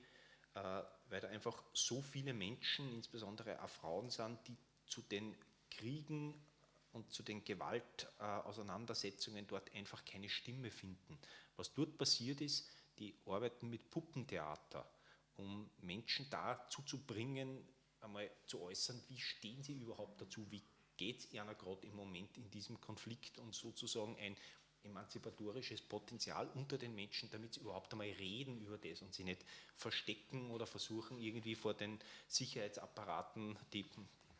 weil da einfach so viele Menschen, insbesondere auch Frauen sind, die zu den Kriegen und zu den Gewaltauseinandersetzungen dort einfach keine Stimme finden. Was dort passiert ist, die arbeiten mit Puppentheater, um Menschen dazu zu bringen, einmal zu äußern, wie stehen sie überhaupt dazu, wie geht es ihnen gerade im Moment in diesem Konflikt und sozusagen ein emanzipatorisches Potenzial unter den Menschen, damit sie überhaupt einmal reden über das und sie nicht verstecken oder versuchen, irgendwie vor den Sicherheitsapparaten, die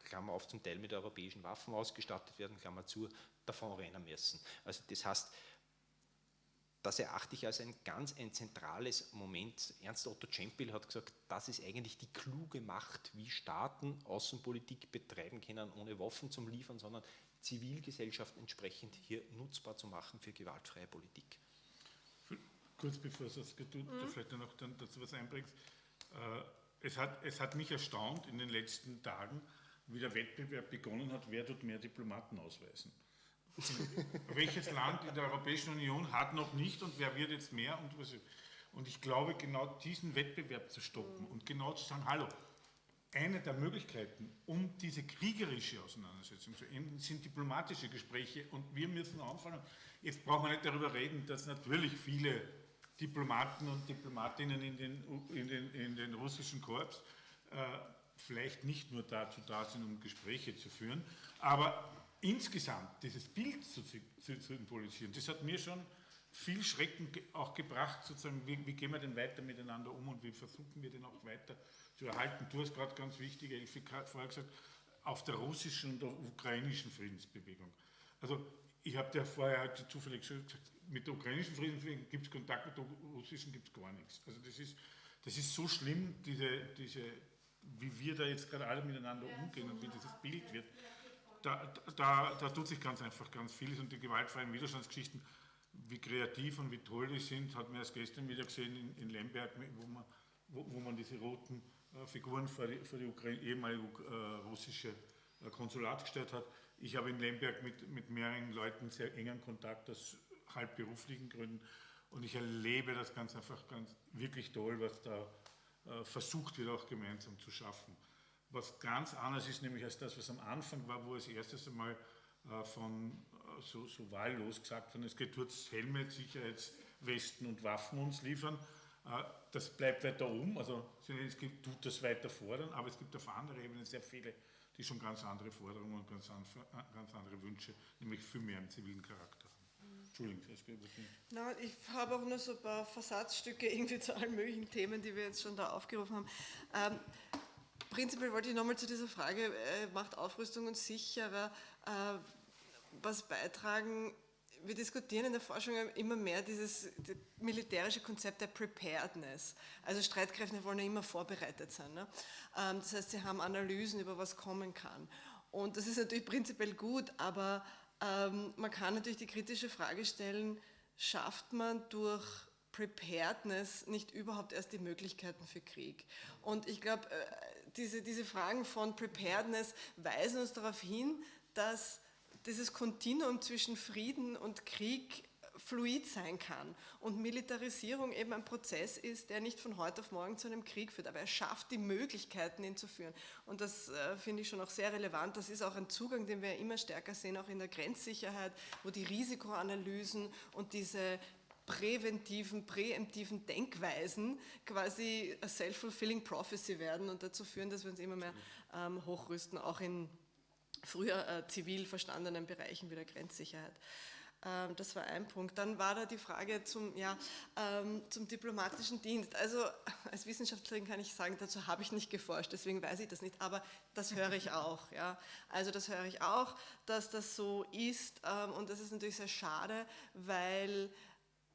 Klammer auf zum Teil mit europäischen Waffen ausgestattet werden, Klammer zu, davon rennen müssen. Also das heißt, das erachte ich als ein ganz ein zentrales Moment. Ernst Otto Czempel hat gesagt, das ist eigentlich die kluge Macht, wie Staaten Außenpolitik betreiben können, ohne Waffen zum Liefern, sondern Zivilgesellschaft entsprechend hier nutzbar zu machen für gewaltfreie Politik. Kurz bevor du es tut, mhm. vielleicht noch dann dazu was einbringst. Äh, es hat, es hat mich erstaunt in den letzten Tagen, wie der Wettbewerb begonnen hat, wer tut mehr Diplomaten ausweisen. Welches Land in der Europäischen Union hat noch nicht und wer wird jetzt mehr? Und, und ich glaube, genau diesen Wettbewerb zu stoppen und genau zu sagen, hallo, eine der Möglichkeiten, um diese kriegerische Auseinandersetzung zu enden, sind diplomatische Gespräche und wir müssen anfangen. Jetzt braucht man nicht darüber reden, dass natürlich viele Diplomaten und Diplomatinnen in den, in den, in den russischen Korps äh, vielleicht nicht nur dazu da sind, um Gespräche zu führen, aber insgesamt dieses Bild zu, zu, zu symbolisieren, das hat mir schon viel Schrecken auch gebracht, sozusagen, wie, wie, gehen wir denn weiter miteinander um und wie versuchen wir denn auch weiter zu erhalten. Du hast gerade ganz wichtig, Elfi, vorher gesagt, auf der russischen und der ukrainischen Friedensbewegung. Also ich habe dir vorher heute zufällig gesagt, mit der ukrainischen Friedensbewegung gibt es Kontakt, mit der russischen gibt es gar nichts. Also das ist, das ist so schlimm, diese, diese, wie wir da jetzt gerade alle miteinander umgehen und wie dieses Bild wird. Da, da, da tut sich ganz einfach ganz vieles und die gewaltfreien Widerstandsgeschichten, wie kreativ und wie toll die sind, hat man erst gestern wieder gesehen in, in Lemberg, wo man, wo, wo man diese roten äh, Figuren vor die, vor die Ukraine, ehemalige äh, russische äh, Konsulat gestellt hat. Ich habe in Lemberg mit, mit mehreren Leuten sehr engen Kontakt aus halb beruflichen Gründen und ich erlebe das ganz einfach ganz wirklich toll, was da äh, versucht wird, auch gemeinsam zu schaffen. Was ganz anders ist, nämlich als das, was am Anfang war, wo es erstes einmal äh, von äh, so, so wahllos gesagt wurde, es geht jetzt Helme, Sicherheitswesten und Waffen uns liefern. Das bleibt weiter um, also es gibt, tut das weiter fordern, aber es gibt auf anderer Ebene sehr viele, die schon ganz andere Forderungen und ganz, ganz andere Wünsche, nämlich viel mehr im zivilen Charakter. Entschuldigung, Na, ich habe auch nur so ein paar Versatzstücke irgendwie zu allen möglichen Themen, die wir jetzt schon da aufgerufen haben. Ähm, prinzipiell wollte ich nochmal zu dieser Frage, äh, macht Aufrüstung uns sicherer, äh, was beitragen? Wir diskutieren in der Forschung immer mehr dieses militärische Konzept der Preparedness. Also Streitkräfte wollen ja immer vorbereitet sein. Ne? Ähm, das heißt, sie haben Analysen über was kommen kann. Und das ist natürlich prinzipiell gut, aber ähm, man kann natürlich die kritische Frage stellen, schafft man durch Preparedness nicht überhaupt erst die Möglichkeiten für Krieg? Und ich glaube, äh, diese, diese Fragen von Preparedness weisen uns darauf hin, dass dieses Kontinuum zwischen Frieden und Krieg fluid sein kann und Militarisierung eben ein Prozess ist, der nicht von heute auf morgen zu einem Krieg führt, aber er schafft die Möglichkeiten, ihn zu führen. Und das äh, finde ich schon auch sehr relevant. Das ist auch ein Zugang, den wir immer stärker sehen, auch in der Grenzsicherheit, wo die Risikoanalysen und diese präventiven, präemptiven Denkweisen quasi a self-fulfilling prophecy werden und dazu führen, dass wir uns immer mehr ähm, hochrüsten, auch in früher äh, zivil verstandenen Bereichen wie der Grenzsicherheit. Ähm, das war ein Punkt. Dann war da die Frage zum, ja, ähm, zum diplomatischen Dienst. Also als Wissenschaftlerin kann ich sagen, dazu habe ich nicht geforscht, deswegen weiß ich das nicht, aber das höre ich auch. Ja. Also das höre ich auch, dass das so ist ähm, und das ist natürlich sehr schade, weil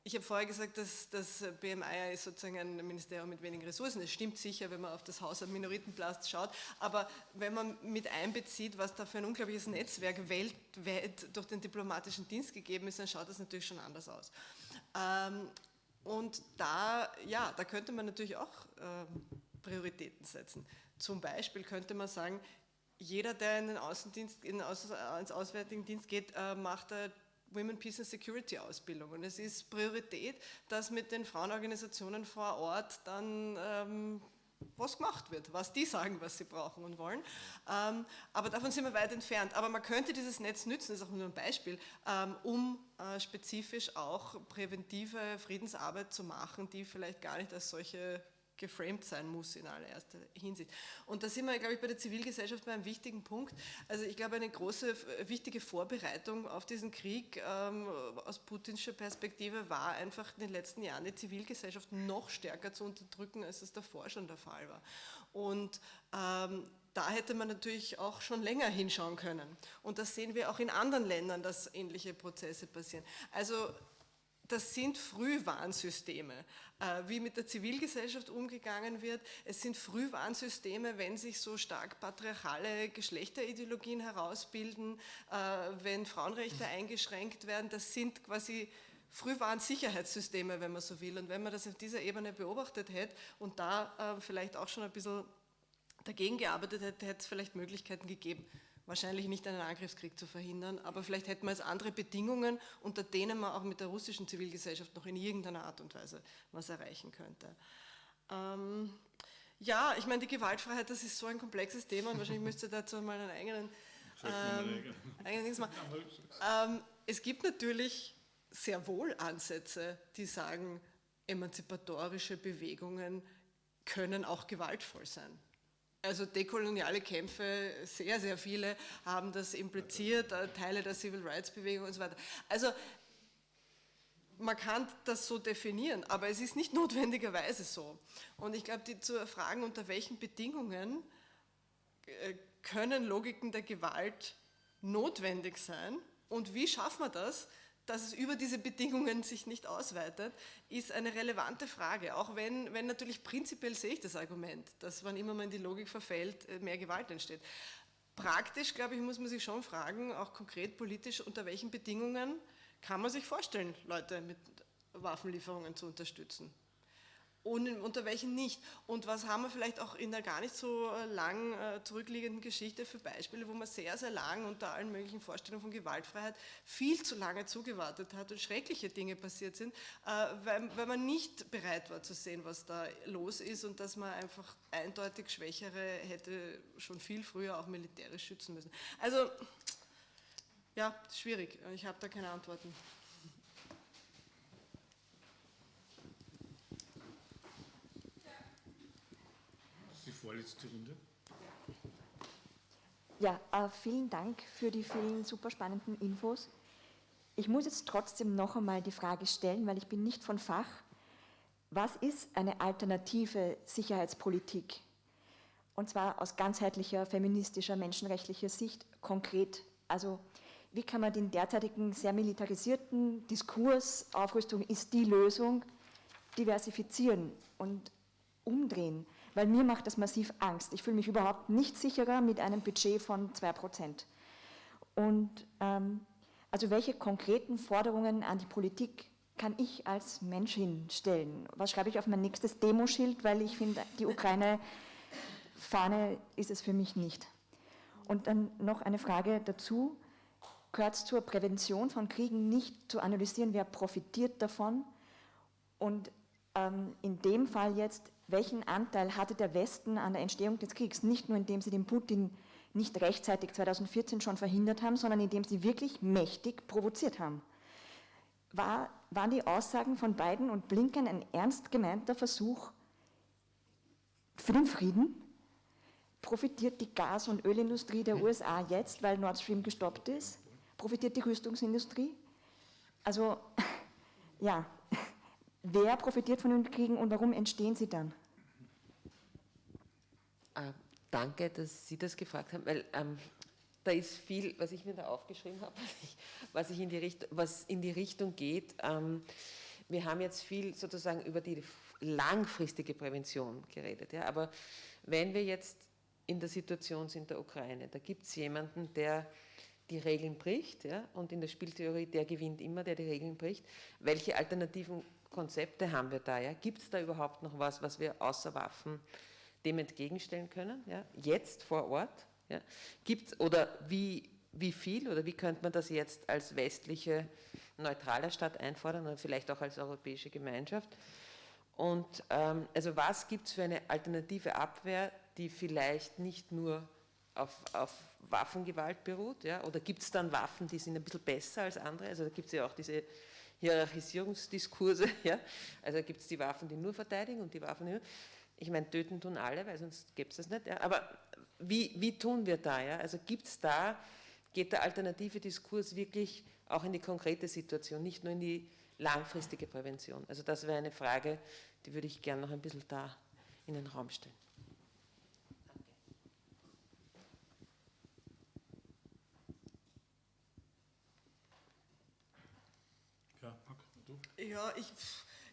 ich habe vorher gesagt, dass das BMI ist sozusagen ein Ministerium mit wenigen Ressourcen. Das stimmt sicher, wenn man auf das Haus am Minoritenplatz schaut. Aber wenn man mit einbezieht, was da für ein unglaubliches Netzwerk weltweit durch den diplomatischen Dienst gegeben ist, dann schaut das natürlich schon anders aus. Ähm, und da, ja, da könnte man natürlich auch ähm, Prioritäten setzen. Zum Beispiel könnte man sagen, jeder, der in den Außendienst, in ins Auswärtigen Dienst geht, äh, macht eine Women Peace and Security Ausbildung. Und es ist Priorität, dass mit den Frauenorganisationen vor Ort dann ähm, was gemacht wird, was die sagen, was sie brauchen und wollen. Ähm, aber davon sind wir weit entfernt. Aber man könnte dieses Netz nützen, das ist auch nur ein Beispiel, ähm, um äh, spezifisch auch präventive Friedensarbeit zu machen, die vielleicht gar nicht als solche geframed sein muss in allererster Hinsicht. Und da sind wir, glaube ich, bei der Zivilgesellschaft bei einem wichtigen Punkt. Also ich glaube, eine große, wichtige Vorbereitung auf diesen Krieg ähm, aus putinscher Perspektive war einfach in den letzten Jahren die Zivilgesellschaft noch stärker zu unterdrücken, als es davor schon der Fall war. Und ähm, da hätte man natürlich auch schon länger hinschauen können. Und das sehen wir auch in anderen Ländern, dass ähnliche Prozesse passieren. Also das sind Frühwarnsysteme, äh, wie mit der Zivilgesellschaft umgegangen wird. Es sind Frühwarnsysteme, wenn sich so stark patriarchale Geschlechterideologien herausbilden, äh, wenn Frauenrechte eingeschränkt werden. Das sind quasi Frühwarnsicherheitssysteme, wenn man so will. Und wenn man das auf dieser Ebene beobachtet hätte und da äh, vielleicht auch schon ein bisschen dagegen gearbeitet hätte, hätte es vielleicht Möglichkeiten gegeben, wahrscheinlich nicht einen Angriffskrieg zu verhindern, aber vielleicht hätten wir jetzt andere Bedingungen, unter denen man auch mit der russischen Zivilgesellschaft noch in irgendeiner Art und Weise was erreichen könnte. Ähm, ja, ich meine, die Gewaltfreiheit, das ist so ein komplexes Thema und wahrscheinlich müsste dazu mal einen eigenen, ähm, eigenen machen. Ähm, es gibt natürlich sehr wohl Ansätze, die sagen, emanzipatorische Bewegungen können auch gewaltvoll sein. Also dekoloniale Kämpfe, sehr, sehr viele haben das impliziert, äh, Teile der Civil Rights Bewegung und so weiter. Also man kann das so definieren, aber es ist nicht notwendigerweise so. Und ich glaube, die zu fragen, unter welchen Bedingungen äh, können Logiken der Gewalt notwendig sein und wie schaffen wir das, dass es über diese Bedingungen sich nicht ausweitet, ist eine relevante Frage. Auch wenn, wenn natürlich prinzipiell sehe ich das Argument, dass wann immer man in die Logik verfällt, äh, mehr Gewalt entsteht. Praktisch, glaube ich, muss man sich schon fragen, auch konkret politisch, unter welchen Bedingungen kann man sich vorstellen, Leute mit Waffenlieferungen zu unterstützen und unter welchen nicht. Und was haben wir vielleicht auch in der gar nicht so äh, lang äh, zurückliegenden Geschichte für Beispiele, wo man sehr, sehr lang unter allen möglichen Vorstellungen von Gewaltfreiheit viel zu lange zugewartet hat und schreckliche Dinge passiert sind, äh, weil, weil man nicht bereit war zu sehen, was da los ist und dass man einfach eindeutig Schwächere hätte schon viel früher auch militärisch schützen müssen. Also, ja, schwierig. Ich habe da keine Antworten. Vorletzte Runde. Ja, äh, vielen Dank für die vielen super spannenden Infos. Ich muss jetzt trotzdem noch einmal die Frage stellen, weil ich bin nicht von Fach. Was ist eine alternative Sicherheitspolitik? Und zwar aus ganzheitlicher, feministischer, menschenrechtlicher Sicht konkret. Also wie kann man den derzeitigen sehr militarisierten Diskurs, Aufrüstung ist die Lösung, diversifizieren und umdrehen? Weil mir macht das massiv Angst. Ich fühle mich überhaupt nicht sicherer mit einem Budget von 2%. Und ähm, also welche konkreten Forderungen an die Politik kann ich als Mensch hinstellen? Was schreibe ich auf mein nächstes Demoschild, weil ich finde, die Ukraine-Fahne ist es für mich nicht. Und dann noch eine Frage dazu. Gehört es zur Prävention von Kriegen nicht zu analysieren, wer profitiert davon? Und ähm, in dem Fall jetzt, welchen Anteil hatte der Westen an der Entstehung des Kriegs? Nicht nur, indem sie den Putin nicht rechtzeitig 2014 schon verhindert haben, sondern indem sie wirklich mächtig provoziert haben. War, waren die Aussagen von Biden und Blinken ein ernst gemeinter Versuch für den Frieden? Profitiert die Gas- und Ölindustrie der USA jetzt, weil Nord Stream gestoppt ist? Profitiert die Rüstungsindustrie? Also, ja, wer profitiert von den Kriegen und warum entstehen sie dann? Äh, danke, dass Sie das gefragt haben, weil ähm, da ist viel, was ich mir da aufgeschrieben habe, was, ich in, die Richtung, was in die Richtung geht. Ähm, wir haben jetzt viel sozusagen über die langfristige Prävention geredet, ja, aber wenn wir jetzt in der Situation sind der Ukraine, da gibt es jemanden, der die Regeln bricht, ja, und in der Spieltheorie, der gewinnt immer, der die Regeln bricht. Welche alternativen Konzepte haben wir da? Ja? Gibt es da überhaupt noch was, was wir außer Waffen dem entgegenstellen können? Ja? Jetzt vor Ort? Ja? Gibt's, oder wie, wie viel oder wie könnte man das jetzt als westliche neutrale Stadt einfordern oder vielleicht auch als europäische Gemeinschaft? Und ähm, also was gibt es für eine alternative Abwehr, die vielleicht nicht nur auf, auf Waffengewalt beruht? Ja? Oder gibt es dann Waffen, die sind ein bisschen besser als andere? Also da gibt es ja auch diese Hierarchisierungsdiskurse. Ja? Also gibt es die Waffen, die nur verteidigen und die Waffen, die nur. Ich meine, töten tun alle, weil sonst gäbe es das nicht. Ja? Aber wie, wie tun wir da? Ja? Also gibt es da, geht der alternative Diskurs wirklich auch in die konkrete Situation, nicht nur in die langfristige Prävention? Also das wäre eine Frage, die würde ich gerne noch ein bisschen da in den Raum stellen. Ja, ich,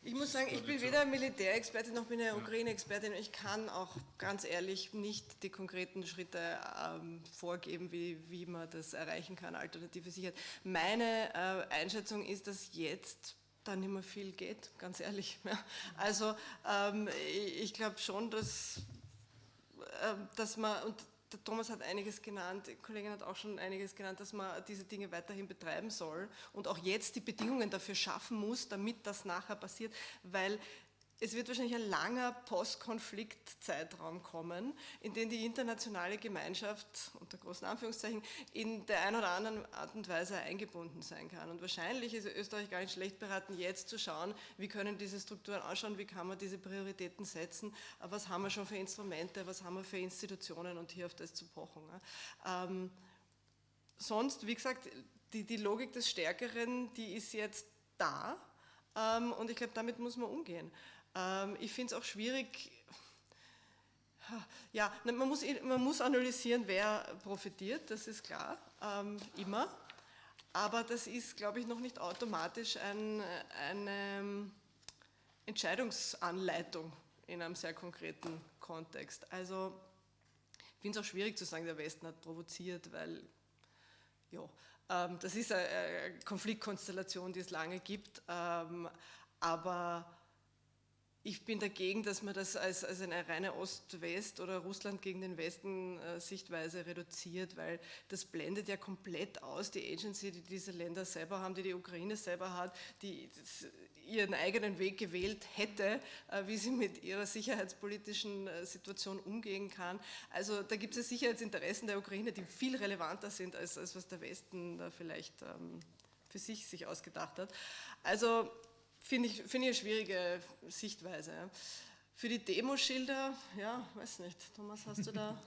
ich muss sagen, ich bin weder Militärexpertin noch bin eine Ukraine-Expertin. Ich kann auch ganz ehrlich nicht die konkreten Schritte ähm, vorgeben, wie, wie man das erreichen kann, alternative Sicherheit. Meine äh, Einschätzung ist, dass jetzt da nicht mehr viel geht, ganz ehrlich. Ja. Also ähm, ich, ich glaube schon, dass, äh, dass man, und der Thomas hat einiges genannt, die Kollegin hat auch schon einiges genannt, dass man diese Dinge weiterhin betreiben soll und auch jetzt die Bedingungen dafür schaffen muss, damit das nachher passiert, weil es wird wahrscheinlich ein langer Postkonfliktzeitraum kommen, in dem die internationale Gemeinschaft unter großen Anführungszeichen in der einen oder anderen Art und Weise eingebunden sein kann. Und wahrscheinlich ist Österreich gar nicht schlecht beraten, jetzt zu schauen, wie können diese Strukturen ausschauen, wie kann man diese Prioritäten setzen, was haben wir schon für Instrumente, was haben wir für Institutionen und hier auf das zu pochen. Ähm, sonst, wie gesagt, die, die Logik des Stärkeren, die ist jetzt da ähm, und ich glaube, damit muss man umgehen. Ähm, ich finde es auch schwierig, ja, man muss, man muss analysieren, wer profitiert, das ist klar, ähm, immer. Aber das ist, glaube ich, noch nicht automatisch ein, eine Entscheidungsanleitung in einem sehr konkreten Kontext. Also ich finde es auch schwierig zu sagen, der Westen hat provoziert, weil ja, ähm, das ist eine Konfliktkonstellation, die es lange gibt, ähm, aber ich bin dagegen, dass man das als, als eine reine Ost-West- oder Russland gegen den Westen-Sichtweise reduziert, weil das blendet ja komplett aus die Agency, die diese Länder selber haben, die die Ukraine selber hat, die ihren eigenen Weg gewählt hätte, äh, wie sie mit ihrer sicherheitspolitischen äh, Situation umgehen kann. Also da gibt es Sicherheitsinteressen der Ukraine, die viel relevanter sind, als, als was der Westen da vielleicht ähm, für sich sich ausgedacht hat. Also Finde ich, find ich eine schwierige Sichtweise. Für die Demoschilder, ja, weiß nicht. Thomas, hast du da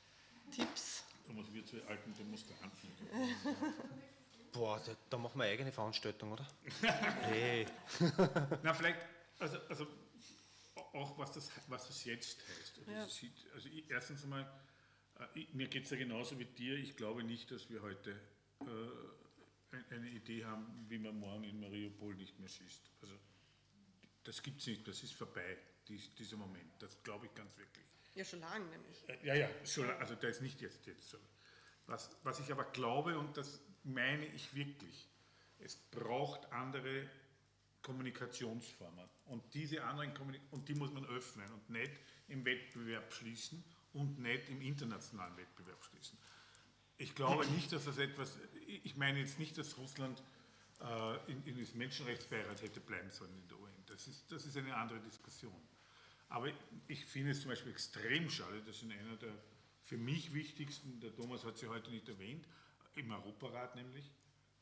Tipps? Thomas, wir zwei alten Demonstranten. Boah, da, da, machen wir eigene Veranstaltung, oder? hey. Na, vielleicht, also, also auch was das, was das jetzt heißt. Also, ja. sieht, also ich, erstens einmal, äh, ich, mir geht es ja genauso wie dir. Ich glaube nicht, dass wir heute äh, eine Idee haben, wie man morgen in Mariupol nicht mehr schießt. Also das gibt es nicht, das ist vorbei, dies, dieser Moment. Das glaube ich ganz wirklich. Ja, schon lange nämlich. Äh, ja, ja, schon, also der ist nicht jetzt, jetzt so. Was, was ich aber glaube, und das meine ich wirklich, es braucht andere Kommunikationsformen. Und diese anderen Kommunik und die muss man öffnen und nicht im Wettbewerb schließen und nicht im internationalen Wettbewerb schließen. Ich glaube nicht, dass das etwas, ich meine jetzt nicht, dass Russland äh, in, in das Menschenrechtsbeirat hätte bleiben sollen in der UN. Das ist, das ist eine andere Diskussion. Aber ich finde es zum Beispiel extrem schade, dass in einer der für mich wichtigsten, der Thomas hat sie heute nicht erwähnt, im Europarat nämlich,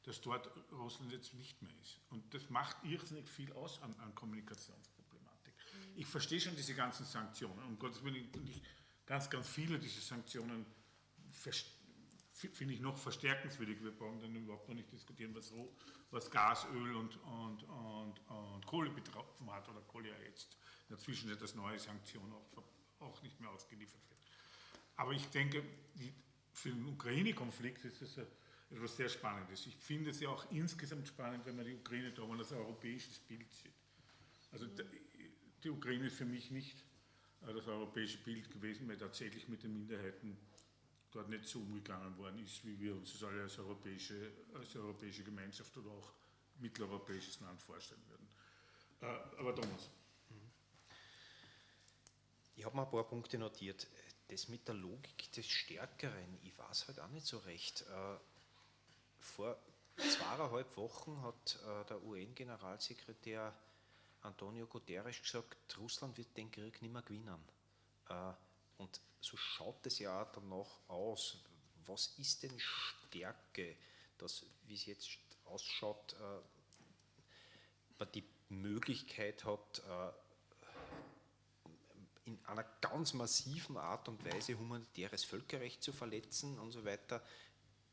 dass dort Russland jetzt nicht mehr ist. Und das macht irrsinnig viel aus an, an Kommunikationsproblematik. Ich verstehe schon diese ganzen Sanktionen. Um Gottes Willen, ich, ganz, ganz viele dieser Sanktionen finde ich noch verstärkenswürdig. Wir brauchen dann überhaupt noch nicht diskutieren, was, was Gas, Öl und, und, und, und Kohle betroffen hat oder Kohle ja jetzt in der Zwischenzeit das neue Sanktion auch, auch nicht mehr ausgeliefert wird. Aber ich denke, die, für den Ukraine-Konflikt ist es, etwas sehr Spannendes. Ich finde es ja auch insgesamt spannend, wenn man die Ukraine da mal als europäisches Bild sieht. Also die Ukraine ist für mich nicht äh, das europäische Bild gewesen, weil tatsächlich mit den Minderheiten dort nicht so umgegangen worden ist, wie wir uns das alle als europäische, als europäische Gemeinschaft oder auch mitteleuropäisches Land vorstellen würden. Äh, aber Thomas. Ich habe mir ein paar Punkte notiert. Das mit der Logik des Stärkeren, ich weiß halt auch nicht so recht. Äh, vor zweieinhalb Wochen hat äh, der UN-Generalsekretär Antonio Guterres gesagt, Russland wird den Krieg nicht mehr gewinnen. Und so schaut es ja danach aus. Was ist denn Stärke, dass, wie es jetzt ausschaut, man die Möglichkeit hat, in einer ganz massiven Art und Weise humanitäres Völkerrecht zu verletzen und so weiter.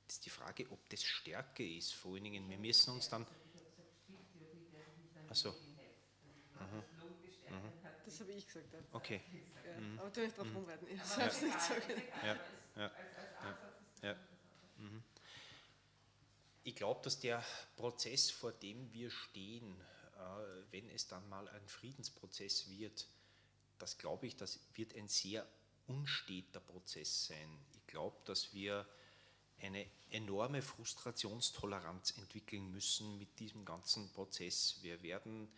Das ist die Frage, ob das Stärke ist. Vor allen Dingen, wir müssen uns dann. Also. Das habe ich gesagt. Okay. Ja, mhm. Aber du nicht darauf mhm. rumreiten. Ich habe es nicht gesagt. Ja, ja, ja, mhm. Ich glaube, dass der Prozess, vor dem wir stehen, äh, wenn es dann mal ein Friedensprozess wird, das glaube ich, das wird ein sehr unsteter Prozess sein. Ich glaube, dass wir eine enorme Frustrationstoleranz entwickeln müssen mit diesem ganzen Prozess. Wir werden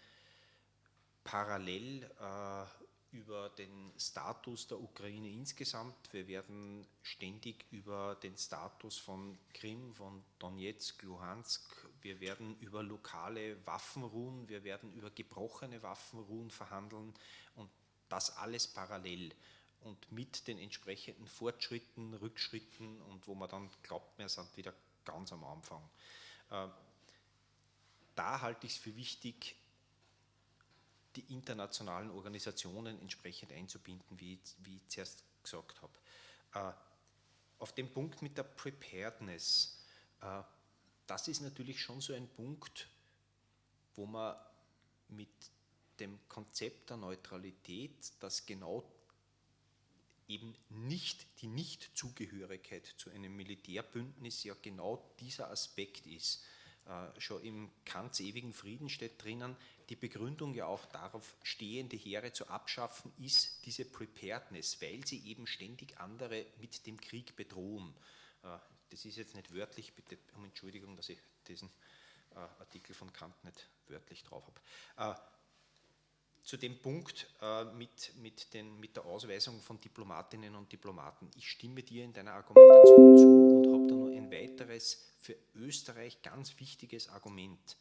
parallel äh, über den Status der Ukraine insgesamt, wir werden ständig über den Status von Krim, von Donetsk, Luhansk, wir werden über lokale Waffenruhen, wir werden über gebrochene Waffenruhen verhandeln und das alles parallel und mit den entsprechenden Fortschritten, Rückschritten und wo man dann glaubt, wir sind wieder ganz am Anfang. Äh, da halte ich es für wichtig, die internationalen Organisationen entsprechend einzubinden, wie, wie ich zuerst gesagt habe. Äh, auf dem Punkt mit der Preparedness, äh, das ist natürlich schon so ein Punkt, wo man mit dem Konzept der Neutralität, das genau eben nicht die Nichtzugehörigkeit zu einem Militärbündnis ja genau dieser Aspekt ist. Äh, schon im Kants ewigen Frieden steht drinnen, die Begründung ja auch darauf, stehende Heere zu abschaffen, ist diese Preparedness, weil sie eben ständig andere mit dem Krieg bedrohen. Äh, das ist jetzt nicht wörtlich, bitte um Entschuldigung, dass ich diesen äh, Artikel von Kant nicht wörtlich drauf habe. Äh, zu dem Punkt mit, mit, den, mit der Ausweisung von Diplomatinnen und Diplomaten. Ich stimme dir in deiner Argumentation zu und habe da nur ein weiteres für Österreich ganz wichtiges Argument.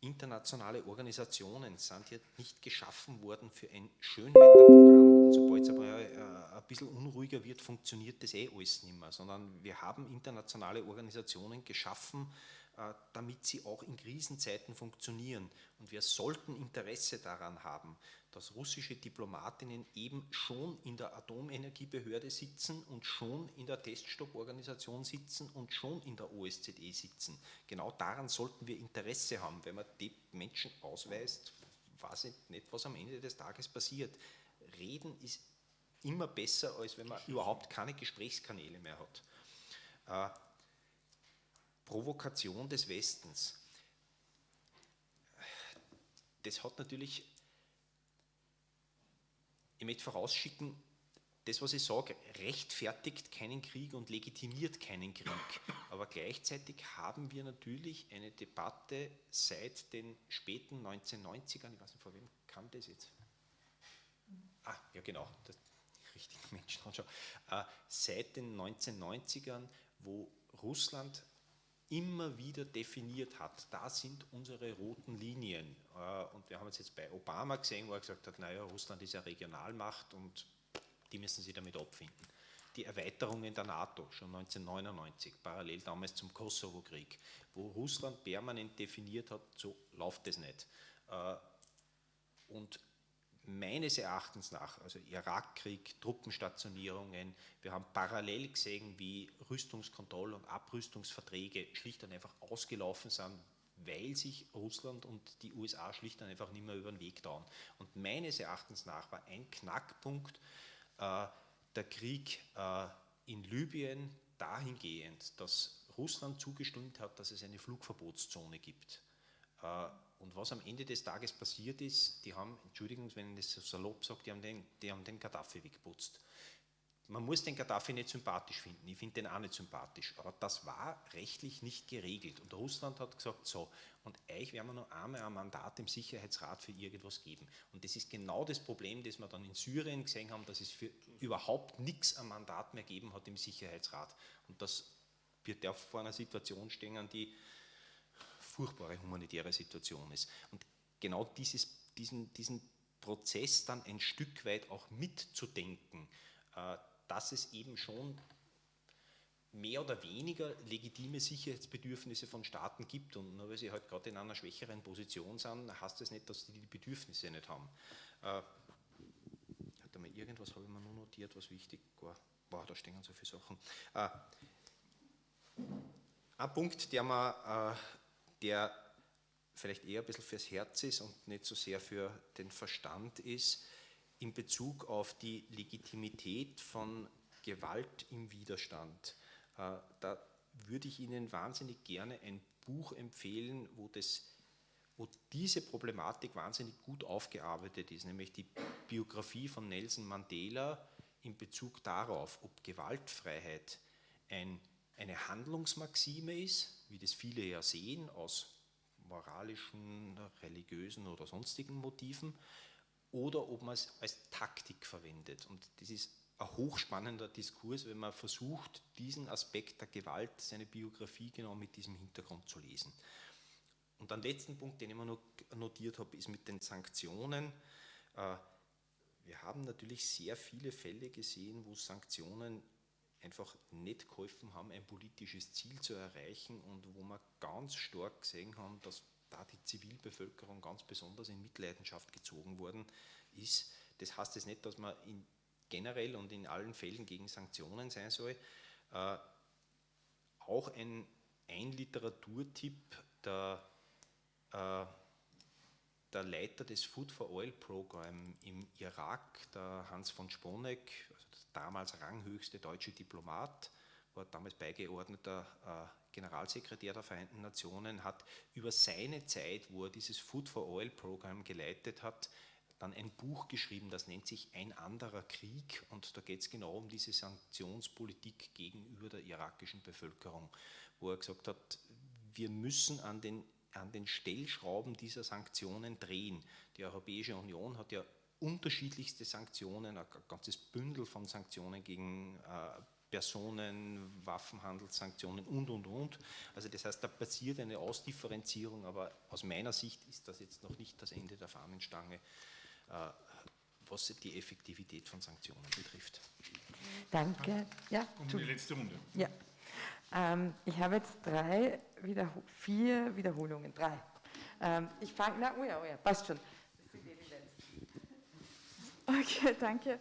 Internationale Organisationen sind ja nicht geschaffen worden für ein Schönwetterprogramm. Sobald es aber äh, ein bisschen unruhiger wird, funktioniert das eh alles nicht mehr, sondern wir haben internationale Organisationen geschaffen, äh, damit sie auch in Krisenzeiten funktionieren. Und wir sollten Interesse daran haben, dass russische Diplomatinnen eben schon in der Atomenergiebehörde sitzen und schon in der Teststopporganisation sitzen und schon in der OSZE sitzen. Genau daran sollten wir Interesse haben. Wenn man die Menschen ausweist, weiß ich nicht, was am Ende des Tages passiert. Reden ist immer besser, als wenn man überhaupt keine Gesprächskanäle mehr hat. Äh, Provokation des Westens. Das hat natürlich, ich möchte vorausschicken, das, was ich sage, rechtfertigt keinen Krieg und legitimiert keinen Krieg. Aber gleichzeitig haben wir natürlich eine Debatte seit den späten 1990ern, ich weiß nicht, vor wem kam das jetzt? Ah, ja genau, das, richtigen Menschen schon. Äh, seit den 1990ern, wo Russland immer wieder definiert hat. Da sind unsere roten Linien. Äh, und wir haben es jetzt bei Obama gesehen, wo er gesagt hat, naja, Russland ist ja Regionalmacht und die müssen sich damit abfinden. Die Erweiterungen der NATO, schon 1999, parallel damals zum Kosovo-Krieg, wo Russland permanent definiert hat, so läuft es nicht. Äh, und meines Erachtens nach, also Irakkrieg, Truppenstationierungen, wir haben parallel gesehen, wie Rüstungskontroll- und Abrüstungsverträge schlicht und einfach ausgelaufen sind, weil sich Russland und die USA schlicht und einfach nicht mehr über den Weg dauern. Und meines Erachtens nach war ein Knackpunkt äh, der Krieg äh, in Libyen dahingehend, dass Russland zugestimmt hat, dass es eine Flugverbotszone gibt. Äh, und was am Ende des Tages passiert ist, die haben, Entschuldigung, wenn ich das so salopp sage, die haben den, die haben den Gaddafi weggeputzt. Man muss den Gaddafi nicht sympathisch finden, ich finde den auch nicht sympathisch, aber das war rechtlich nicht geregelt. Und Russland hat gesagt, so, und euch werden wir noch einmal ein Mandat im Sicherheitsrat für irgendwas geben. Und das ist genau das Problem, das wir dann in Syrien gesehen haben, dass es für überhaupt nichts ein Mandat mehr geben hat im Sicherheitsrat. Und das wird ja vor einer Situation stehen, die furchtbare humanitäre Situation ist. Und genau dieses, diesen, diesen Prozess dann ein Stück weit auch mitzudenken, äh, dass es eben schon mehr oder weniger legitime Sicherheitsbedürfnisse von Staaten gibt und nur weil sie halt gerade in einer schwächeren Position sind, heißt das nicht, dass sie die Bedürfnisse nicht haben. Äh, hat mal irgendwas habe ich mir nur notiert, was wichtig war. Boah, da stehen so viele Sachen. Äh, ein Punkt, der mir äh, der vielleicht eher ein bisschen fürs Herz ist und nicht so sehr für den Verstand ist, in Bezug auf die Legitimität von Gewalt im Widerstand. Äh, da würde ich Ihnen wahnsinnig gerne ein Buch empfehlen, wo, das, wo diese Problematik wahnsinnig gut aufgearbeitet ist, nämlich die Biografie von Nelson Mandela in Bezug darauf, ob Gewaltfreiheit ein, eine Handlungsmaxime ist, wie das viele ja sehen, aus moralischen, religiösen oder sonstigen Motiven, oder ob man es als Taktik verwendet. Und das ist ein hochspannender Diskurs, wenn man versucht, diesen Aspekt der Gewalt, seine Biografie genau mit diesem Hintergrund zu lesen. Und den letzten Punkt, den ich mir noch notiert habe, ist mit den Sanktionen. Äh, wir haben natürlich sehr viele Fälle gesehen, wo Sanktionen einfach nicht geholfen haben, ein politisches Ziel zu erreichen und wo wir ganz stark gesehen haben, dass da die Zivilbevölkerung ganz besonders in Mitleidenschaft gezogen worden ist. Das heißt jetzt nicht, dass man generell und in allen Fällen gegen Sanktionen sein soll. Äh, auch ein, ein Literaturtipp, der, äh, der Leiter des Food for Oil Program im Irak, der Hans von Sponeck, damals ranghöchste deutsche Diplomat, war damals beigeordneter äh, Generalsekretär der Vereinten Nationen, hat über seine Zeit, wo er dieses Food for Oil Programm geleitet hat, dann ein Buch geschrieben, das nennt sich Ein anderer Krieg. Und da geht es genau um diese Sanktionspolitik gegenüber der irakischen Bevölkerung, wo er gesagt hat, wir müssen an den, an den Stellschrauben dieser Sanktionen drehen. Die Europäische Union hat ja unterschiedlichste Sanktionen, ein ganzes Bündel von Sanktionen gegen äh, Personen, Waffenhandelssanktionen und, und, und. Also das heißt, da passiert eine Ausdifferenzierung, aber aus meiner Sicht ist das jetzt noch nicht das Ende der Fahnenstange, äh, was die Effektivität von Sanktionen betrifft. Danke. Ja, um die letzte Runde. Ja. Ähm, ich habe jetzt drei, Wiederhol vier Wiederholungen, drei. Ähm, ich fange, na, oh ja, oh ja, passt schon. Okay, danke.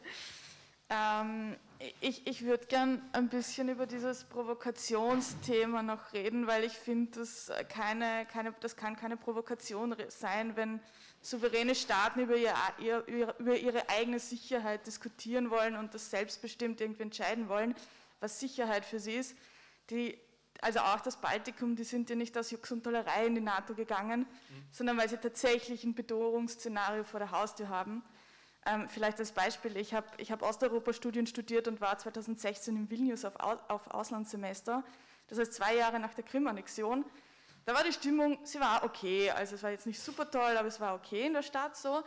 Ähm, ich ich würde gern ein bisschen über dieses Provokationsthema noch reden, weil ich finde, das, keine, keine, das kann keine Provokation sein, wenn souveräne Staaten über, ihr, über ihre eigene Sicherheit diskutieren wollen und das selbstbestimmt irgendwie entscheiden wollen, was Sicherheit für sie ist. Die, also auch das Baltikum, die sind ja nicht aus Jux und Tollerei in die NATO gegangen, mhm. sondern weil sie tatsächlich ein Bedrohungsszenario vor der Haustür haben. Ähm, vielleicht als Beispiel, ich habe ich hab Osteuropa-Studien studiert und war 2016 in Vilnius auf, auf Auslandssemester, das heißt zwei Jahre nach der Krim-Annexion. Da war die Stimmung, sie war okay, also es war jetzt nicht super toll, aber es war okay in der Stadt so.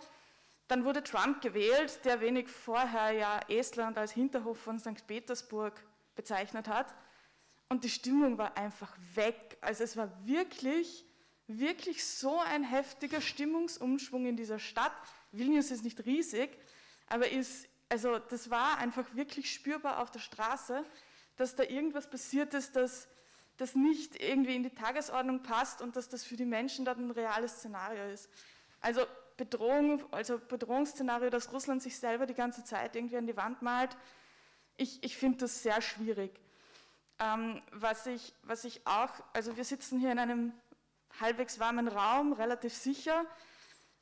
Dann wurde Trump gewählt, der wenig vorher ja Estland als Hinterhof von St. Petersburg bezeichnet hat. Und die Stimmung war einfach weg. Also es war wirklich, wirklich so ein heftiger Stimmungsumschwung in dieser Stadt. Vilnius ist nicht riesig, aber ist, also das war einfach wirklich spürbar auf der Straße, dass da irgendwas passiert ist, das, das nicht irgendwie in die Tagesordnung passt und dass das für die Menschen dort ein reales Szenario ist. Also Bedrohung, also Bedrohungsszenario, dass Russland sich selber die ganze Zeit irgendwie an die Wand malt, ich, ich finde das sehr schwierig. Ähm, was, ich, was ich auch, also wir sitzen hier in einem halbwegs warmen Raum, relativ sicher,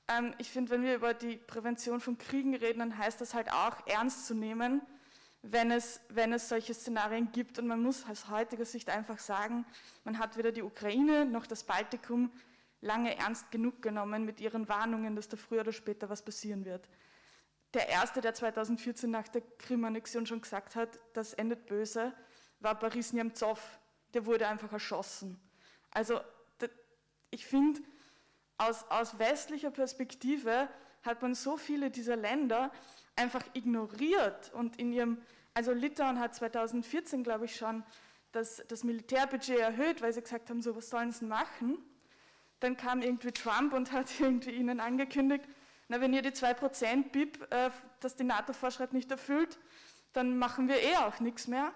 ähm, ich finde, wenn wir über die Prävention von Kriegen reden, dann heißt das halt auch ernst zu nehmen, wenn es, wenn es solche Szenarien gibt. Und man muss aus heutiger Sicht einfach sagen, man hat weder die Ukraine noch das Baltikum lange ernst genug genommen mit ihren Warnungen, dass da früher oder später was passieren wird. Der erste, der 2014 nach der Krim-Annexion schon gesagt hat, das endet böse, war Boris Nemtsov. Der wurde einfach erschossen. Also ich finde, aus, aus westlicher Perspektive hat man so viele dieser Länder einfach ignoriert und in ihrem, also Litauen hat 2014, glaube ich, schon das, das Militärbudget erhöht, weil sie gesagt haben, so was sollen sie machen? Dann kam irgendwie Trump und hat irgendwie ihnen angekündigt, na, wenn ihr die 2% BIP, äh, das die NATO vorschreibt, nicht erfüllt, dann machen wir eh auch nichts mehr.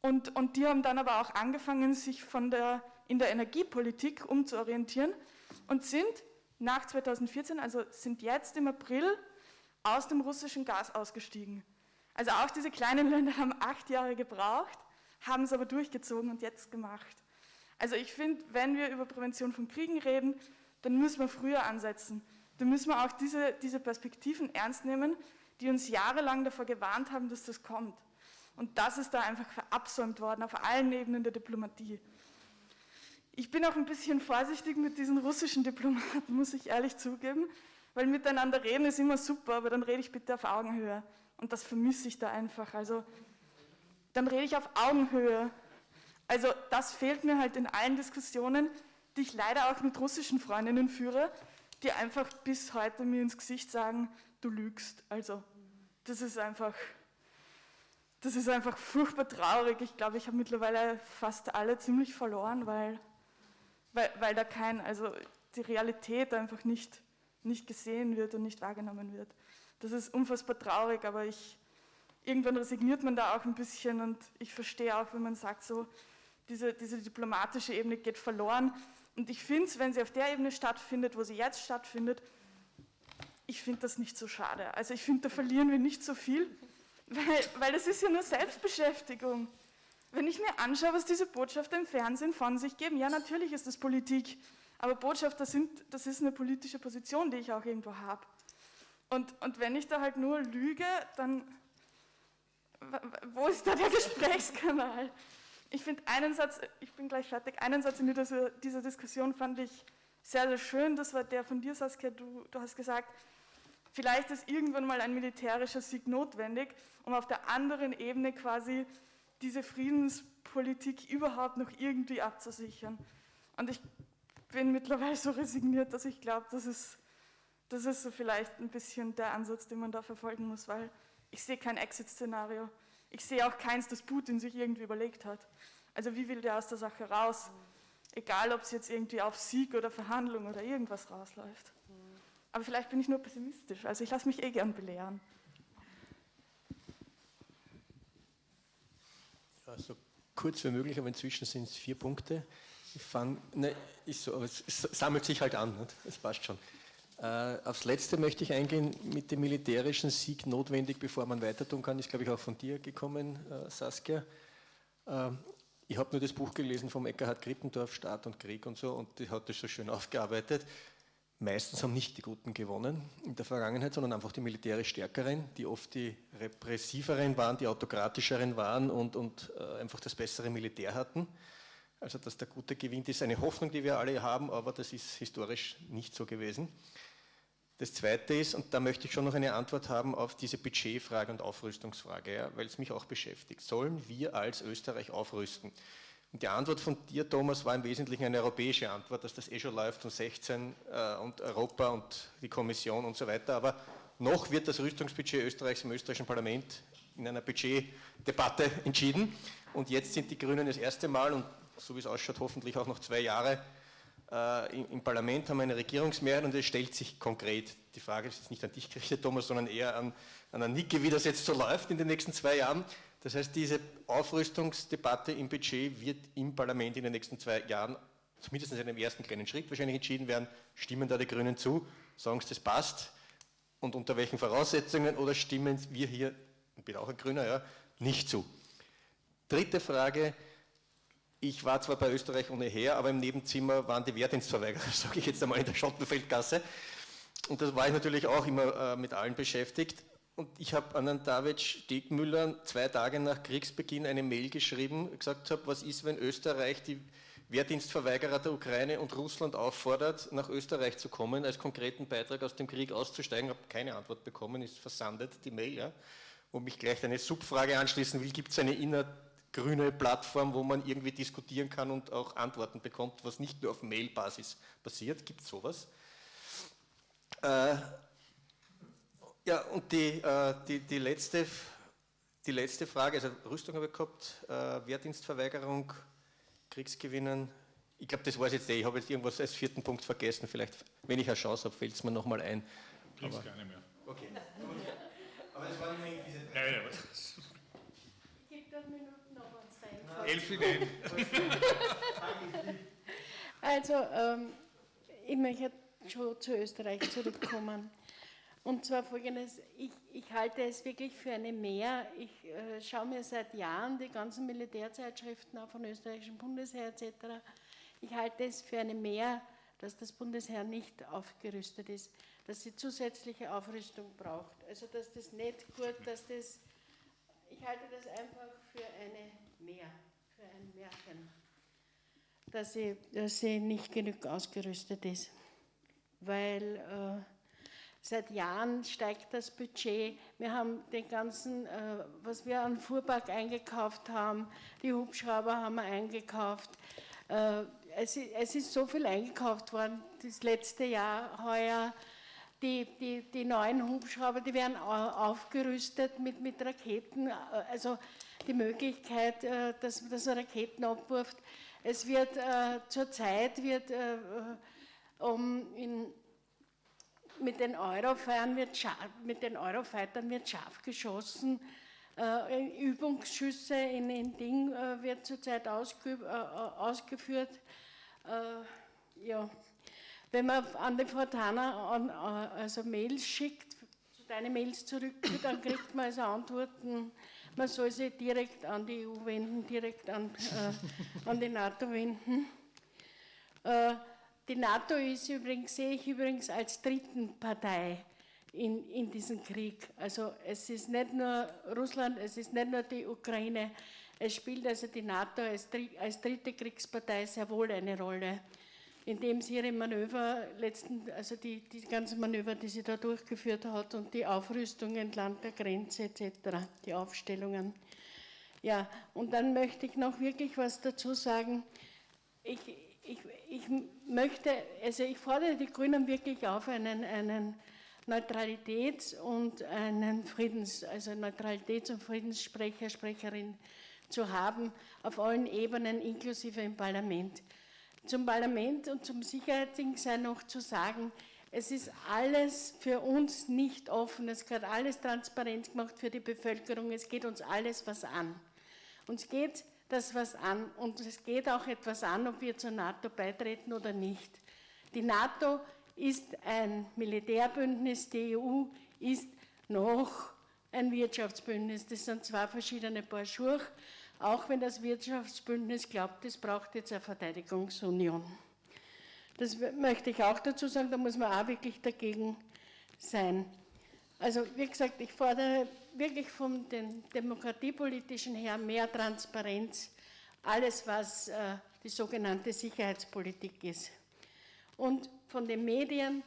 Und, und die haben dann aber auch angefangen, sich von der, in der Energiepolitik umzuorientieren und sind nach 2014, also sind jetzt im April aus dem russischen Gas ausgestiegen. Also auch diese kleinen Länder haben acht Jahre gebraucht, haben es aber durchgezogen und jetzt gemacht. Also ich finde, wenn wir über Prävention von Kriegen reden, dann müssen wir früher ansetzen. Dann müssen wir auch diese, diese Perspektiven ernst nehmen, die uns jahrelang davor gewarnt haben, dass das kommt. Und das ist da einfach verabsäumt worden auf allen Ebenen der Diplomatie. Ich bin auch ein bisschen vorsichtig mit diesen russischen Diplomaten, muss ich ehrlich zugeben, weil miteinander reden ist immer super, aber dann rede ich bitte auf Augenhöhe. Und das vermisse ich da einfach. Also dann rede ich auf Augenhöhe. Also das fehlt mir halt in allen Diskussionen, die ich leider auch mit russischen Freundinnen führe, die einfach bis heute mir ins Gesicht sagen, du lügst. Also das ist einfach, das ist einfach furchtbar traurig. Ich glaube, ich habe mittlerweile fast alle ziemlich verloren, weil weil, weil da kein, also die Realität einfach nicht, nicht gesehen wird und nicht wahrgenommen wird. Das ist unfassbar traurig, aber ich, irgendwann resigniert man da auch ein bisschen und ich verstehe auch, wenn man sagt, so, diese, diese diplomatische Ebene geht verloren. Und ich finde es, wenn sie auf der Ebene stattfindet, wo sie jetzt stattfindet, ich finde das nicht so schade. Also ich finde, da verlieren wir nicht so viel, weil, weil das ist ja nur Selbstbeschäftigung. Wenn ich mir anschaue, was diese Botschafter im Fernsehen von sich geben, ja, natürlich ist das Politik, aber Botschafter sind, das ist eine politische Position, die ich auch irgendwo habe. Und, und wenn ich da halt nur lüge, dann, wo ist da der Gesprächskanal? Ich finde einen Satz, ich bin gleich fertig, einen Satz in dieser, Diskussion fand ich sehr, sehr schön, das war der von dir, Saskia, du, du hast gesagt, vielleicht ist irgendwann mal ein militärischer Sieg notwendig, um auf der anderen Ebene quasi diese Friedenspolitik überhaupt noch irgendwie abzusichern. Und ich bin mittlerweile so resigniert, dass ich glaube, das ist, das ist so vielleicht ein bisschen der Ansatz, den man da verfolgen muss, weil ich sehe kein Exit-Szenario. Ich sehe auch keins, das Putin sich irgendwie überlegt hat. Also wie will der aus der Sache raus? Egal, ob es jetzt irgendwie auf Sieg oder Verhandlung oder irgendwas rausläuft. Aber vielleicht bin ich nur pessimistisch. Also ich lasse mich eh gern belehren. so kurz wie möglich, aber inzwischen sind es vier Punkte. Ich fange, ne, ist so, aber es, es, sammelt sich halt an, das passt schon. Äh, aufs Letzte möchte ich eingehen, mit dem militärischen Sieg notwendig, bevor man weiter tun kann, ist glaube ich auch von dir gekommen, äh, Saskia. Äh, ich habe nur das Buch gelesen vom Eckhard Krippendorf, Staat und Krieg und so, und die hat das so schön aufgearbeitet. Meistens haben nicht die Guten gewonnen in der Vergangenheit, sondern einfach die militärisch Stärkeren, die oft die repressiveren waren, die autokratischeren waren und, und äh, einfach das bessere Militär hatten. Also dass der Gute gewinnt, ist eine Hoffnung, die wir alle haben, aber das ist historisch nicht so gewesen. Das Zweite ist, und da möchte ich schon noch eine Antwort haben auf diese Budgetfrage und Aufrüstungsfrage, ja, weil es mich auch beschäftigt. Sollen wir als Österreich aufrüsten? Die Antwort von dir, Thomas, war im Wesentlichen eine europäische Antwort, dass das eh schon läuft von 16 äh, und Europa und die Kommission und so weiter. Aber noch wird das Rüstungsbudget Österreichs im österreichischen Parlament in einer Budgetdebatte entschieden. Und jetzt sind die Grünen das erste Mal und so wie es ausschaut, hoffentlich auch noch zwei Jahre äh, im, im, Parlament, haben eine Regierungsmehrheit und es stellt sich konkret, die Frage ist jetzt nicht an dich gerichtet, Thomas, sondern eher an, an Anike, wie das jetzt so läuft in den nächsten zwei Jahren. Das heißt, diese Aufrüstungsdebatte im Budget wird im Parlament in den nächsten zwei Jahren, zumindest in einem ersten kleinen Schritt wahrscheinlich entschieden werden. Stimmen da die Grünen zu? Sagen sie, das passt? Und unter welchen Voraussetzungen? Oder stimmen wir hier, ich bin auch ein Grüner, ja, nicht zu? Dritte Frage. Ich war zwar bei Österreich ohne her, aber im Nebenzimmer waren die Wehrdienstverweigerer, sage ich jetzt einmal in der Schottenfeldgasse. Und da war ich natürlich auch immer äh, mit allen beschäftigt. Und ich habe an den David Stegmüller zwei Tage nach Kriegsbeginn eine Mail geschrieben, gesagt habe, was ist, wenn Österreich die Wehrdienstverweigerer der Ukraine und Russland auffordert, nach Österreich zu kommen, als konkreten Beitrag aus dem Krieg auszusteigen. habe keine Antwort bekommen, ist versandet, die Mail. Ja. Wo mich gleich eine Subfrage anschließen will, gibt es eine innergrüne Plattform, wo man irgendwie diskutieren kann und auch Antworten bekommt, was nicht nur auf Mailbasis passiert? Gibt es sowas? Äh, ja, und die, äh, die, die, letzte, die letzte Frage, also Rüstung habe ich gehabt, äh, Wehrdienstverweigerung, Kriegsgewinnen. Ich glaube, das war es jetzt eh. Ich habe jetzt irgendwas als vierten Punkt vergessen. Vielleicht, wenn ich eine Chance habe, fällt es mir nochmal ein. Kriegst gar nicht mehr. Okay. Aber das war nicht diese drei. Ja, ja. Gibt eine Minute noch ans Elf Ideen. Also, ähm, ich möchte schon zu Österreich zurückkommen. Und zwar folgendes, ich, ich, halte es wirklich für eine Mehr. Ich äh, schaue mir seit Jahren die ganzen Militärzeitschriften auch von österreichischen Bundesheer etc. Ich halte es für eine Mehr, dass das Bundesheer nicht aufgerüstet ist, dass sie zusätzliche Aufrüstung braucht. Also dass das nicht gut, dass das, ich halte das einfach für eine Mehr, für ein Märchen, dass sie, dass sie nicht genug ausgerüstet ist. Weil äh, Seit Jahren steigt das Budget. Wir haben den ganzen, äh, was wir an Fuhrpark eingekauft haben, die Hubschrauber haben wir eingekauft. Äh, es, es, ist so viel eingekauft worden, das letzte Jahr, heuer. Die, die, die neuen Hubschrauber, die werden aufgerüstet mit, mit Raketen, äh, also die Möglichkeit, äh, dass, dass man Raketen abwirft. Es wird äh, zurzeit wird, äh, um in mit den Eurofightern wird, scharf, mit den Eurofightern wird scharf geschossen. Äh, Übungsschüsse in, in Ding äh, wird zurzeit ausge, äh, ausgeführt. Äh, ja. Wenn man an die Fortana an, äh, also Mails schickt, deine Mails zurück, dann kriegt man also Antworten, man soll sich direkt an die EU wenden, direkt an, äh, an die NATO wenden. Die NATO ist übrigens, sehe ich übrigens als dritten Partei in, in diesem Krieg. Also es ist nicht nur Russland, es ist nicht nur die Ukraine, es spielt also die NATO als, als dritte Kriegspartei sehr wohl eine Rolle, indem sie ihre Manöver, letzten, also die, die ganzen Manöver, die sie da durchgeführt hat und die Aufrüstung entlang der Grenze etc., die Aufstellungen. Ja, und dann möchte ich noch wirklich was dazu sagen. Ich, ich, möchte, also ich fordere die Grünen wirklich auf, einen, einen Neutralitäts- und einen Friedens, also Neutralitäts- und Friedenssprecher, Sprecherin zu haben, auf allen Ebenen, inklusive im Parlament. Zum Parlament und zum Sicherheitsding sei noch zu sagen, es ist alles für uns nicht offen, es wird alles transparent gemacht für die Bevölkerung, es geht uns alles was an. Uns geht das was an und es geht auch etwas an, ob wir zur NATO beitreten oder nicht. Die NATO ist ein Militärbündnis, die EU ist noch ein Wirtschaftsbündnis. Das sind zwei verschiedene Paar Schuhe, auch wenn das Wirtschaftsbündnis glaubt, es braucht jetzt eine Verteidigungsunion. Das möchte ich auch dazu sagen, da muss man auch wirklich dagegen sein. Also wie gesagt, ich fordere wirklich von den demokratiepolitischen her mehr Transparenz, alles was äh, die sogenannte Sicherheitspolitik ist. Und von den Medien,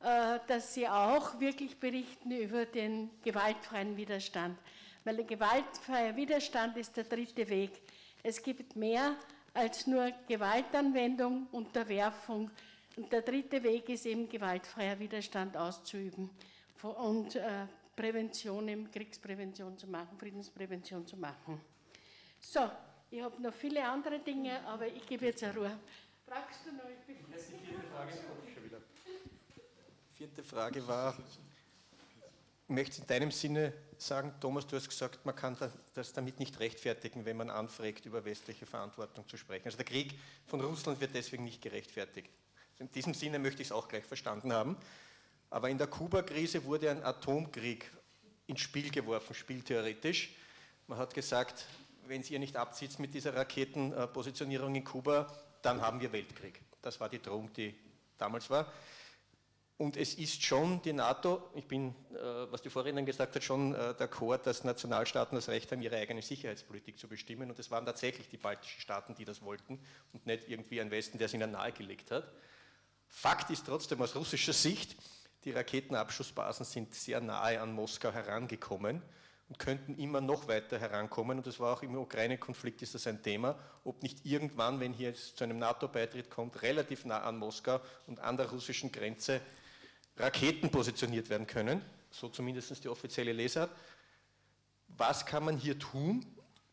äh, dass sie auch wirklich berichten über den gewaltfreien Widerstand. Weil der gewaltfreie Widerstand ist der dritte Weg. Es gibt mehr als nur Gewaltanwendung, Unterwerfung. Und der dritte Weg ist eben gewaltfreier Widerstand auszuüben und äh, Prävention, Kriegsprävention zu machen, Friedensprävention zu machen. So, ich habe noch viele andere Dinge, aber ich gebe jetzt eine Ruhe. Fragst du noch? Ich bin die vierte Frage schon wieder. Vierte Frage war, ich möchte in deinem Sinne sagen, Thomas, du hast gesagt, man kann das damit nicht rechtfertigen, wenn man anfragt, über westliche Verantwortung zu sprechen. Also der Krieg von Russland wird deswegen nicht gerechtfertigt. In diesem Sinne möchte ich es auch gleich verstanden haben. Aber in der Kuba-Krise wurde ein Atomkrieg ins Spiel geworfen, spieltheoretisch. Man hat gesagt, wenn ihr nicht abzieht mit dieser Raketenpositionierung in Kuba, dann haben wir Weltkrieg. Das war die Drohung, die damals war. Und es ist schon die NATO, ich bin, äh, was die Vorrednerin gesagt hat, schon äh, d'accord, dass Nationalstaaten das Recht haben, ihre eigene Sicherheitspolitik zu bestimmen. Und es waren tatsächlich die baltischen Staaten, die das wollten und nicht irgendwie ein Westen, der es ihnen nahegelegt hat. Fakt ist trotzdem aus russischer Sicht, die Raketenabschussbasen sind sehr nahe an Moskau herangekommen und könnten immer noch weiter herankommen. Und das war auch im Ukraine-Konflikt ist das ein Thema, ob nicht irgendwann, wenn hier es zu einem NATO-Beitritt kommt, relativ nah an Moskau und an der russischen Grenze Raketen positioniert werden können, so zumindest die offizielle Lesart. Was kann man hier tun,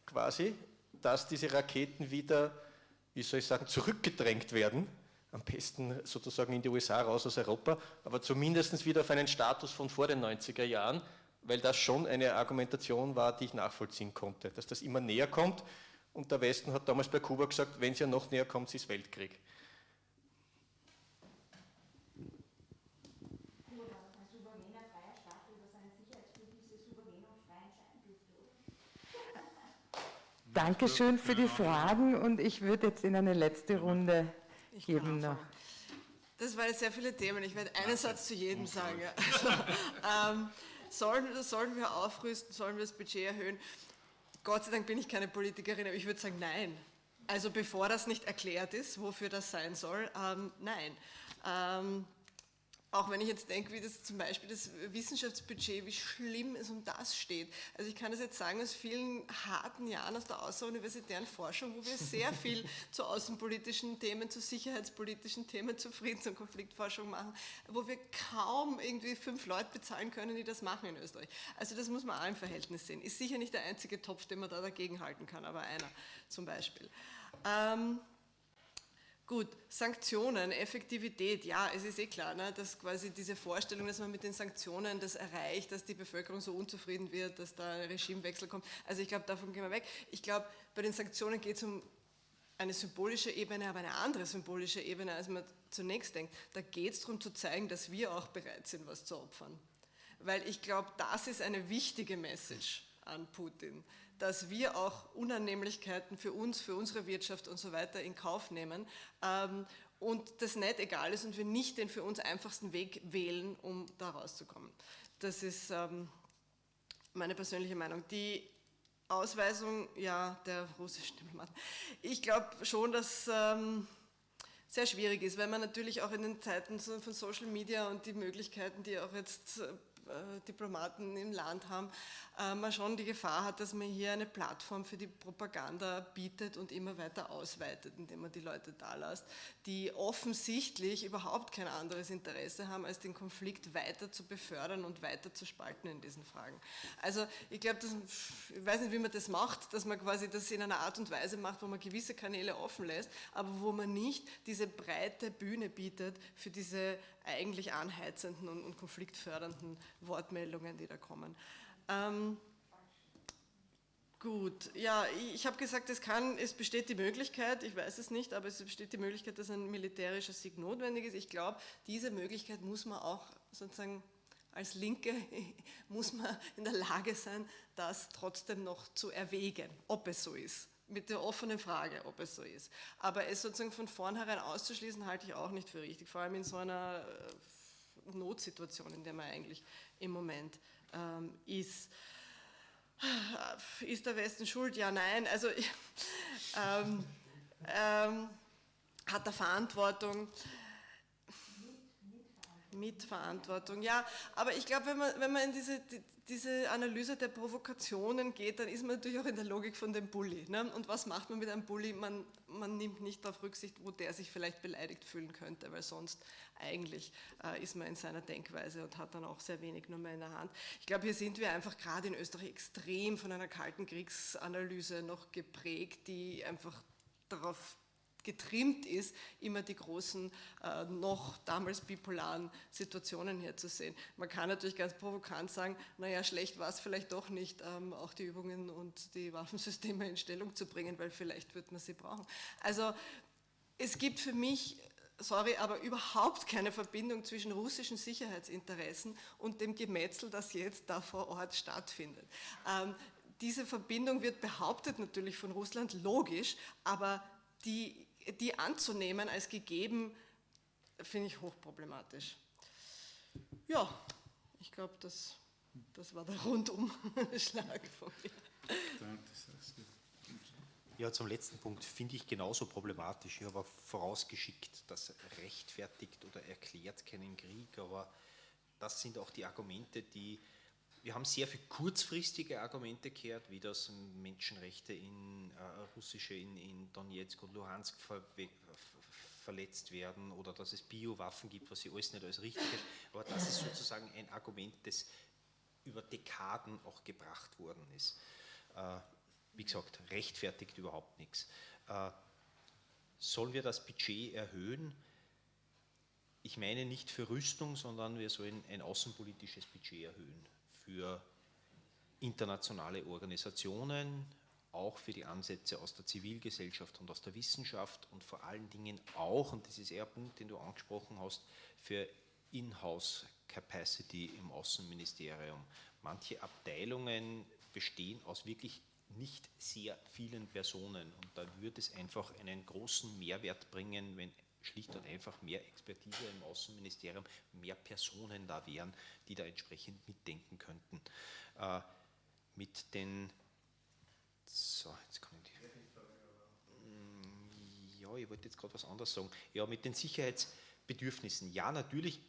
quasi, dass diese Raketen wieder, wie soll ich sagen, zurückgedrängt werden, am besten sozusagen in die USA raus aus Europa, aber zumindest wieder auf einen Status von vor den 90er Jahren, weil das schon eine Argumentation war, die ich nachvollziehen konnte, dass das immer näher kommt und der Westen hat damals bei Kuba gesagt, wenn es ja noch näher kommt, ist Weltkrieg. Dankeschön für die Fragen und ich würde jetzt in eine letzte Runde geben noch. Das waren jetzt sehr viele Themen. Ich werde einen Satz zu jedem sagen. Also, ähm, sollen, sollen wir aufrüsten, sollen wir das Budget erhöhen? Gott sei Dank bin ich keine Politikerin, aber ich würde sagen, nein. Also bevor das nicht erklärt ist, wofür das sein soll, ähm, nein. Ähm, auch wenn ich jetzt denke, wie das zum Beispiel das Wissenschaftsbudget, wie schlimm es um das steht. Also ich kann das jetzt sagen aus vielen harten Jahren aus der außeruniversitären Forschung, wo wir sehr viel zu außenpolitischen Themen, zu sicherheitspolitischen Themen, zu Friedens- und Konfliktforschung machen, wo wir kaum irgendwie fünf Leute bezahlen können, die das machen in Österreich. Also das muss man auch im Verhältnis sehen. Ist sicher nicht der einzige Topf, den man da dagegen halten kann, aber einer zum Beispiel. Ähm, Gut, Sanktionen, Effektivität, ja, es ist eh klar, ne, dass quasi diese Vorstellung, dass man mit den Sanktionen das erreicht, dass die Bevölkerung so unzufrieden wird, dass da ein Regimewechsel kommt. Also ich glaube, davon gehen wir weg. Ich glaube, bei den Sanktionen geht es um eine symbolische Ebene, aber eine andere symbolische Ebene, als man zunächst denkt. Da geht es darum zu zeigen, dass wir auch bereit sind, was zu opfern. Weil ich glaube, das ist eine wichtige Message an Putin dass wir auch Unannehmlichkeiten für uns, für unsere Wirtschaft und so weiter in Kauf nehmen ähm, und das nicht egal ist und wir nicht den für uns einfachsten Weg wählen, um da rauszukommen. Das ist ähm, meine persönliche Meinung. Die Ausweisung ja, der russischen Diplomaten. Ich glaube schon, dass ähm, sehr schwierig ist, weil man natürlich auch in den Zeiten von Social Media und die Möglichkeiten, die auch jetzt äh, Diplomaten im Land haben, äh, man schon die Gefahr hat, dass man hier eine Plattform für die Propaganda bietet und immer weiter ausweitet, indem man die Leute da lässt, die offensichtlich überhaupt kein anderes Interesse haben, als den Konflikt weiter zu befördern und weiter zu spalten in diesen Fragen. Also ich glaube, ich weiß nicht, wie man das macht, dass man quasi das in einer Art und Weise macht, wo man gewisse Kanäle offen lässt, aber wo man nicht diese breite Bühne bietet für diese eigentlich anheizenden und, und konfliktfördernden Wortmeldungen, die da kommen. Ähm, Gut, ja, ich habe gesagt, es, kann, es besteht die Möglichkeit, ich weiß es nicht, aber es besteht die Möglichkeit, dass ein militärischer Sieg notwendig ist. Ich glaube, diese Möglichkeit muss man auch sozusagen als Linke, muss man in der Lage sein, das trotzdem noch zu erwägen, ob es so ist mit der offenen Frage, ob es so ist. Aber es sozusagen von vornherein auszuschließen, halte ich auch nicht für richtig, vor allem in so einer äh, Notsituation, in der man eigentlich im Moment ähm, ist. Ist der Westen schuld? Ja, nein. Also ähm, ähm, hat er Verantwortung? Mitverantwortung, ja. Aber ich glaube, wenn man, wenn man in diese, diese Analyse der Provokationen geht, dann ist man natürlich auch in der Logik von dem Bully. Ne? Und was macht man mit einem Bully? Man, man nimmt nicht darauf Rücksicht, wo der sich vielleicht beleidigt fühlen könnte, weil sonst eigentlich äh, ist man in seiner Denkweise und hat dann auch sehr wenig nur mehr in der Hand. Ich glaube, hier sind wir einfach gerade in Österreich extrem von einer kalten Kriegsanalyse noch geprägt, die einfach darauf getrimmt ist, immer die großen, äh, noch damals bipolaren Situationen herzusehen. Man kann natürlich ganz provokant sagen, naja, schlecht war es vielleicht doch nicht, ähm, auch die Übungen und die Waffensysteme in Stellung zu bringen, weil vielleicht wird man sie brauchen. Also es gibt für mich sorry, aber überhaupt keine Verbindung zwischen russischen Sicherheitsinteressen und dem Gemetzel, das jetzt da vor Ort stattfindet. Ähm, diese Verbindung wird behauptet natürlich von Russland, logisch, aber die die anzunehmen als gegeben, finde ich hochproblematisch. Ja, ich glaube, das, das war der Rundumschlag von mir. Ja, zum letzten Punkt finde ich genauso problematisch. Ich habe vorausgeschickt, das rechtfertigt oder erklärt keinen Krieg, aber das sind auch die Argumente, die wir haben sehr viel kurzfristige Argumente gehört, wie das Menschenrechte in äh, russische in, in Donetsk und Luhansk ver, verletzt werden oder dass es Biowaffen gibt, was sie alles nicht als richtig ist. Aber das ist sozusagen ein Argument, das über Dekaden auch gebracht worden ist. Äh, wie gesagt, rechtfertigt überhaupt nichts. Äh, sollen wir das Budget erhöhen? Ich meine nicht für Rüstung, sondern wir sollen ein außenpolitisches Budget erhöhen für internationale Organisationen, auch für die Ansätze aus der Zivilgesellschaft und aus der Wissenschaft und vor allen Dingen auch, und das ist eher ein Punkt, den du angesprochen hast, für In-house Capacity im Außenministerium. Manche Abteilungen bestehen aus wirklich nicht sehr vielen Personen und da würde es einfach einen großen Mehrwert bringen, wenn schlicht und einfach mehr Expertise im Außenministerium, mehr Personen da wären, die da entsprechend mitdenken könnten. Äh, mit den, so, jetzt kann die, mm, ja, ich wollte jetzt gerade was anderes sagen. Ja, mit den Sicherheitsbedürfnissen. Ja, natürlich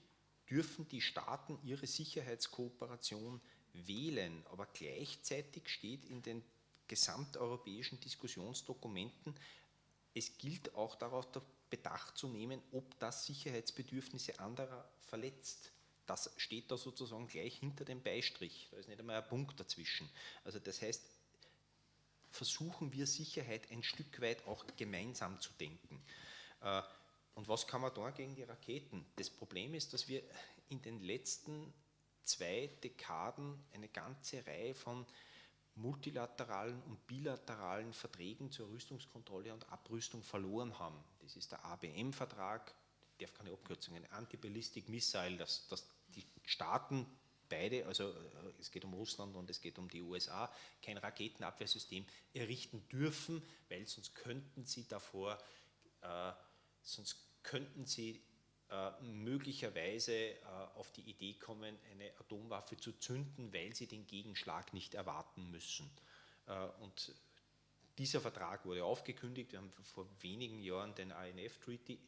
dürfen die Staaten ihre Sicherheitskooperation wählen, aber gleichzeitig steht in den gesamteuropäischen Diskussionsdokumenten, es gilt auch darauf der Bedacht zu nehmen, ob das Sicherheitsbedürfnisse anderer verletzt. Das steht da sozusagen gleich hinter dem Beistrich. Da ist nicht einmal ein Punkt dazwischen. Also das heißt, versuchen wir Sicherheit ein Stück weit auch gemeinsam zu denken. Äh, und was kann man da gegen die Raketen? Das Problem ist, dass wir in den letzten zwei Dekaden eine ganze Reihe von multilateralen und bilateralen Verträgen zur Rüstungskontrolle und Abrüstung verloren haben. Das ist der ABM-Vertrag, darf keine Abkürzungen, Anti-Ballistic Missile, dass, dass die Staaten beide, also äh, es geht um Russland und es geht um die USA, kein Raketenabwehrsystem errichten dürfen, weil sonst könnten sie davor, äh, sonst könnten sie äh, möglicherweise äh, auf die Idee kommen, eine Atomwaffe zu zünden, weil sie den Gegenschlag nicht erwarten müssen. Äh, und dieser Vertrag wurde aufgekündigt. Wir haben vor wenigen Jahren den INF-Treaty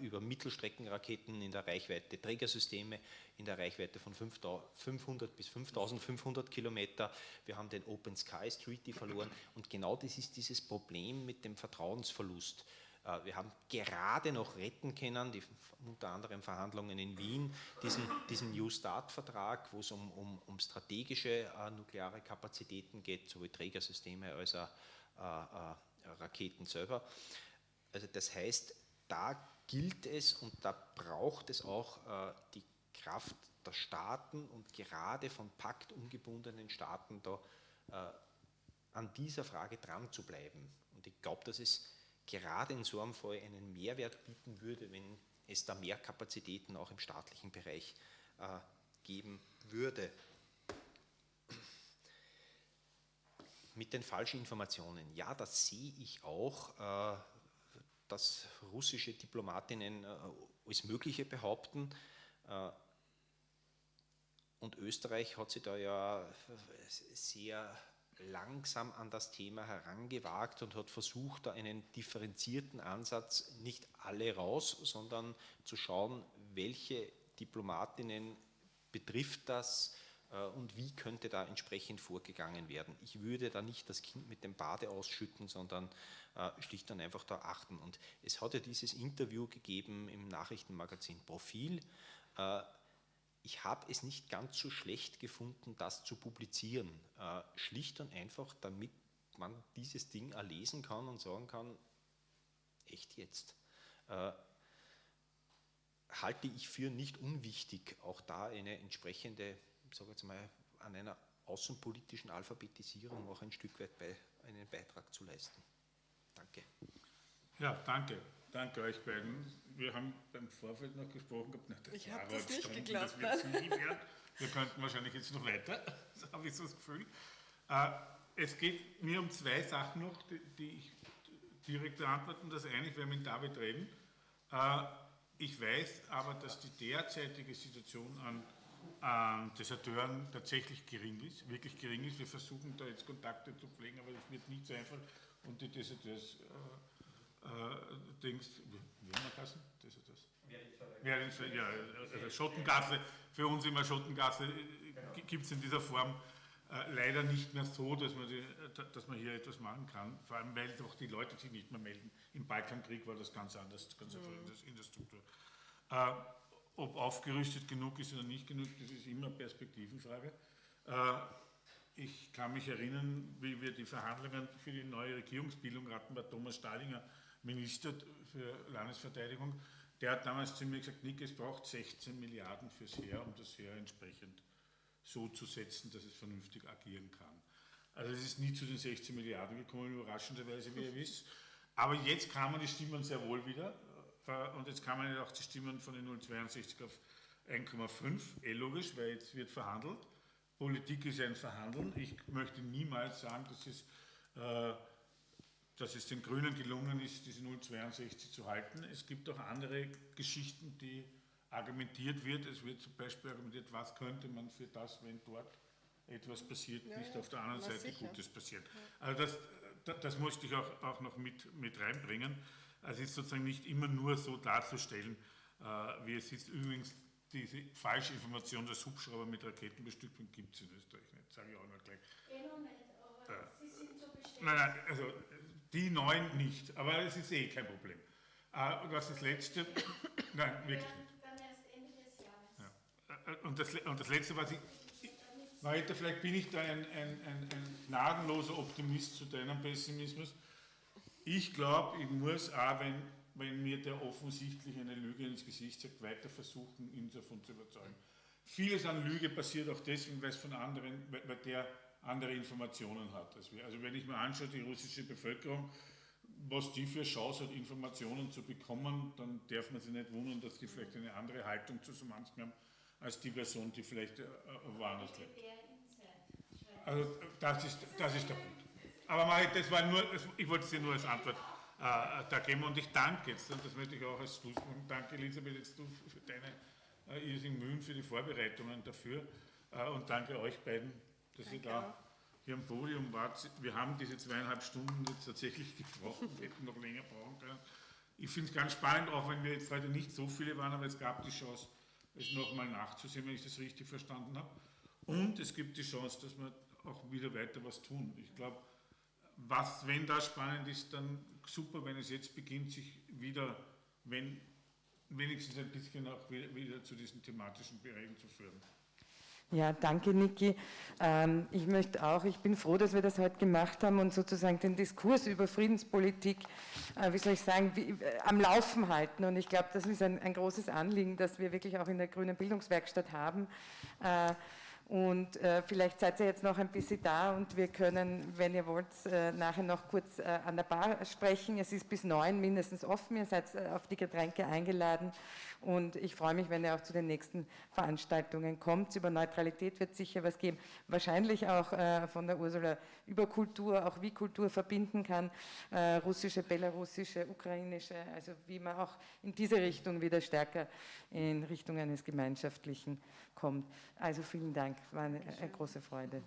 über Mittelstreckenraketen in der Reichweite, Trägersysteme in der Reichweite von 500 bis 5500 Kilometer. Wir haben den Open Skies Treaty verloren und genau das ist dieses Problem mit dem Vertrauensverlust. Äh, wir haben gerade noch retten können, die, unter anderem Verhandlungen in Wien, diesen, diesen New Start-Vertrag, wo es um, um, um strategische äh, nukleare Kapazitäten geht, sowohl Trägersysteme als auch äh, äh, Raketen selber. Also das heißt, da gilt es und da braucht es auch äh, die Kraft der Staaten und gerade von Pakt ungebundenen Staaten da äh, an dieser Frage dran zu bleiben. Und ich glaube, dass es gerade in so einem Fall einen Mehrwert bieten würde, wenn es da mehr Kapazitäten auch im staatlichen Bereich äh, geben würde. Mit den falschen Informationen, ja, das sehe ich auch, äh, dass russische Diplomatinnen äh, alles Mögliche behaupten. Äh, und Österreich hat sich da ja sehr langsam an das Thema herangewagt und hat versucht, da einen differenzierten Ansatz, nicht alle raus, sondern zu schauen, welche Diplomatinnen betrifft das äh, und wie könnte da entsprechend vorgegangen werden. Ich würde da nicht das Kind mit dem Bade ausschütten, sondern äh, schlicht und einfach da achten. Und es hat ja dieses Interview gegeben im Nachrichtenmagazin Profil, äh, ich habe es nicht ganz so schlecht gefunden, das zu publizieren. Äh, schlicht und einfach, damit man dieses Ding erlesen kann und sagen kann, echt jetzt. Äh, halte ich für nicht unwichtig, auch da eine entsprechende, sage jetzt mal, an einer außenpolitischen Alphabetisierung auch ein Stück weit bei, einen Beitrag zu leisten. Danke. Ja, danke. Danke euch beiden. Wir haben beim Vorfeld noch gesprochen gehabt, na, das ich habe das nicht Stunden, geglaubt. Das Wir könnten wahrscheinlich jetzt noch weiter, das habe ich so das Gefühl. Äh, es geht mir um zwei Sachen noch, die, die ich direkt beantworten. Das eine, ich werde mit David reden. Äh, ich weiß aber, dass die derzeitige Situation an, an Deserteuren tatsächlich gering ist, wirklich gering ist. Wir versuchen da jetzt Kontakte zu pflegen, aber das wird nicht so einfach. Und die Deserteurs, äh, äh, denkst, Wiener Kassen? Deserteurs? Ja, also Schottengasse, für uns immer Schottengasse äh, gibt es in dieser Form äh, leider nicht mehr so, dass man, die, dass man hier etwas machen kann, vor allem weil doch die Leute sich nicht mehr melden. Im Balkankrieg war das ganz anders, ganz einfach mhm. in der Struktur. Äh, ob aufgerüstet genug ist oder nicht genug, das ist immer Perspektivenfrage. Äh, ich kann mich erinnern, wie wir die Verhandlungen für die neue Regierungsbildung hatten, war Thomas Stalinger Minister für Landesverteidigung. Der hat damals zu mir gesagt, Nick, es braucht 16 Milliarden fürs Heer, um das Heer entsprechend so zu setzen, dass es vernünftig agieren kann. Also es ist nie zu den 16 Milliarden gekommen, überraschenderweise, wie ihr wisst. Aber jetzt kamen die Stimmen sehr wohl wieder. Äh, und jetzt kamen auch die Stimmen von den 0,62 auf 1,5. Eh logisch, weil jetzt wird verhandelt. Politik ist ein Verhandeln. Ich möchte niemals sagen, dass es, äh, dass es den Grünen gelungen ist, diese 0,62 zu halten. Es gibt auch andere Geschichten, die argumentiert wird. Es wird zum Beispiel argumentiert, was könnte man für das, wenn dort etwas passiert, ja, nicht ja. auf der anderen Seite sicher. Gutes passiert. Ja. Also das, das, das musste ich auch, auch noch mit, mit reinbringen. Also es ist sozusagen nicht immer nur so darzustellen, äh, wie es ist. Übrigens, diese falsche Information, dass Hubschrauber mit Raketenbestückung gibt es in Österreich nicht, sage ich auch noch gleich. Eh noch nicht, aber äh, Sie sind so bestätigt. Nein, nein, also die neuen nicht, aber es ist eh kein Problem. Äh, was das letzte, nein, wirklich nicht. Äh, und das, und das Letzte, was ich, weiter, vielleicht bin ich da ein, ein, ein, ein gnadenloser Optimist zu deinem Pessimismus. Ich glaube, ich muss auch, wenn, wenn mir der offensichtlich eine Lüge ins Gesicht sagt, weiter versuchen, ihn davon zu überzeugen. Vieles an Lüge passiert auch deswegen, weil es von anderen, weil der andere Informationen hat. Also wenn ich mir anschaue, die russische Bevölkerung, was die für Chance hat, Informationen zu bekommen, dann darf man sich nicht wundern, dass die vielleicht eine andere Haltung zu so manchem haben als die Person, die vielleicht äh, woanders lebt. Also das ist, das ist der Punkt. Aber das war nur, ich wollte es dir nur als Antwort äh, da geben und ich danke jetzt, und das möchte ich auch als Schlusspunkt, danke Elisabeth jetzt du für deine äh, irrsinnigen Mühen für die Vorbereitungen dafür äh, und danke euch beiden, dass danke ihr da auch. hier am Podium wart. Wir haben diese zweieinhalb Stunden jetzt tatsächlich gesprochen, wir hätten noch länger brauchen können. Ich finde es ganz spannend, auch wenn wir jetzt heute nicht so viele waren, aber es gab die Chance, es nochmal nachzusehen, wenn ich das richtig verstanden habe. Und es gibt die Chance, dass wir auch wieder weiter was tun. Ich glaube, was, wenn das spannend ist, dann super, wenn es jetzt beginnt, sich wieder, wenn wenigstens ein bisschen auch wieder, wieder zu diesen thematischen Bereichen zu führen. Ja, danke, Niki. Ähm, ich möchte auch, ich bin froh, dass wir das heute gemacht haben und sozusagen den Diskurs über Friedenspolitik, äh, wie soll ich sagen, äh, am Laufen halten. Und ich glaube, das ist ein, ein, großes Anliegen, das wir wirklich auch in der Grünen Bildungswerkstatt haben. Äh, und vielleicht seid ihr jetzt noch ein bisschen da und wir können, wenn ihr wollt, nachher noch kurz an der Bar sprechen. Es ist bis neun mindestens offen. Ihr seid auf die Getränke eingeladen. Und ich freue mich, wenn ihr auch zu den nächsten Veranstaltungen kommt. Über Neutralität wird es sicher was geben. Wahrscheinlich auch äh, von der Ursula über Kultur, auch wie Kultur verbinden kann. Äh, russische, belarussische, ukrainische, also wie man auch in diese Richtung wieder stärker in Richtung eines Gemeinschaftlichen kommt. Also vielen Dank, war eine, eine große Freude.